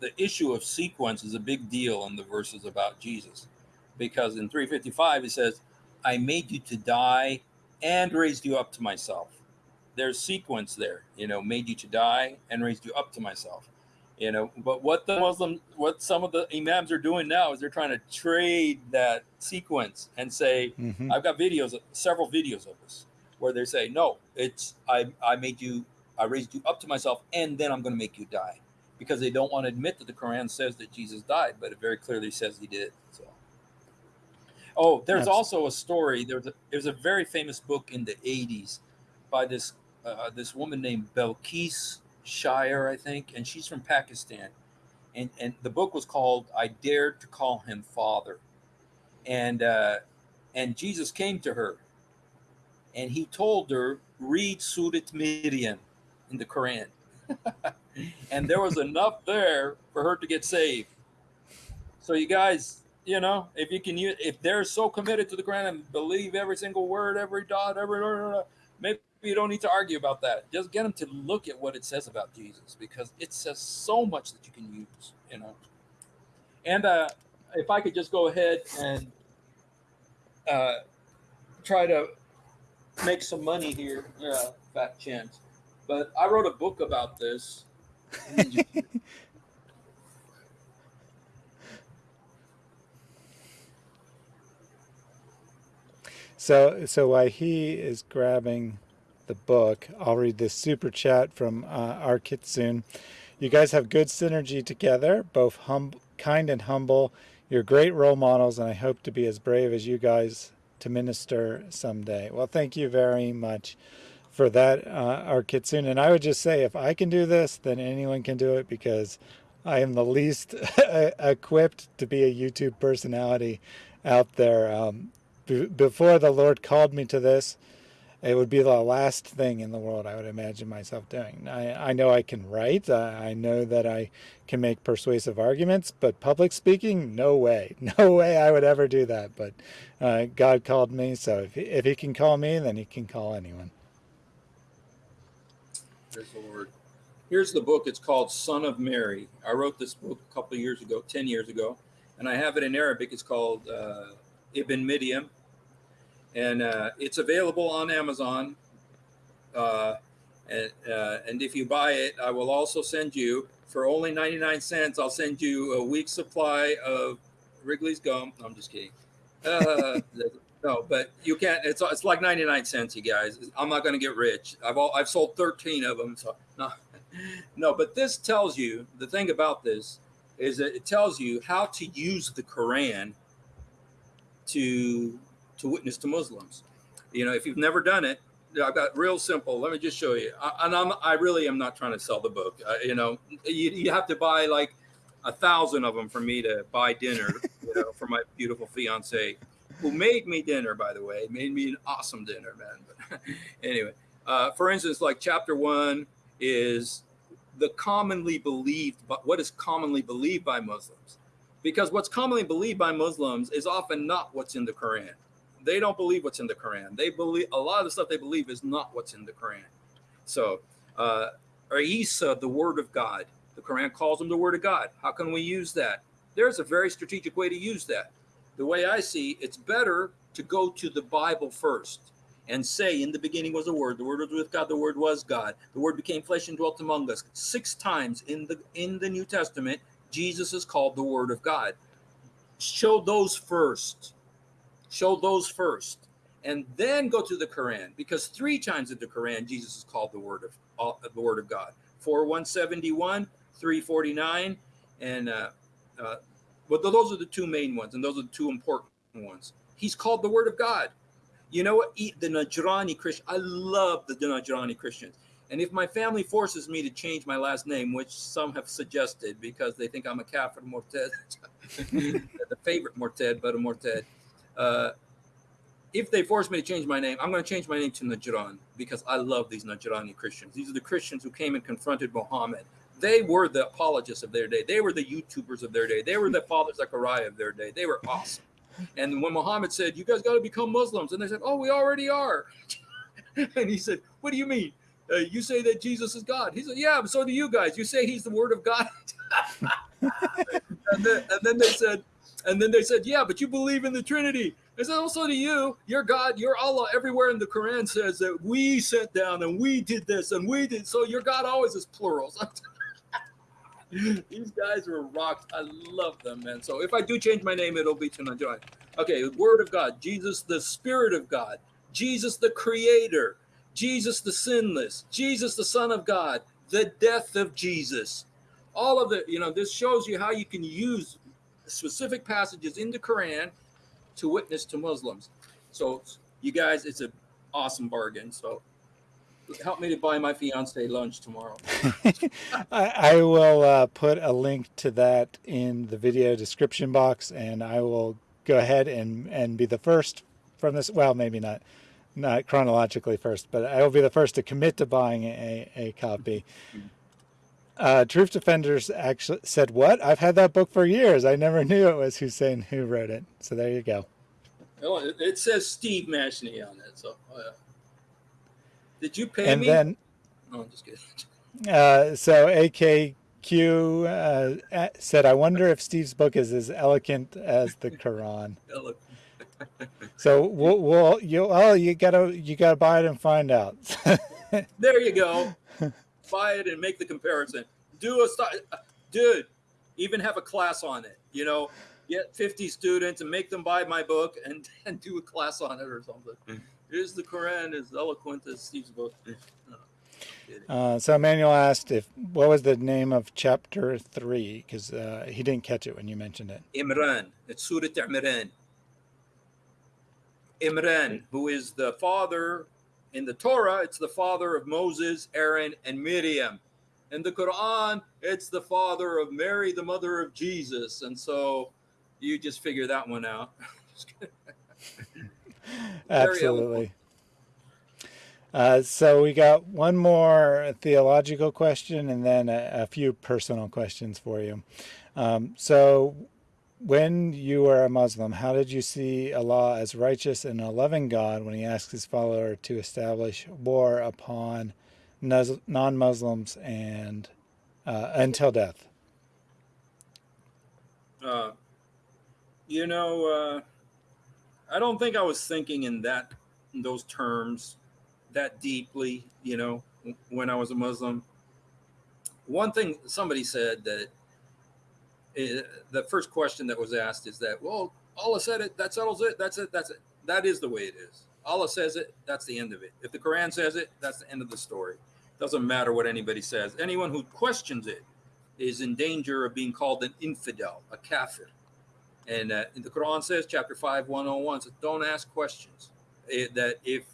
[SPEAKER 2] The issue of sequence is a big deal in the verses about Jesus, because in 355 he says, "I made you to die and raised you up to myself." There's sequence there, you know, made you to die and raised you up to myself you know but what the muslim what some of the imams are doing now is they're trying to trade that sequence and say mm-hmm. i've got videos several videos of this where they say no it's i i made you i raised you up to myself and then i'm going to make you die because they don't want to admit that the quran says that jesus died but it very clearly says he did so oh there's Absolutely. also a story there's a there's a very famous book in the 80s by this uh, this woman named Bilquis Sheikh, I think, and she's from Pakistan. And and the book was called "I Dared to Call Him Father," and uh, and Jesus came to her, and he told her, "Read Surat Miriam in the Quran," and there was enough there for her to get saved. So you guys, you know, if you can use, if they're so committed to the Quran and believe every single word, every dot, every maybe you don't need to argue about that. Just get them to look at what it says about Jesus because it says so much that you can use, you know. And uh, if I could just go ahead and uh, try to make some money here, yeah, fat chance. But I wrote a book about this.
[SPEAKER 1] so, so while he is grabbing the book, I'll read this super chat from uh, our Kitsune. You guys have good synergy together, both hum kind and humble. You're great role models, and I hope to be as brave as you guys to minister someday. Well, thank you very much for that, uh, Kitsune. And I would just say, if I can do this, then anyone can do it because I am the least equipped to be a YouTube personality out there. Um, before the Lord called me to this, it would be the last thing in the world I would imagine myself doing. I, I know I can write. I, I know that I can make persuasive arguments, but public speaking, no way. No way I would ever do that. But uh, God called me, so if he, if he can call me, then he can call anyone.
[SPEAKER 2] Praise the Lord. Here's the book. It's called Son of Mary. I wrote this book a couple years ago, 10 years ago, and I have it in Arabic. It's called uh, Ibn Maryam and uh, it's available on Amazon. Uh, and, uh, and if you buy it, I will also send you for only 99 cents. I'll send you a week's supply of Wrigley's gum. I'm just kidding. Uh, no, but you can't. It's it's like 99 cents, you guys. I'm not going to get rich. I've all, I've sold 13 of them. So no, no. But this tells you the thing about this is that it tells you how to use the Quran to to witness to Muslims. You know, if you've never done it, I've got real simple. Let me just show you. I, and I'm, I really am not trying to sell the book. Uh, you know, you, you have to buy like a thousand of them for me to buy dinner, you know, for my beautiful fiance, who made me dinner, by the way, made me an awesome dinner, man. But anyway, uh, for instance, like chapter one is the commonly believed, but what is commonly believed by Muslims? Because what's commonly believed by Muslims is often not what's in the Quran they don't believe what's in the Quran. They believe a lot of the stuff they believe is not what's in the Quran. So, uh, Isa, the word of God, the Quran calls him the word of God. How can we use that? There's a very strategic way to use that. The way I see it's better to go to the Bible first and say, In the beginning was the Word, the Word was with God, the Word was God. The Word became flesh and dwelt among us. Six times in the in the New Testament, Jesus is called the Word of God. Show those first show those first and then go to the Quran because three times in the Quran Jesus is called the word of uh, the word of God. 4171, 349 and uh, uh but those are the two main ones and those are the two important ones. He's called the word of God. You know what? Eat the Najrani Christian, I love the Najrani Christians. And if my family forces me to change my last name, which some have suggested because they think I'm a Kafir Morted, the favorite Morted, but a Morted, uh, if they force me to change my name, I'm going to change my name to Najran because I love these Najrani Christians. These are the Christians who came and confronted Muhammad. They were the apologists of their day. They were the YouTubers of their day. They were the Father Zakaria of their day. They were awesome. And when Muhammad said, You guys got to become Muslims, and they said, Oh, we already are. and he said, What do you mean? Uh, you say that Jesus is God. He said, Yeah, so do you guys. You say he's the word of God. and, then, and then they said, and then they said, Yeah, but you believe in the Trinity. I said, Also to you, your God, your Allah, everywhere in the Quran says that we sat down and we did this and we did. So your God always is plural. These guys are rocked. I love them, man. So if I do change my name, it'll be to Najai. Okay, Word of God, Jesus, the Spirit of God, Jesus, the Creator, Jesus, the Sinless, Jesus, the Son of God, the death of Jesus. All of the, you know, this shows you how you can use specific passages in the Quran to witness to Muslims. So you guys, it's an awesome bargain. So help me to buy my fiance lunch tomorrow.
[SPEAKER 1] I, I, will uh, put a link to that in the video description box, and I will go ahead and and be the first from this. Well, maybe not not chronologically first, but I will be the first to commit to buying a, a copy. Uh, Truth Defenders actually said, "What? I've had that book for years. I never knew it was Hussein who wrote it." So there you go.
[SPEAKER 2] Oh, it, says Steve Mashney on it. So, oh, yeah. did you pay
[SPEAKER 1] and
[SPEAKER 2] me?
[SPEAKER 1] then,
[SPEAKER 2] no, I'm just kidding.
[SPEAKER 1] uh, so AKQ uh, said, "I wonder if Steve's book is as eloquent as the Quran."
[SPEAKER 2] Elo-
[SPEAKER 1] So we'll, we'll you oh you gotta you gotta buy it and find out.
[SPEAKER 2] There you go. Buy it and make the comparison. Do a st- dude. Even have a class on it. You know, get 50 students and make them buy my book and, and do a class on it or something.
[SPEAKER 3] Mm.
[SPEAKER 2] Is the Quran as eloquent as Steve's book? No,
[SPEAKER 1] Uh, so Emmanuel asked if what was the name of chapter three because uh, he didn't catch it when you mentioned it.
[SPEAKER 2] Imran. It's Surah Imran. Imran, who is the father in the Torah, it's the father of Moses, Aaron, and Miriam. In the Quran, it's the father of Mary, the mother of Jesus. And so you just figure that one out.
[SPEAKER 1] Absolutely. Uh, so we got one more theological question and then a, a few personal questions for you. Um, so, when you were a Muslim, how did you see Allah as righteous and a loving God when He asked His follower to establish war upon non-Muslims and uh, until death?
[SPEAKER 2] Uh, you know, uh, I don't think I was thinking in that in those terms that deeply. You know, when I was a Muslim. One thing somebody said that the first question that was asked is that, well, Allah said it. That settles it. That's it. That's it. That is the way it is. Allah says it. That's the end of it. If the Quran says it, that's the end of the story. Doesn't matter what anybody says. Anyone who questions it is in danger of being called an infidel, a kafir. And uh, the Quran says, chapter 5, 101, says, don't ask questions It- that if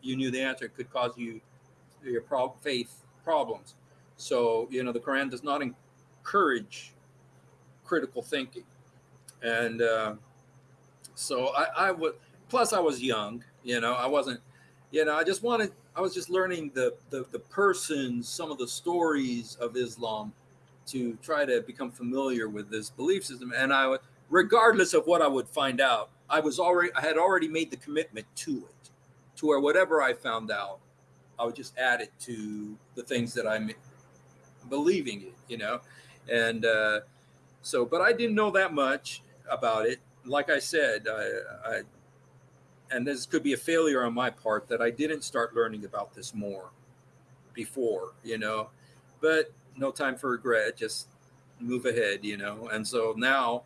[SPEAKER 2] you knew the answer, it could cause you your faith problems. So, you know, the Quran does not encourage critical thinking. And uh, so I, I would, plus I was young, you know, I wasn't, you know, I just wanted, I was just learning the, the, the persons, some of the stories of Islam to try to become familiar with this belief system. And I would, regardless of what I would find out, I was already, I had already made the commitment to it, to where whatever I found out, I would just add it to the things that I'm believing it, you know? And uh, so, but I didn't know that much about it. Like I said, I, I, and this could be a failure on my part that I didn't start learning about this more before, you know, but no time for regret, just move ahead, you know? And so now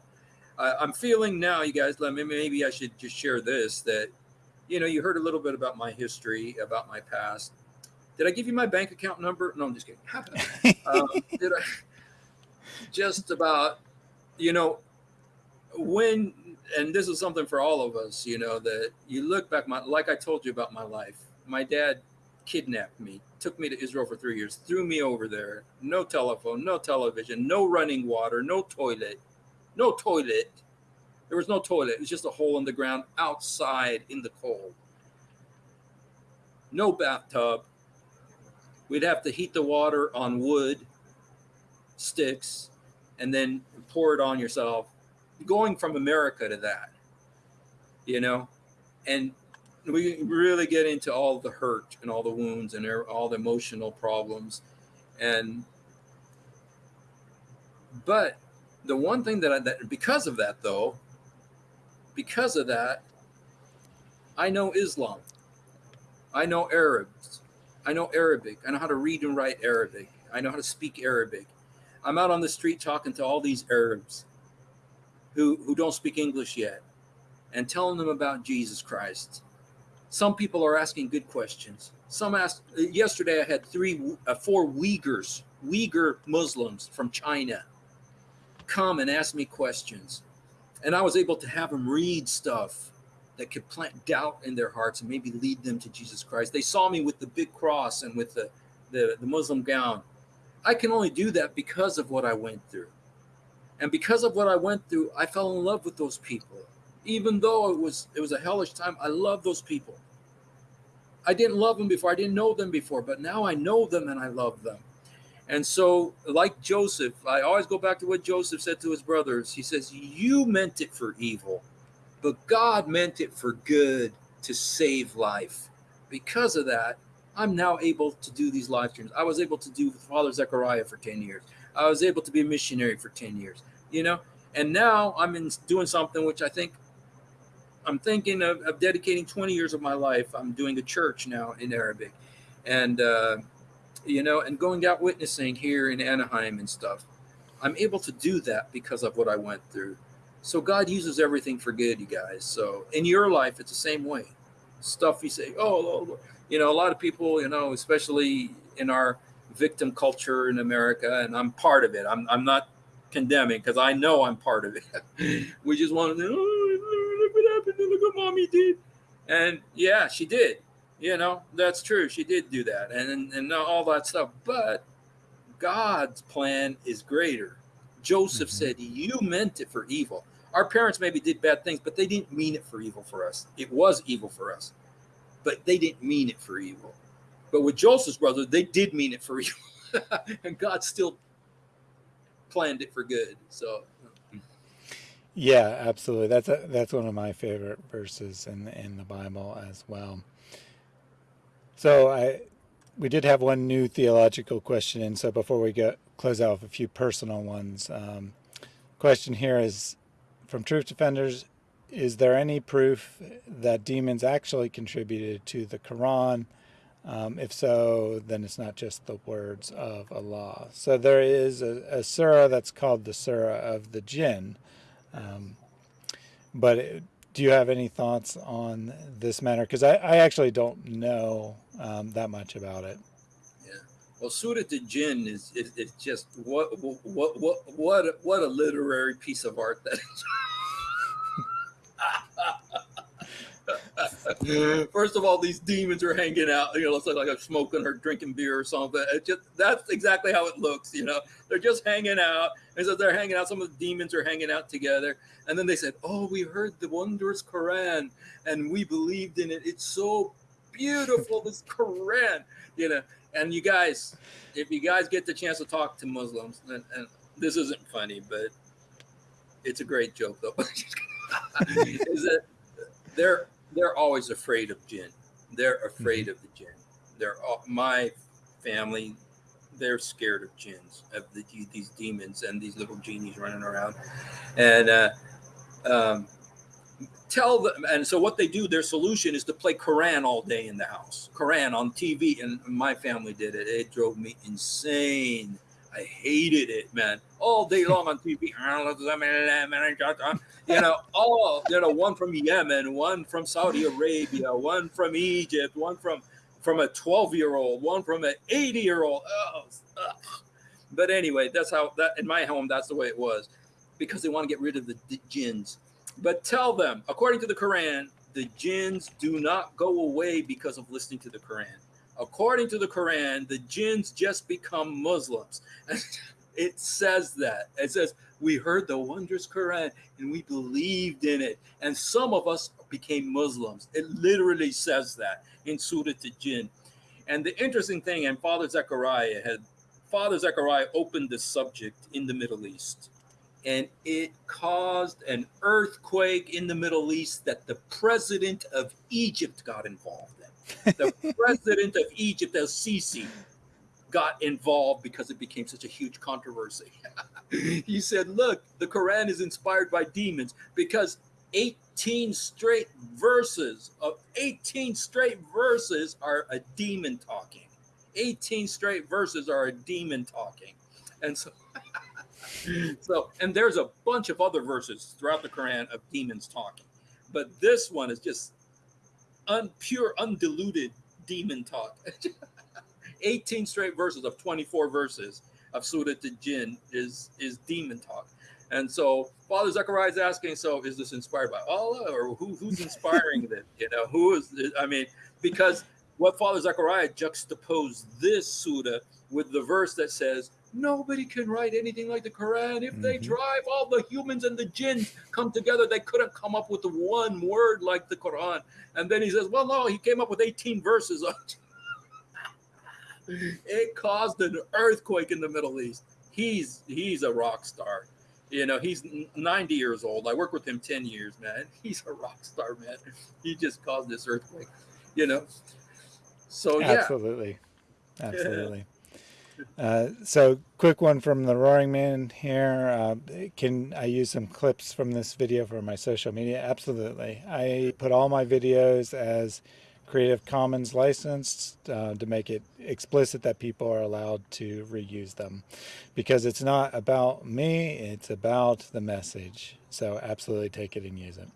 [SPEAKER 2] I, I'm feeling now, you guys, let me, maybe I should just share this that, you know, you heard a little bit about my history, about my past. Did I give you my bank account number? No, I'm just kidding. um, did I, just about, you know, when, and this is something for all of us, you know, that you look back, my, like I told you about my life, my dad kidnapped me, took me to Israel for three years, threw me over there, no telephone, no television, no running water, no toilet, no toilet. There was no toilet. It was just a hole in the ground outside in the cold. No bathtub. We'd have to heat the water on wood sticks and then pour it on yourself. Going from America to that, you know, and we really get into all the hurt and all the wounds and er- all the emotional problems. And, but the one thing that I, that because of that though, because of that, I know Islam. I know Arabs. I know Arabic. I know how to read and write Arabic. I know how to speak Arabic. I'm out on the street talking to all these Arabs who, who don't speak English yet and telling them about Jesus Christ. Some people are asking good questions. Some asked, yesterday I had three, uh, four Uyghurs, Uyghur Muslims from China come and ask me questions. And I was able to have them read stuff that could plant doubt in their hearts and maybe lead them to Jesus Christ. They saw me with the big cross and with the, the, the Muslim gown. I can only do that because of what I went through. And because of what I went through, I fell in love with those people. Even though it was it was a hellish time, I love those people. I didn't love them before, I didn't know them before, but now I know them and I love them. And so, like Joseph, I always go back to what Joseph said to his brothers. He says, You meant it for evil, but God meant it for good to save life. Because of that, I'm now able to do these live streams. I was able to do Father Zakaria for 10 years. I was able to be a missionary for 10 years, you know? And now I'm in doing something which I think I'm thinking of, of dedicating 20 years of my life. I'm doing a church now in Arabic. And, uh, you know, and going out witnessing here in Anaheim and stuff. I'm able to do that because of what I went through. So God uses everything for good, you guys. So in your life, it's the same way. Stuff you say, oh, you know, a lot of people, you know, especially in our victim culture in America, and I'm part of it. I'm, I'm not condemning because I know I'm part of it. we just want to, oh, look what happened, look what mommy did. And yeah, she did you know that's true she did do that and and all that stuff but god's plan is greater joseph mm-hmm. said you meant it for evil our parents maybe did bad things but they didn't mean it for evil for us it was evil for us but they didn't mean it for evil. But with joseph's brother they did mean it for evil. And god still planned it for good so.
[SPEAKER 1] Yeah absolutely. That's a, that's one of my favorite verses in in the bible as well. So I, we did have one new theological question and So before we get close out with a few personal ones, um, question here is from Truth Defenders: Is there any proof that demons actually contributed to the Quran? Um, if so, then it's not just the words of Allah. So there is a, a surah that's called the Surah of the Jinn. Um, but it, do you have any thoughts on this matter? Because I, I, actually don't know um, that much about it.
[SPEAKER 2] Yeah. Well, Surah the Jinn is, is, is just what what what what what a literary piece of art that is. First of all, these demons are hanging out. You know, looks like, like I'm smoking or drinking beer or something. It just that's exactly how it looks. You know, they're just hanging out. And so they're hanging out. Some of the demons are hanging out together. And then they said, "Oh, we heard the wondrous Quran, and we believed in it. It's so beautiful, this Quran." You know, and you guys, if you guys get the chance to talk to Muslims, and, and this isn't funny, but it's a great joke though. is that they're they're always afraid of jinn. They're afraid mm-hmm. of the jinn. They're all, my family. They're scared of jinns, of the, these demons and these little genies running around, and uh, um, tell them. And so what they do, their solution is to play Quran all day in the house, Quran on TV. And my family did it. It drove me insane. I hated it, man. All day long on TV. Ah, you know, all you know, one from Yemen, one from Saudi Arabia, one from Egypt, one from from a 12 year old, one from an 80 year old. Oh, but anyway, that's how that in my home, that's the way it was because they want to get rid of the, the jinns. But tell them, according to the Quran, the jinns do not go away because of listening to the Quran. According to the Quran, the jinns just become Muslims. it says that. It says, we heard the wondrous Quran and we believed in it. And some of us became Muslims. It literally says that in Surah to Jinn. And the interesting thing, and Father Zakaria had, Father Zakaria opened the subject in the Middle East. And it caused an earthquake in the Middle East that the president of Egypt got involved in. The president of Egypt, El Sisi, got involved because it became such a huge controversy. he said, Look, the Quran is inspired by demons because 18 straight verses of 18 straight verses are a demon talking. 18 straight verses are a demon talking. And so so and there's a bunch of other verses throughout the Quran of demons talking. But this one is just un, pure undiluted demon talk. 18 straight verses of 24 verses of Surah to Jinn is is demon talk. And so Father Zakaria is asking, so is this inspired by Allah or who, who's inspiring this? You know, who is this? I mean, because what Father Zakaria juxtaposed this surah with the verse that says, nobody can write anything like the Quran. If mm-hmm. they drive all the humans and the jinn come together, they couldn't come up with one word like the Quran. And then he says, well, no, he came up with 18 verses. it caused an earthquake in the Middle East. He's he's a rock star. You know, he's 90 years old. I worked with him 10 years, man. He's a rock star, man. He just caused this earthquake. You know. So yeah.
[SPEAKER 1] Absolutely. Absolutely. Uh, so, quick one from the Roaring Man here. Uh, can I use some clips from this video for my social media? Absolutely. I put all my videos as Creative Commons licensed uh, to make it explicit that people are allowed to reuse them because it's not about me, it's about the message. So, absolutely take it and use it.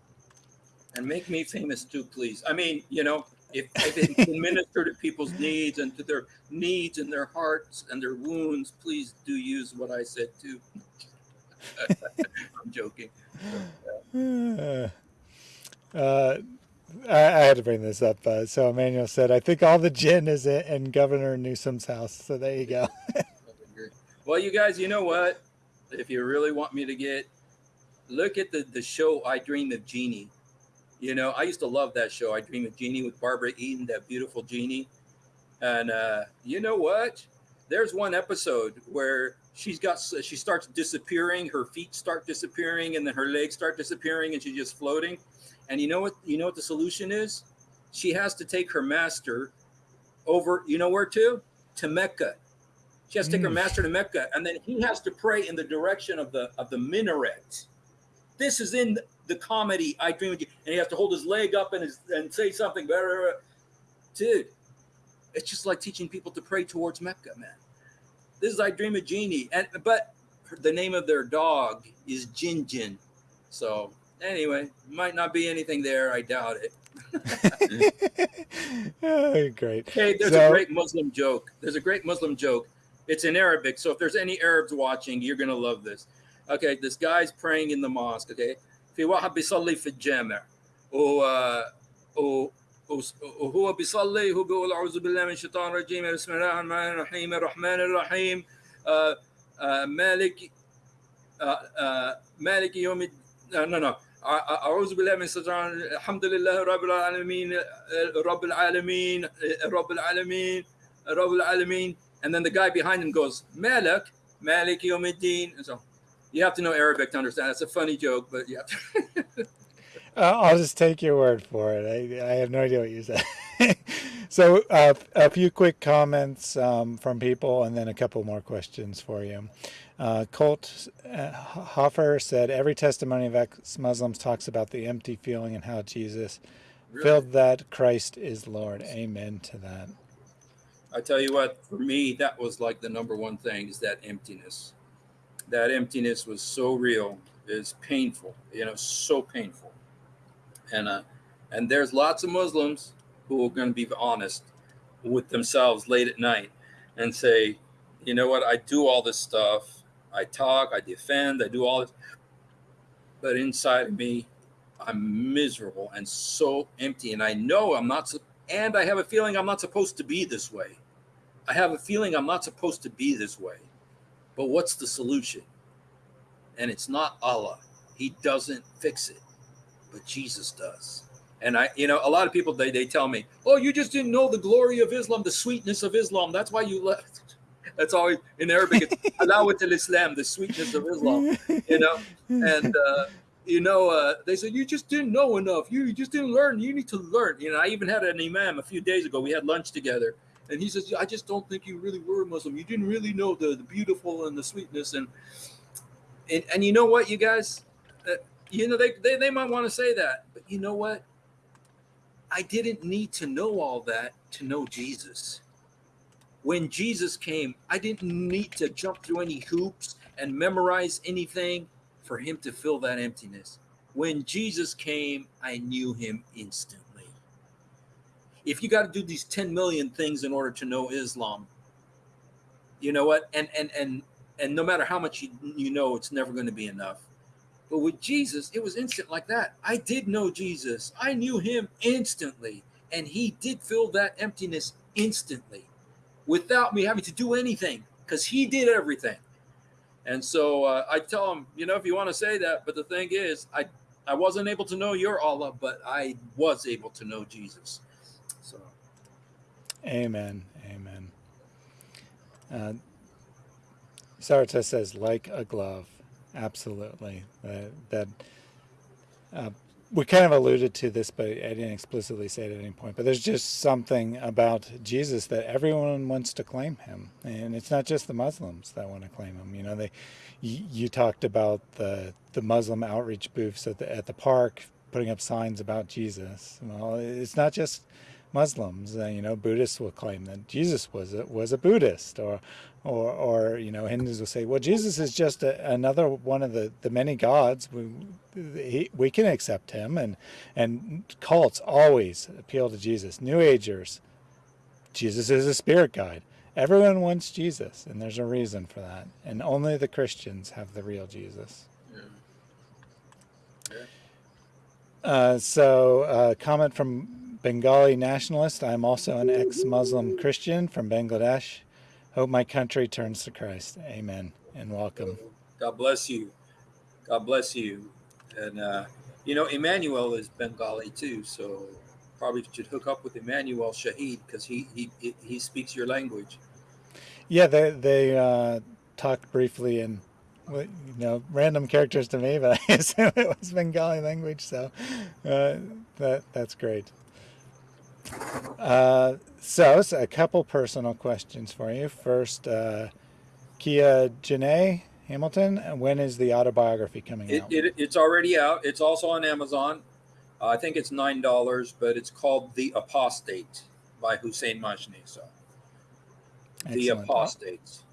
[SPEAKER 2] And make me famous too, please. I mean, you know, if, if it can minister to people's needs and to their needs and their hearts and their wounds, please do use what I said too. I'm joking.
[SPEAKER 1] Uh, uh, I, I, had to bring this up. Uh, so Emmanuel said, I think all the gin is in Governor Newsom's house. So there you go.
[SPEAKER 2] well, you guys, you know what? If you really want me to get, look at the, the show I Dream of Jeannie you know, I used to love that show. I Dream of Jeannie with Barbara Eden, that beautiful Jeannie. And uh, you know what? There's one episode where she's got she starts disappearing, her feet start disappearing, and then her legs start disappearing, and she's just floating. And you know what? You know what the solution is? She has to take her master over. You know where to? To Mecca. She has to take mm. her master to Mecca, and then he has to pray in the direction of the of the minaret. This is in the comedy I Dream of You, and he has to hold his leg up and his, and say something better. Dude, it's just like teaching people to pray towards Mecca, man. This is I Dream of Jeannie, and but the name of their dog is Djinn Djinn. So anyway, might not be anything there. I doubt it.
[SPEAKER 1] oh, great.
[SPEAKER 2] Hey, there's so, a great Muslim joke. There's a great Muslim joke. It's in Arabic. So if there's any Arabs watching, you're gonna love this. Okay, this guy's praying in the mosque. Okay, في واحد بيصلي في الجامع و وهو بيصلي هو بيقول أعوذ بالله من الشيطان الرجيم بسم الله الرحمن الرحيم الرحمن الرحيم آه، آه، مالك آه، مالك يوم لا أعوذ بالله من الشيطان الحمد لله رب العالمين رب العالمين رب العالمين رب العالمين and then the guy behind him goes مالك مالك يوم الدين and so you have to know Arabic to understand. It's a funny joke, but yeah.
[SPEAKER 1] uh, I'll just take your word for it. I, I have no idea what you said. so uh, a few quick comments um, from people and then a couple more questions for you. Uh, Colt uh, Hoffer said, every testimony of ex-Muslims talks about the empty feeling and how Jesus really? filled that Christ is Lord. Amen to that.
[SPEAKER 2] I tell you what, for me, that was like the number one thing is that emptiness that emptiness was so real is painful you know so painful. And uh and there's lots of muslims who are going to be honest with themselves late at night and say you know what? I do all this stuff. I talk i defend i do all this. But inside of me i'm miserable and so empty. And i know i'm not and i have a feeling i'm not supposed to be this way. I have a feeling i'm not supposed to be this way but what's the solution? And it's not Allah. He doesn't fix it, but Jesus does. And I, you know, a lot of people they, they tell me, "Oh, you just didn't know the glory of Islam, the sweetness of Islam. That's why you left." That's always in Arabic. It's Alawat al-Islam, the sweetness of Islam. You know, and uh, you know, uh, they said you just didn't know enough. You, you just didn't learn. You need to learn. You know, I even had an imam a few days ago. We had lunch together, and he says, I just don't think you really were Muslim. You didn't really know the, the beautiful and the sweetness. And, and, and you know what, you guys, uh, you know, they, they, they might want to say that, but you know what? I didn't need to know all that to know Jesus. When Jesus came, I didn't need to jump through any hoops and memorize anything for him to fill that emptiness. When Jesus came, I knew him instantly if you got to do these 10 million things in order to know Islam, you know what? And and and and no matter how much you, you know, it's never going to be enough. But with Jesus, it was instant like that. I did know Jesus. I knew him instantly. And he did fill that emptiness instantly without me having to do anything because he did everything. And so uh, I tell him, you know, if you want to say that, but the thing is, I I wasn't able to know your Allah, but I was able to know Jesus.
[SPEAKER 1] Amen. Amen. Uh, Sarita says, like a glove. Absolutely. Uh, that uh, we kind of alluded to this, but I didn't explicitly say it at any point. But there's just something about Jesus that everyone wants to claim him, and it's not just the Muslims that want to claim him. You know, they. You, you talked about the the Muslim outreach booths at the at the park putting up signs about Jesus. Well, it's not just Muslims. Uh, you know, Buddhists will claim that Jesus was a, was a Buddhist, or, or, or you know, Hindus will say, well, Jesus is just a, another one of the, the many gods. We, he, we can accept him, and and cults always appeal to Jesus. New Agers, Jesus is a spirit guide. Everyone wants Jesus, and there's a reason for that. And only the Christians have the real Jesus.
[SPEAKER 2] Yeah.
[SPEAKER 1] Uh, so, uh, comment from Bengali nationalist. I'm also an ex-Muslim Christian from Bangladesh. Hope my country turns to Christ. Amen and welcome.
[SPEAKER 2] God bless you. God bless you. And uh, you know, Emmanuel is Bengali too, so probably should hook up with Emmanuel Shahid because he, he he speaks your language.
[SPEAKER 1] Yeah, they they uh, talked briefly in you know random characters to me, but I assume it was Bengali language, so uh, that that's great. Uh, so, so, a couple personal questions for you. First, uh, Kia Janae Hamilton, when is the autobiography coming
[SPEAKER 2] it,
[SPEAKER 1] out?
[SPEAKER 2] It, it's already out. It's also on Amazon. Uh, I think it's nine dollars, but it's called The Apostate by Hussein Majni. So,
[SPEAKER 1] Excellent.
[SPEAKER 2] The Apostates.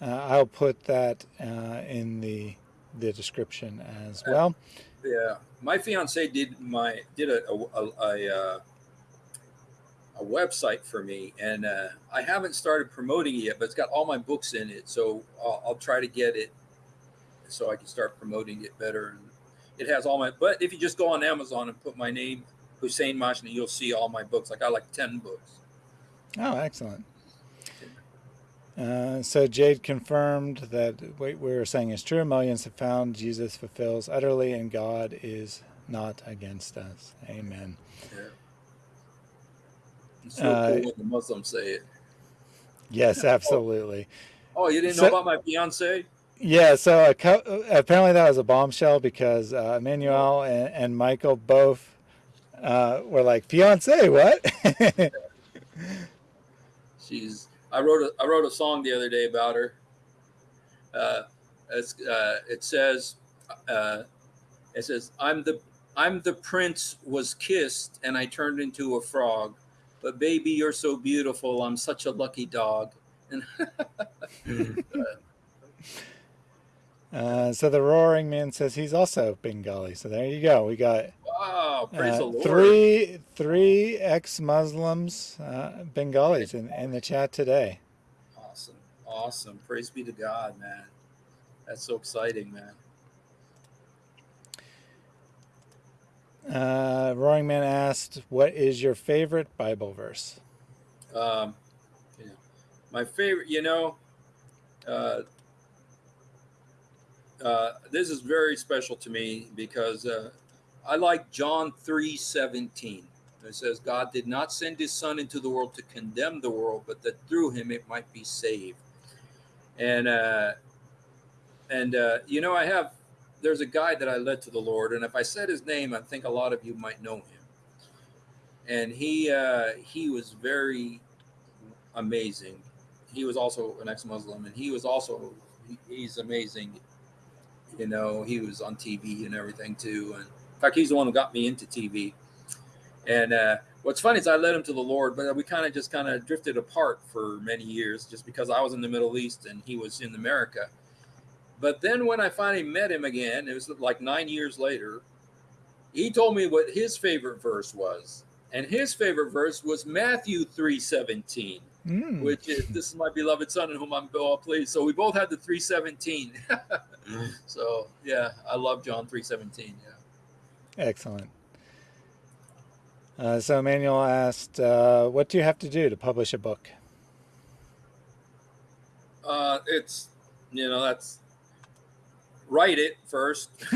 [SPEAKER 1] Uh, I'll put that uh, in the the description as well.
[SPEAKER 2] Yeah, my fiance did my did a a, a, a, uh, a website for me, and uh, I haven't started promoting it yet, but it's got all my books in it. So I'll, I'll try to get it so I can start promoting it better. And it has all my. But if you just go on Amazon and put my name Hussein Majni, you'll see all my books. I got like ten books.
[SPEAKER 1] Oh, excellent. Uh, so Jade confirmed that what we were saying is true. Millions have found Jesus fulfills utterly, and God is not against us. Amen.
[SPEAKER 2] Yeah. So uh, cool the Muslims say it.
[SPEAKER 1] Yes, absolutely.
[SPEAKER 2] Oh, you didn't so, know about my fiance?
[SPEAKER 1] Yeah, so apparently that was a bombshell because uh, Emmanuel and, and, Michael both uh, were like, "Fiance, what?"
[SPEAKER 2] She's I wrote a I wrote a song the other day about her. Uh, uh, it says, uh, it says, "I'm the I'm the prince was kissed and I turned into a frog, but baby, you're so beautiful. I'm such a lucky dog." And
[SPEAKER 1] uh, so the roaring man says he's also Bengali. So there you go. We got
[SPEAKER 2] wow, praise the Lord.
[SPEAKER 1] Three three ex-Muslims, uh, Bengalis in, in the chat today.
[SPEAKER 2] Awesome, awesome. Praise be to God, man. That's so exciting, man.
[SPEAKER 1] Uh, Roaring Man asked, "What is your favorite Bible verse?"
[SPEAKER 2] Um, know, my favorite, you know, uh, uh, this is very special to me because uh, I like John three seventeen. It says, "God did not send His Son into the world to condemn the world, but that through Him it might be saved." And uh, and uh, you know, I have there's a guy that I led to the Lord, and if I said his name, I think a lot of you might know him. And he uh, he was very amazing. He was also an ex-Muslim, and he was also he, he's amazing. You know, he was on TV and everything too. And in fact, he's the one who got me into TV. And uh, what's funny is I led him to the Lord, but we kind of just kind of drifted apart for many years, just because I was in the Middle East and he was in America but then when I finally met him again, it was like nine years later, he told me what his favorite verse was. And his favorite verse was Matthew 317, mm. which is this is my beloved son in whom I'm well pleased. So we both had the 317. mm. So yeah, I love John 317. Yeah.
[SPEAKER 1] Excellent. Uh, so Emmanuel asked, uh, what do you have to do to publish a book?
[SPEAKER 2] Uh, it's, you know, that's write it first.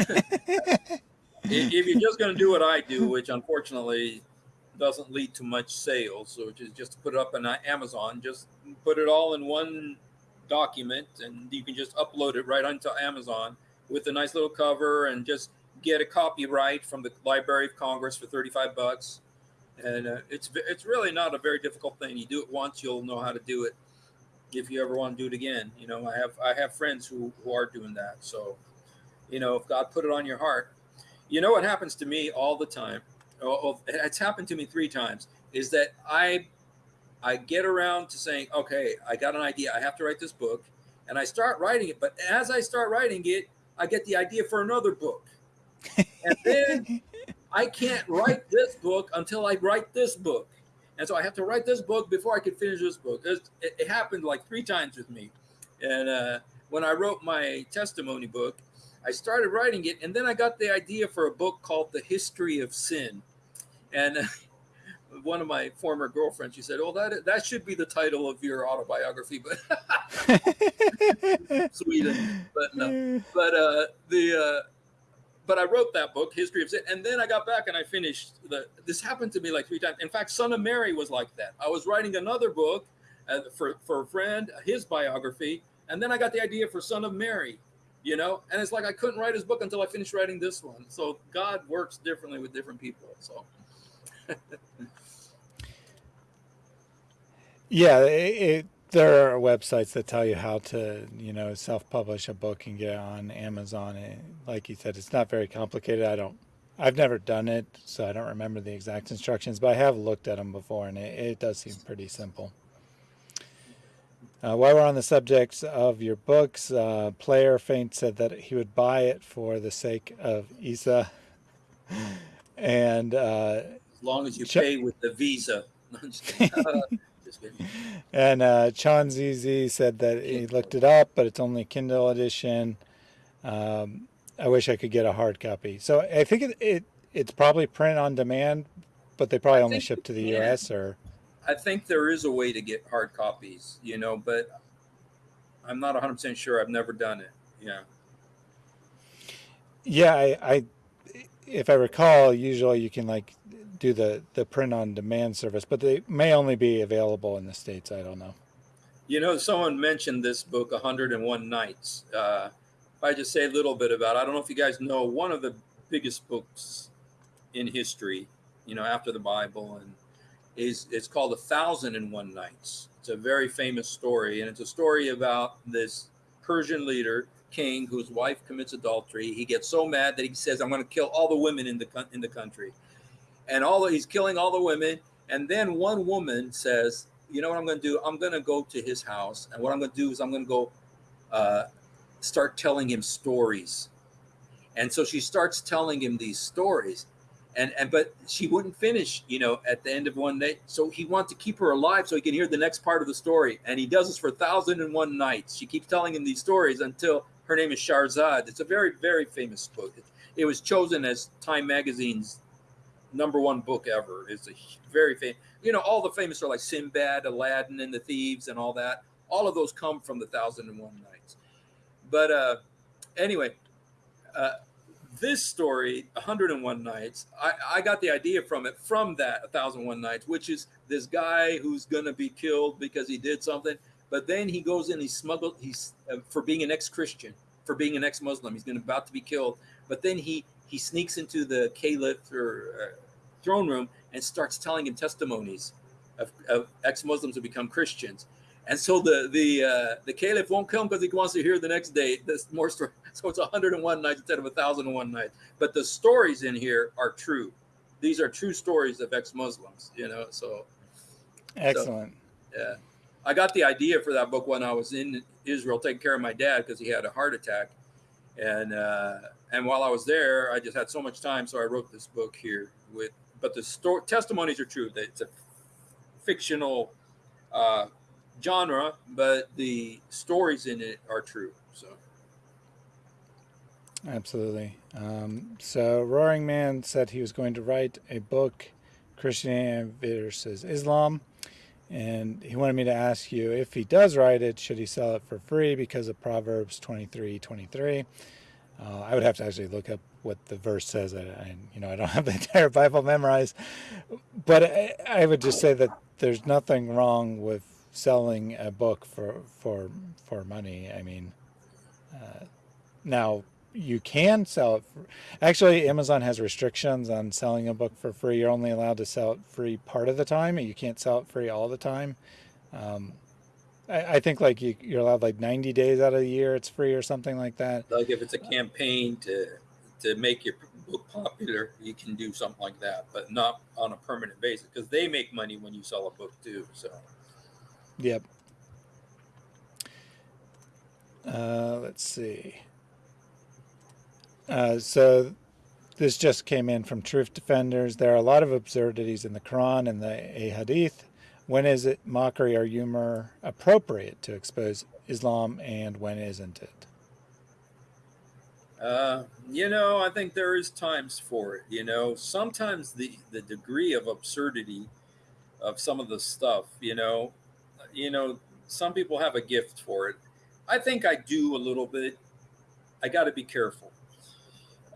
[SPEAKER 2] if you're just going to do what I do, which unfortunately doesn't lead to much sales. So just just put it up on Amazon, just put it all in one document, and you can just upload it right onto Amazon with a nice little cover, and just get a copyright from the Library of Congress for thirty five bucks. And uh, it's it's really not a very difficult thing. You do it once, you'll know how to do it. If you ever want to do it again, you know I have I have friends who who are doing that. So, you know, if God put it on your heart, you know what happens to me all the time oh, oh, it's happened to me three times is that i i get around to saying okay i got an idea i have to write this book and i start writing it but as i start writing it i get the idea for another book. And then i can't write this book until i write this book. And so i have to write this book before i can finish this book. It, it happened like three times with me. And uh, when i wrote my testimony book I started writing it, and then I got the idea for a book called The History of Sin. And one of my former girlfriends, she said, "Oh, that that should be the title of your autobiography," but Sweden. But no, but uh, the uh, but I wrote that book, History of Sin, and then I got back and I finished the. This happened to me like three times. In fact, Son of Mary was like that. I was writing another book uh, for for a friend, his biography, and then I got the idea for Son of Mary, you know? And it's like i couldn't write his book until i finished writing this one. So god works differently with different people so.
[SPEAKER 1] Yeah it, it, there are websites that tell you how to you know self-publish a book and get it on amazon. And like you said it's not very complicated. I don't i've never done it so i don't remember the exact instructions but i have looked at them before and it, it does seem pretty simple uh, while we're on the subject of your books, uh, Player Faint said that he would buy it for the sake of Isa. and uh,
[SPEAKER 2] as long as you pay with the Visa.
[SPEAKER 1] and uh, Chan ZZ said that he looked it up, but it's only Kindle edition. Um, I wish I could get a hard copy. So I think it, it it's probably print on demand, but they probably only ship to the U.S. or
[SPEAKER 2] I think there is a way to get hard copies, you know, but I'm not 100% sure. I've never done it. Yeah.
[SPEAKER 1] Yeah, I, I if I recall, usually you can like do the the print on demand service, but they may only be available in the states. I don't know.
[SPEAKER 2] You know, someone mentioned this book, 101 Nights. Uh, if I just say a little bit about, it, I don't know if you guys know, one of the biggest books in history. You know, after the Bible and is it's called A Thousand and One Nights. It's a very famous story, and it's a story about this Persian leader, king, whose wife commits adultery. He gets so mad that he says, "I'm going to kill all the women in the in the country," and all the, he's killing all the women. And then one woman says, "You know what I'm going to do? I'm going to go to his house, and what I'm going to do is I'm going to go uh, start telling him stories." And so she starts telling him these stories and and but she wouldn't finish you know at the end of one day so he wants to keep her alive so he can hear the next part of the story. And he does this for thousand and one nights. She keeps telling him these stories until her name is Shahrazad it's a very very famous book. It, it was chosen as time magazine's number one book ever. It's a very famous you know all the famous are like Sinbad Aladdin and the thieves and all that. All of those come from the thousand and one nights. But uh anyway uh this story 101 nights I, I got the idea from it from that 1001 nights which is this guy who's gonna be killed because he did something but then he goes in he smuggled he's uh, for being an ex-christian for being an ex-muslim he's gonna about to be killed but then he he sneaks into the caliph or uh, throne room and starts telling him testimonies of, of ex-muslims who become christians and so the the uh, the caliph won't come because he wants to hear the next day. This more story. So it's 101 nights instead of 1001 nights. But the stories in here are true. These are true stories of ex-Muslims. You know, so
[SPEAKER 1] excellent.
[SPEAKER 2] So, yeah, I got the idea for that book when I was in Israel taking care of my dad because he had a heart attack, and uh, and while I was there, I just had so much time, so I wrote this book here with. But the story testimonies are true. That it's a fictional. Uh, genre, but the stories in it are true. So,
[SPEAKER 1] absolutely. Um, so, Roaring Man said he was going to write a book, Christianity versus Islam, and he wanted me to ask you if he does write it, should he sell it for free because of Proverbs twenty three twenty three. Uh, I would have to actually look up what the verse says. I, I, you know, I don't have the entire Bible memorized, but I, I would just say that there's nothing wrong with selling a book for for for money. I mean, uh, now you can sell it. For, actually, Amazon has restrictions on selling a book for free. You're only allowed to sell it free part of the time, and you can't sell it free all the time. Um, I, I, think like you, you're allowed like 90 days out of the year it's free or something like that.
[SPEAKER 2] Like if it's a campaign to to make your book popular, you can do something like that, but not on a permanent basis because they make money when you sell a book too. So,
[SPEAKER 1] yep. Uh, let's see. Uh, so this just came in from Truth Defenders. There are a lot of absurdities in the Quran and the Hadith. When is it mockery or humor appropriate to expose Islam and when isn't it?
[SPEAKER 2] Uh, you know, I think there is times for it. You know, sometimes the the degree of absurdity of some of the stuff, you know, you know, some people have a gift for it. I think I do a little bit. I got to be careful.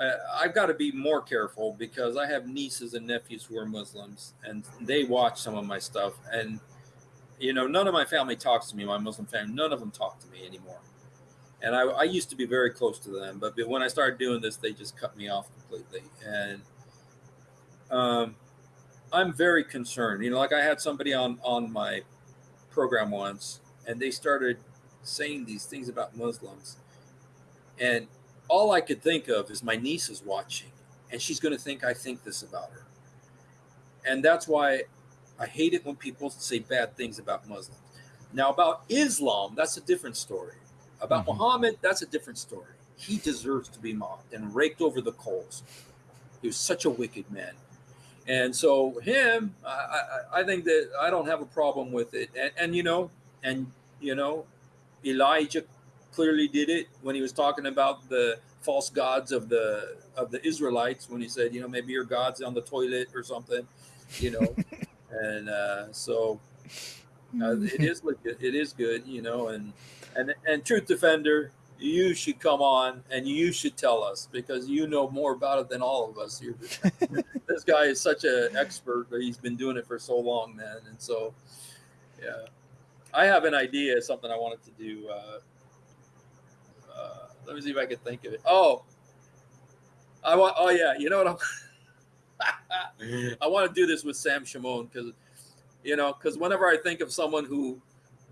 [SPEAKER 2] I, I've got to be more careful because I have nieces and nephews who are Muslims, and they watch some of my stuff. And you know, none of my family talks to me. My Muslim family, none of them talk to me anymore and I, I, used to be very close to them, but when I started doing this, they just cut me off completely. And um, I'm very concerned. You know, like I had somebody on on my program once, and they started saying these things about Muslims, and all I could think of is my niece is watching, and she's going to think I think this about her, and that's why I hate it when people say bad things about Muslims. Now, about Islam, that's a different story about mm-hmm. Muhammad, that's a different story. He deserves to be mocked and raked over the coals. He was such a wicked man. And so him, I, I, I think that I don't have a problem with it. And, and you know, and you know, Elijah clearly did it when he was talking about the false gods of the of the Israelites when he said, you know, maybe your God's on the toilet or something, you know. and uh, so uh, it is it is good, you know, and and and truth defender you should come on and you should tell us because you know more about it than all of us here. this guy is such an expert he's been doing it for so long man and so yeah i have an idea something i wanted to do uh, let me see if i can think of it oh i want oh yeah you know what i'm i want to do this with sam Shamoun because you know because whenever i think of someone who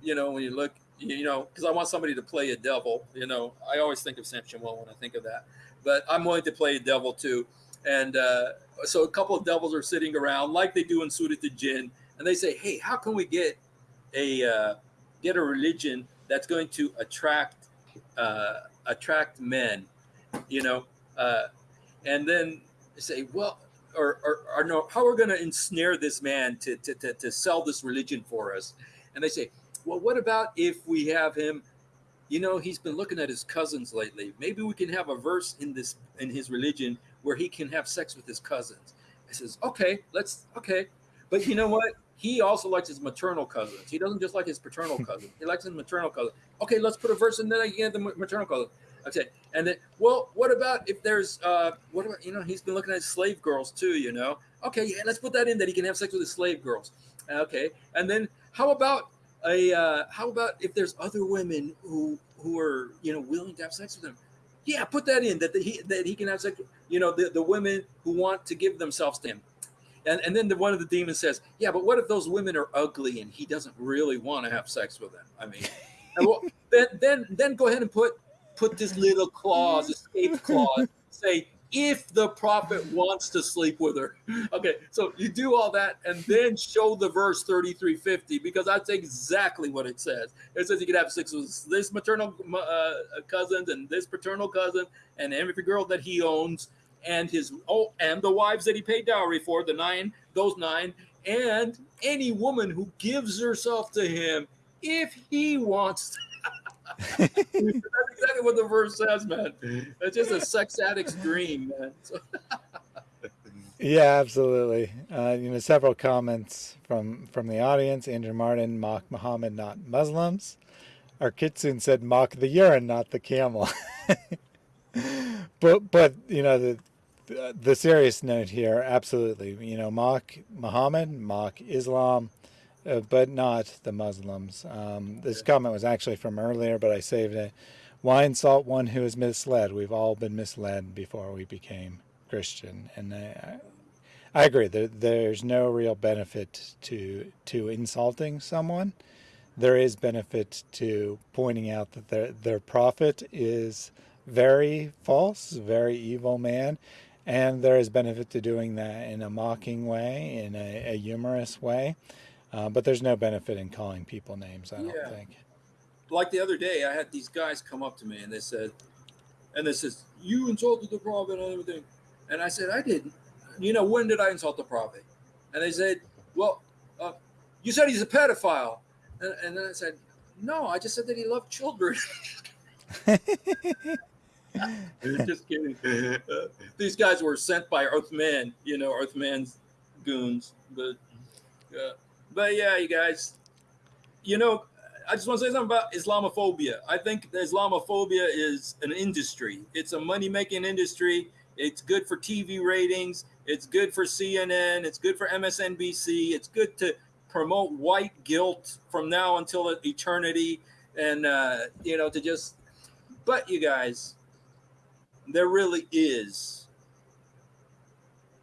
[SPEAKER 2] you know when you look you know, because I want somebody to play a devil. You know, I always think of Sam Shamoun when I think of that, but I'm willing to play a devil too. And uh, so a couple of devils are sitting around like they do in suited to Jinn, and they say, "Hey, how can we get a uh, get a religion that's going to attract uh, attract men?" You know, uh, and then say, "Well." Or, or, or no, how are we going to ensnare this man to, to, to, to sell this religion for us? And they say, well, what about if we have him? You know, he's been looking at his cousins lately. Maybe we can have a verse in this in his religion where he can have sex with his cousins. I says, okay, let's okay, but you know what? He also likes his maternal cousins. He doesn't just like his paternal cousins. He likes his maternal cousins. Okay, let's put a verse in there again the maternal cousin. Okay, and then well, what about if there's uh, what about you know he's been looking at slave girls too. You know, okay, yeah, let's put that in that he can have sex with his slave girls. Okay, and then how about a uh, how about if there's other women who who are you know willing to have sex with him? Yeah, put that in that the, he that he can have sex. You know, the, the women who want to give themselves to him. And, and then the, one of the demons says, "Yeah, but what if those women are ugly and he doesn't really want to have sex with them? I mean, well, then then then go ahead and put put this little clause, escape clause, say if the prophet wants to sleep with her. Okay, so you do all that and then show the verse 3350 because that's exactly what it says. It says you could have sex with this maternal uh, cousin and this paternal cousin and every girl that he owns and his oh and the wives that he paid dowry for, the nine, those nine, and any woman who gives herself to him if he wants That's exactly what the verse says, man. It's just a sex addict's dream, man. So
[SPEAKER 1] yeah, absolutely. Uh, you know, several comments from from the audience. Andrew Martin, mock Muhammad, not Muslims. Our said, mock the urine, not the camel. but but you know the the serious note here, absolutely. You know, mock Muhammad, mock Islam, uh, but not the Muslims. Um, this comment was actually from earlier, but I saved it. Why insult one who is misled? We've all been misled before we became Christian, and I, I agree. There, there's no real benefit to to insulting someone. There is benefit to pointing out that their their prophet is very false, very evil man, and there is benefit to doing that in a mocking way, in a, a humorous way. Uh, but there's no benefit in calling people names, I don't
[SPEAKER 2] Yeah.
[SPEAKER 1] think.
[SPEAKER 2] like the other day, I had these guys come up to me and they said, and they says, "You insulted the prophet and everything," and I said, "I didn't." You know, when did I insult the prophet? And they said, "Well, uh, you said he's a pedophile," and, and then I said, "No, I just said that he loved children." just kidding. These guys were sent by Earthman, you know, Earthman's goons, but uh, but yeah, you guys, you know, I just want to say something about Islamophobia. I think Islamophobia is an industry. It's a money making industry. It's good for TV ratings. It's good for CNN. It's good for MSNBC. It's good to promote white guilt from now until eternity. And, uh, you know, to just, but you guys, there really is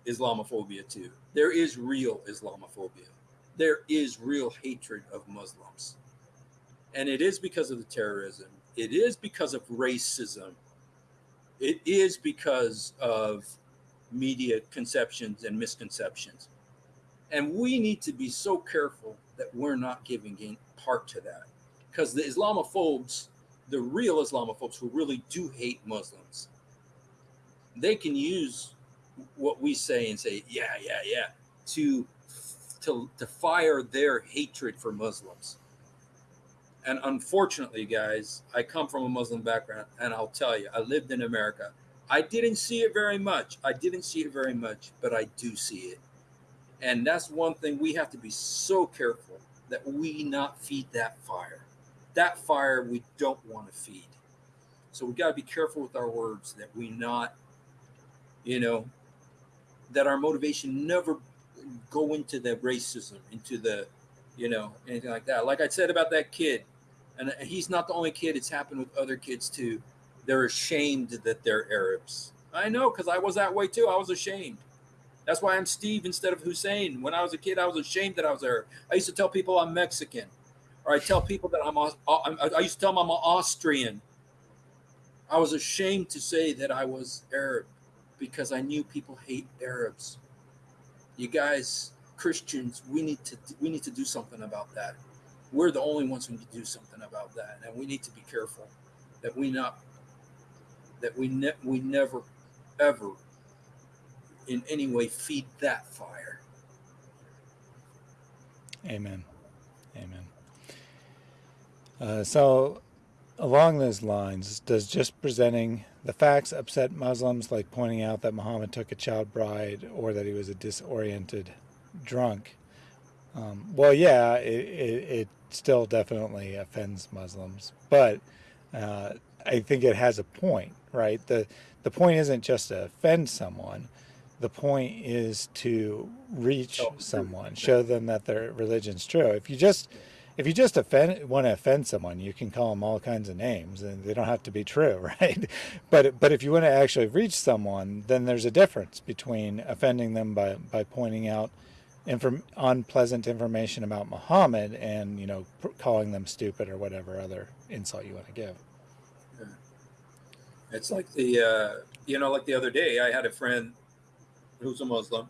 [SPEAKER 2] Islamophobia too. There is real Islamophobia. There is real hatred of Muslims. And it is because of the terrorism. It is because of racism. It is because of media conceptions and misconceptions. And we need to be so careful that we're not giving in part to that. Because the Islamophobes, the real Islamophobes who really do hate Muslims, they can use what we say and say, yeah, yeah, yeah, to to to fire their hatred for Muslims. And unfortunately, guys, I come from a Muslim background, and I'll tell you, I lived in America. I didn't see it very much. I didn't see it very much, but I do see it. And that's one thing we have to be so careful that we not feed that fire. That fire we don't want to feed. So we got to be careful with our words that we not, you know, that our motivation never go into the racism, into the, you know, anything like that. Like I said about that kid, and he's not the only kid. It's happened with other kids too. They're ashamed that they're Arabs. I know because I was that way too. I was ashamed. That's why I'm Steve instead of Hussein. When I was a kid, I was ashamed that I was Arab. I used to tell people I'm Mexican, or I tell people that I'm. I used to tell them I'm Austrian. I was ashamed to say that I was Arab because I knew people hate Arabs. You guys, Christians, we need to we need to do something about that. We're the only ones who need to do something about that, and we need to be careful that we not that we ne- we never ever in any way feed that fire.
[SPEAKER 1] Amen. Amen. Uh, so, along those lines, does just presenting the facts upset Muslims, like pointing out that Muhammad took a child bride or that he was a disoriented drunk? Um, well, yeah, it, it, it, still definitely offends Muslims, but uh, I think it has a point, right? The the point isn't just to offend someone. The point is to reach someone, show them that their religion's true. If you just if you just offend want to offend someone, you can call them all kinds of names, and they don't have to be true, right? But but if you want to actually reach someone, then there's a difference between offending them by by pointing out inform, unpleasant information about Muhammad and you know calling them stupid or whatever other insult you want to give.
[SPEAKER 2] It's like the uh, you know like the other day I had a friend who's a Muslim,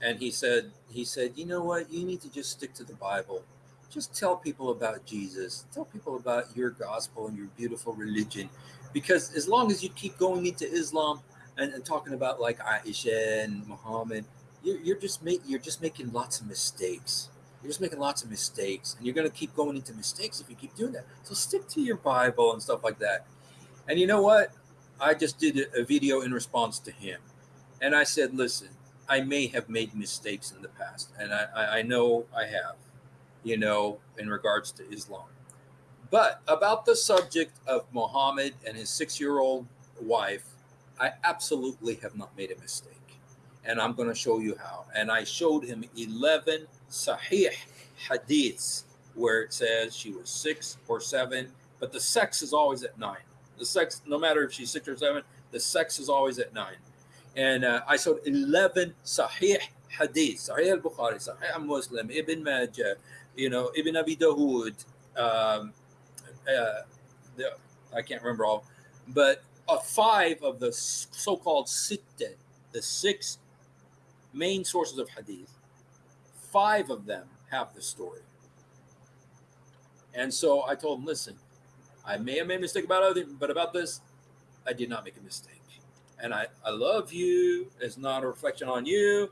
[SPEAKER 2] and he said he said you know what you need to just stick to the Bible just tell people about Jesus. Tell people about your gospel and your beautiful religion. Because as long as you keep going into Islam and, and talking about like Aisha and Muhammad, you're, you're just make, you're just making lots of mistakes. You're just making lots of mistakes, and you're going to keep going into mistakes if you keep doing that. So stick to your Bible and stuff like that. And you know what? I just did a, video in response to him, and I said, "Listen, I may have made mistakes in the past, and I, I, I know I have." You know, in regards to Islam. But about the subject of Muhammad and his six year old wife, I absolutely have not made a mistake. And I'm going to show you how. And I showed him 11 sahih hadiths where it says she was six or seven, but the sex is always at nine. The sex, no matter if she's six or seven, the sex is always at nine. And uh, I showed 11 sahih hadiths, Sahih al-Bukhari, Sahih Muslim, Ibn Majah, you know, Ibn Abi Dawood, um, uh, the, I can't remember all, but uh, five of the so-called sitta, the six main sources of hadith, five of them have the story. And so I told him, listen, I may have made a mistake about other, but about this, I did not make a mistake. And I, I love you. It's not a reflection on you,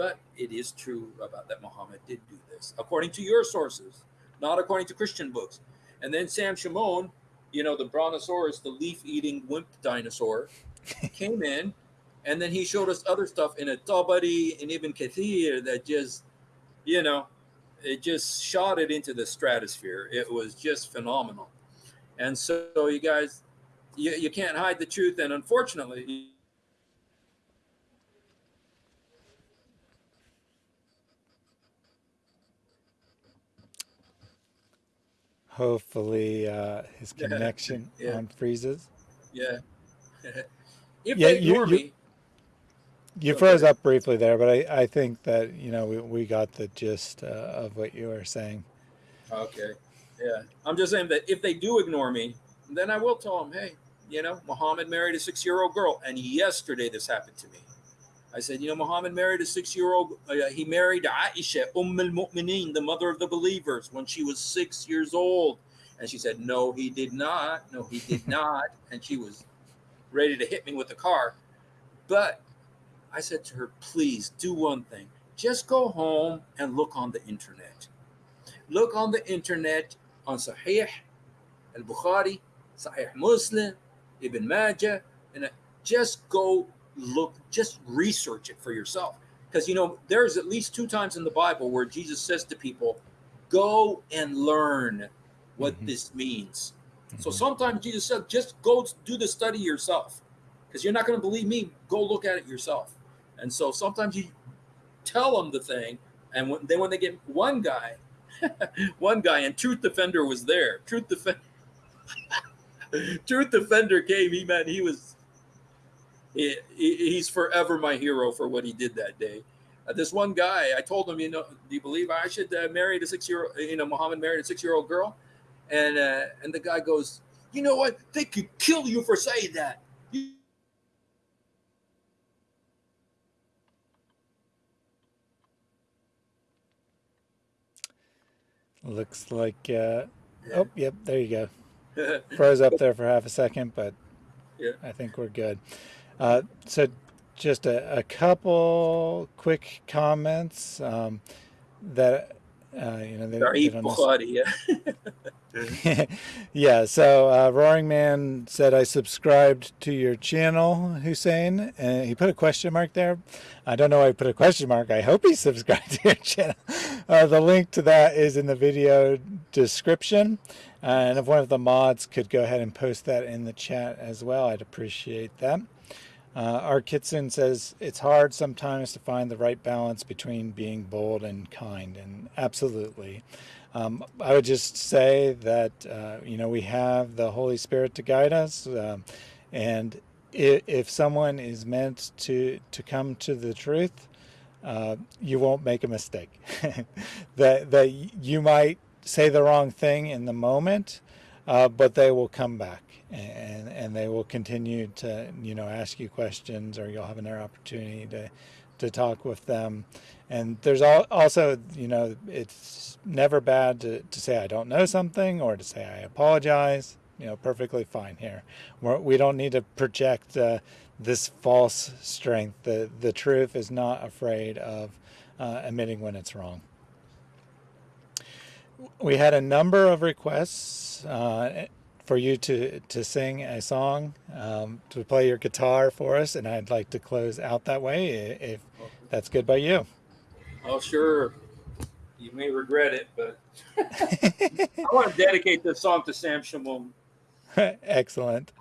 [SPEAKER 2] but it is true about that Muhammad did do this, according to your sources, not according to Christian books. And then Sam Shamoun, you know, the brontosaurus, the leaf eating wimp dinosaur, came in and then he showed us other stuff in a Tabari and Ibn Kathir that just, you know, it just shot it into the stratosphere. It was just phenomenal. And so, you guys, you, you can't hide the truth. And unfortunately,
[SPEAKER 1] Hopefully, uh, his connection
[SPEAKER 2] Yeah.
[SPEAKER 1] on freezes.
[SPEAKER 2] yeah. if
[SPEAKER 1] Yeah,
[SPEAKER 2] they
[SPEAKER 1] you-
[SPEAKER 2] ignore
[SPEAKER 1] you-
[SPEAKER 2] me,
[SPEAKER 1] You froze up briefly there, but I, I think that you know we, we got the gist uh, of what you were saying.
[SPEAKER 2] Okay. Yeah. I'm just saying that if they do ignore me, then I will tell them, hey, you know, Muhammad married a six year old girl. And yesterday this happened to me. I said, you know, Muhammad married a six year old, uh, he married Aisha, Umm al Mu'mineen, the mother of the believers, when she was six years old. And she said, no, he did not. No, he did not. And she was ready to hit me with the car. But I said to her, please do one thing. Just go home and look on the internet look on the internet on Sahih al Bukhari, Sahih Muslim, Ibn Majah, and uh, just go look, just research it for yourself. Because you know, there's at least two times in the Bible where Jesus says to people, go and learn what
[SPEAKER 1] Mhm.
[SPEAKER 2] this means. So
[SPEAKER 1] Mhm.
[SPEAKER 2] sometimes Jesus said, just go do the study yourself. Because you're not going to believe me, go look at it yourself. And so sometimes you tell them the thing, and when, then when they get one guy, one guy, and Truth Defender was there. Truth Defender, Truth Defender came. He man, he was. He, he- he's forever my hero for what he did that day. Uh, this one guy, I told him, you know, do you believe I should uh, marry a six-year-old? You know, Muhammad married a six-year-old girl, and uh, and the guy goes, you know what? They could kill you for saying that. You-
[SPEAKER 1] Looks like. Uh, oh, yep. There you go. Froze up there for half a second, but
[SPEAKER 2] Yeah.
[SPEAKER 1] I think we're good. Uh, so, just a, a couple quick comments um, that uh, you know. They, don't necess-
[SPEAKER 2] Bukhari, yeah.
[SPEAKER 1] yeah, so uh, Roaring Man said, I subscribed to your channel, Hussein. And he put a question mark there. I don't know why he put a question mark. I hope he subscribed to your channel. Uh, the link to that is in the video description. Uh, and if one of the mods could go ahead and post that in the chat as well, I'd appreciate that. Uh, our Kitson says it's hard sometimes to find the right balance between being bold and kind, and absolutely. Um, I would just say that uh, you know we have the Holy Spirit to guide us, um, and if, if someone is meant to to come to the truth, uh, you won't make a mistake. that that you might say the wrong thing in the moment, uh, but they will come back and and they will continue to you know ask you questions, or you'll have another opportunity to to talk with them. And there's al- also, you know, it's never bad to, to say I don't know something or to say I apologize. You know, perfectly fine here. We're, we don't need to project uh, this false strength. The the truth is not afraid of uh, admitting when it's wrong. We had a number of requests uh, for you to to sing a song, um, to play your guitar for us, and I'd like to close out that way if that's good by you.
[SPEAKER 2] Oh, sure. You may regret it, but I want to dedicate this song to Sam Shamoun.
[SPEAKER 1] Excellent.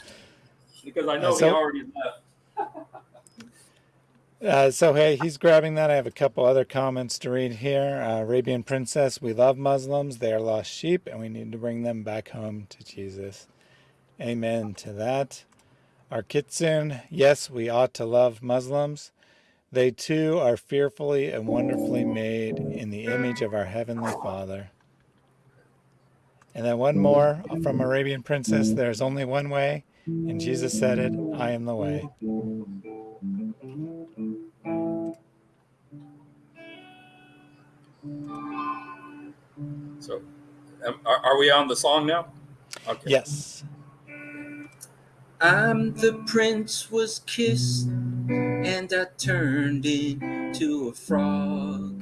[SPEAKER 2] because I know
[SPEAKER 1] so-
[SPEAKER 2] he already left.
[SPEAKER 1] Uh, so hey, he's grabbing that. I have a couple other comments to read here. Uh, Arabian Princess, we love Muslims. They are lost sheep, and we need to bring them back home to Jesus. Amen to that. Our Kitsune, yes, we ought to love Muslims. They too are fearfully and wonderfully made in the image of our Heavenly Father. And then one more from Arabian Princess there's only one way, and Jesus said it I am the way.
[SPEAKER 2] So, um, are, are we on the song now? Okay.
[SPEAKER 1] Yes.
[SPEAKER 2] I'm the prince was kissed and I turned into a frog.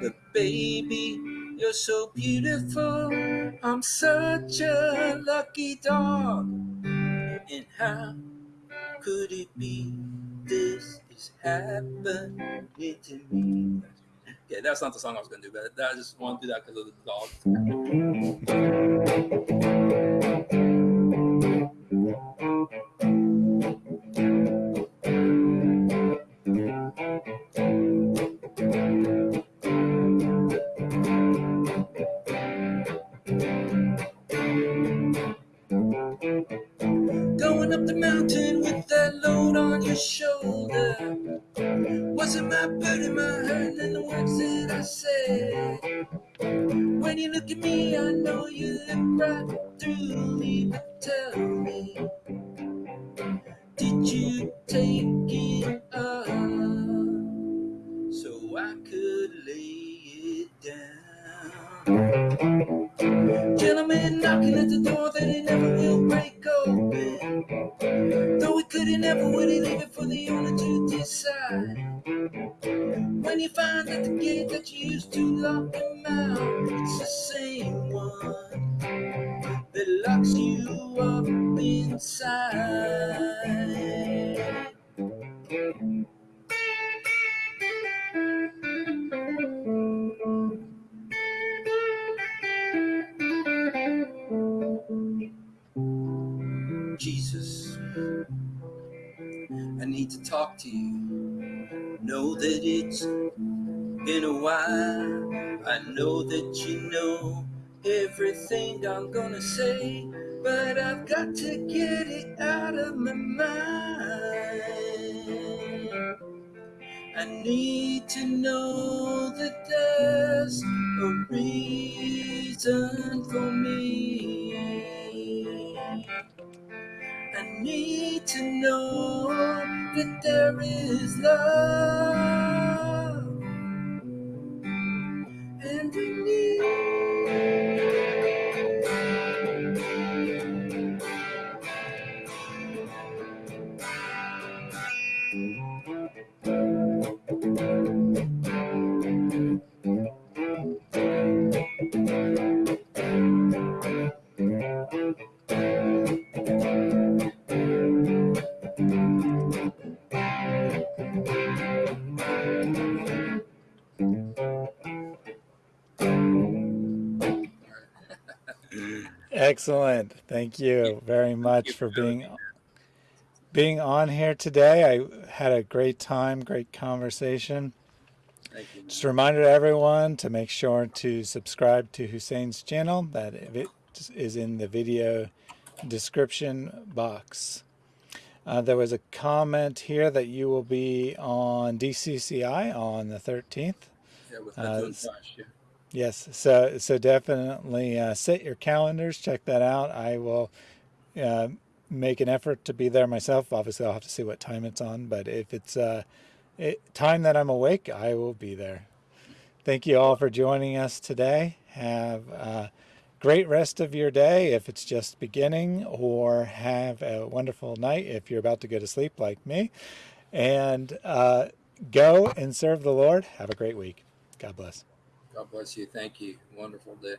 [SPEAKER 2] But baby, you're so beautiful. I'm such a lucky dog. And how could it be this is happening to me? Okay, that's not the song I was gonna do, but I just want to do that because of the dog. Up the mountain with that load on your shoulder. Wasn't my burden, my hurt, and the words that I said. When you look at me, I know you look right through me. But tell me, did you take it up so I could lay it down? Gentlemen knocking at the door that it never will break open. Though we could, it never would, it leave it for the owner to decide. When you find that the gate that you used to lock him out, it's the same one that locks you up inside. Need to talk to you. Know that it's been a while. I know that you know everything I'm gonna say, but I've got to get it out of my mind. I need to know that there's a reason for me. Need to know that there is love. And we need.
[SPEAKER 1] Excellent. Thank you very much for being being on here today. I had a great time, great conversation.
[SPEAKER 2] Thank you.
[SPEAKER 1] Just a reminder to everyone to make sure to subscribe to Hussein's channel. That it is in the video description box. Uh, there was a comment here that you will be on DCCI on the 13th.
[SPEAKER 2] Yeah, with
[SPEAKER 1] Uh,
[SPEAKER 2] Josh, yeah.
[SPEAKER 1] Yes, so so definitely uh, set your calendars. Check that out. I will uh, make an effort to be there myself. Obviously, I'll have to see what time it's on, but if it's uh, it, time that I'm awake, I will be there. Thank you all for joining us today. Have a great rest of your day if it's just beginning, or have a wonderful night if you're about to go to sleep like me. And uh, go and serve the Lord. Have a great week. God bless.
[SPEAKER 2] God bless you. Thank you. Wonderful day.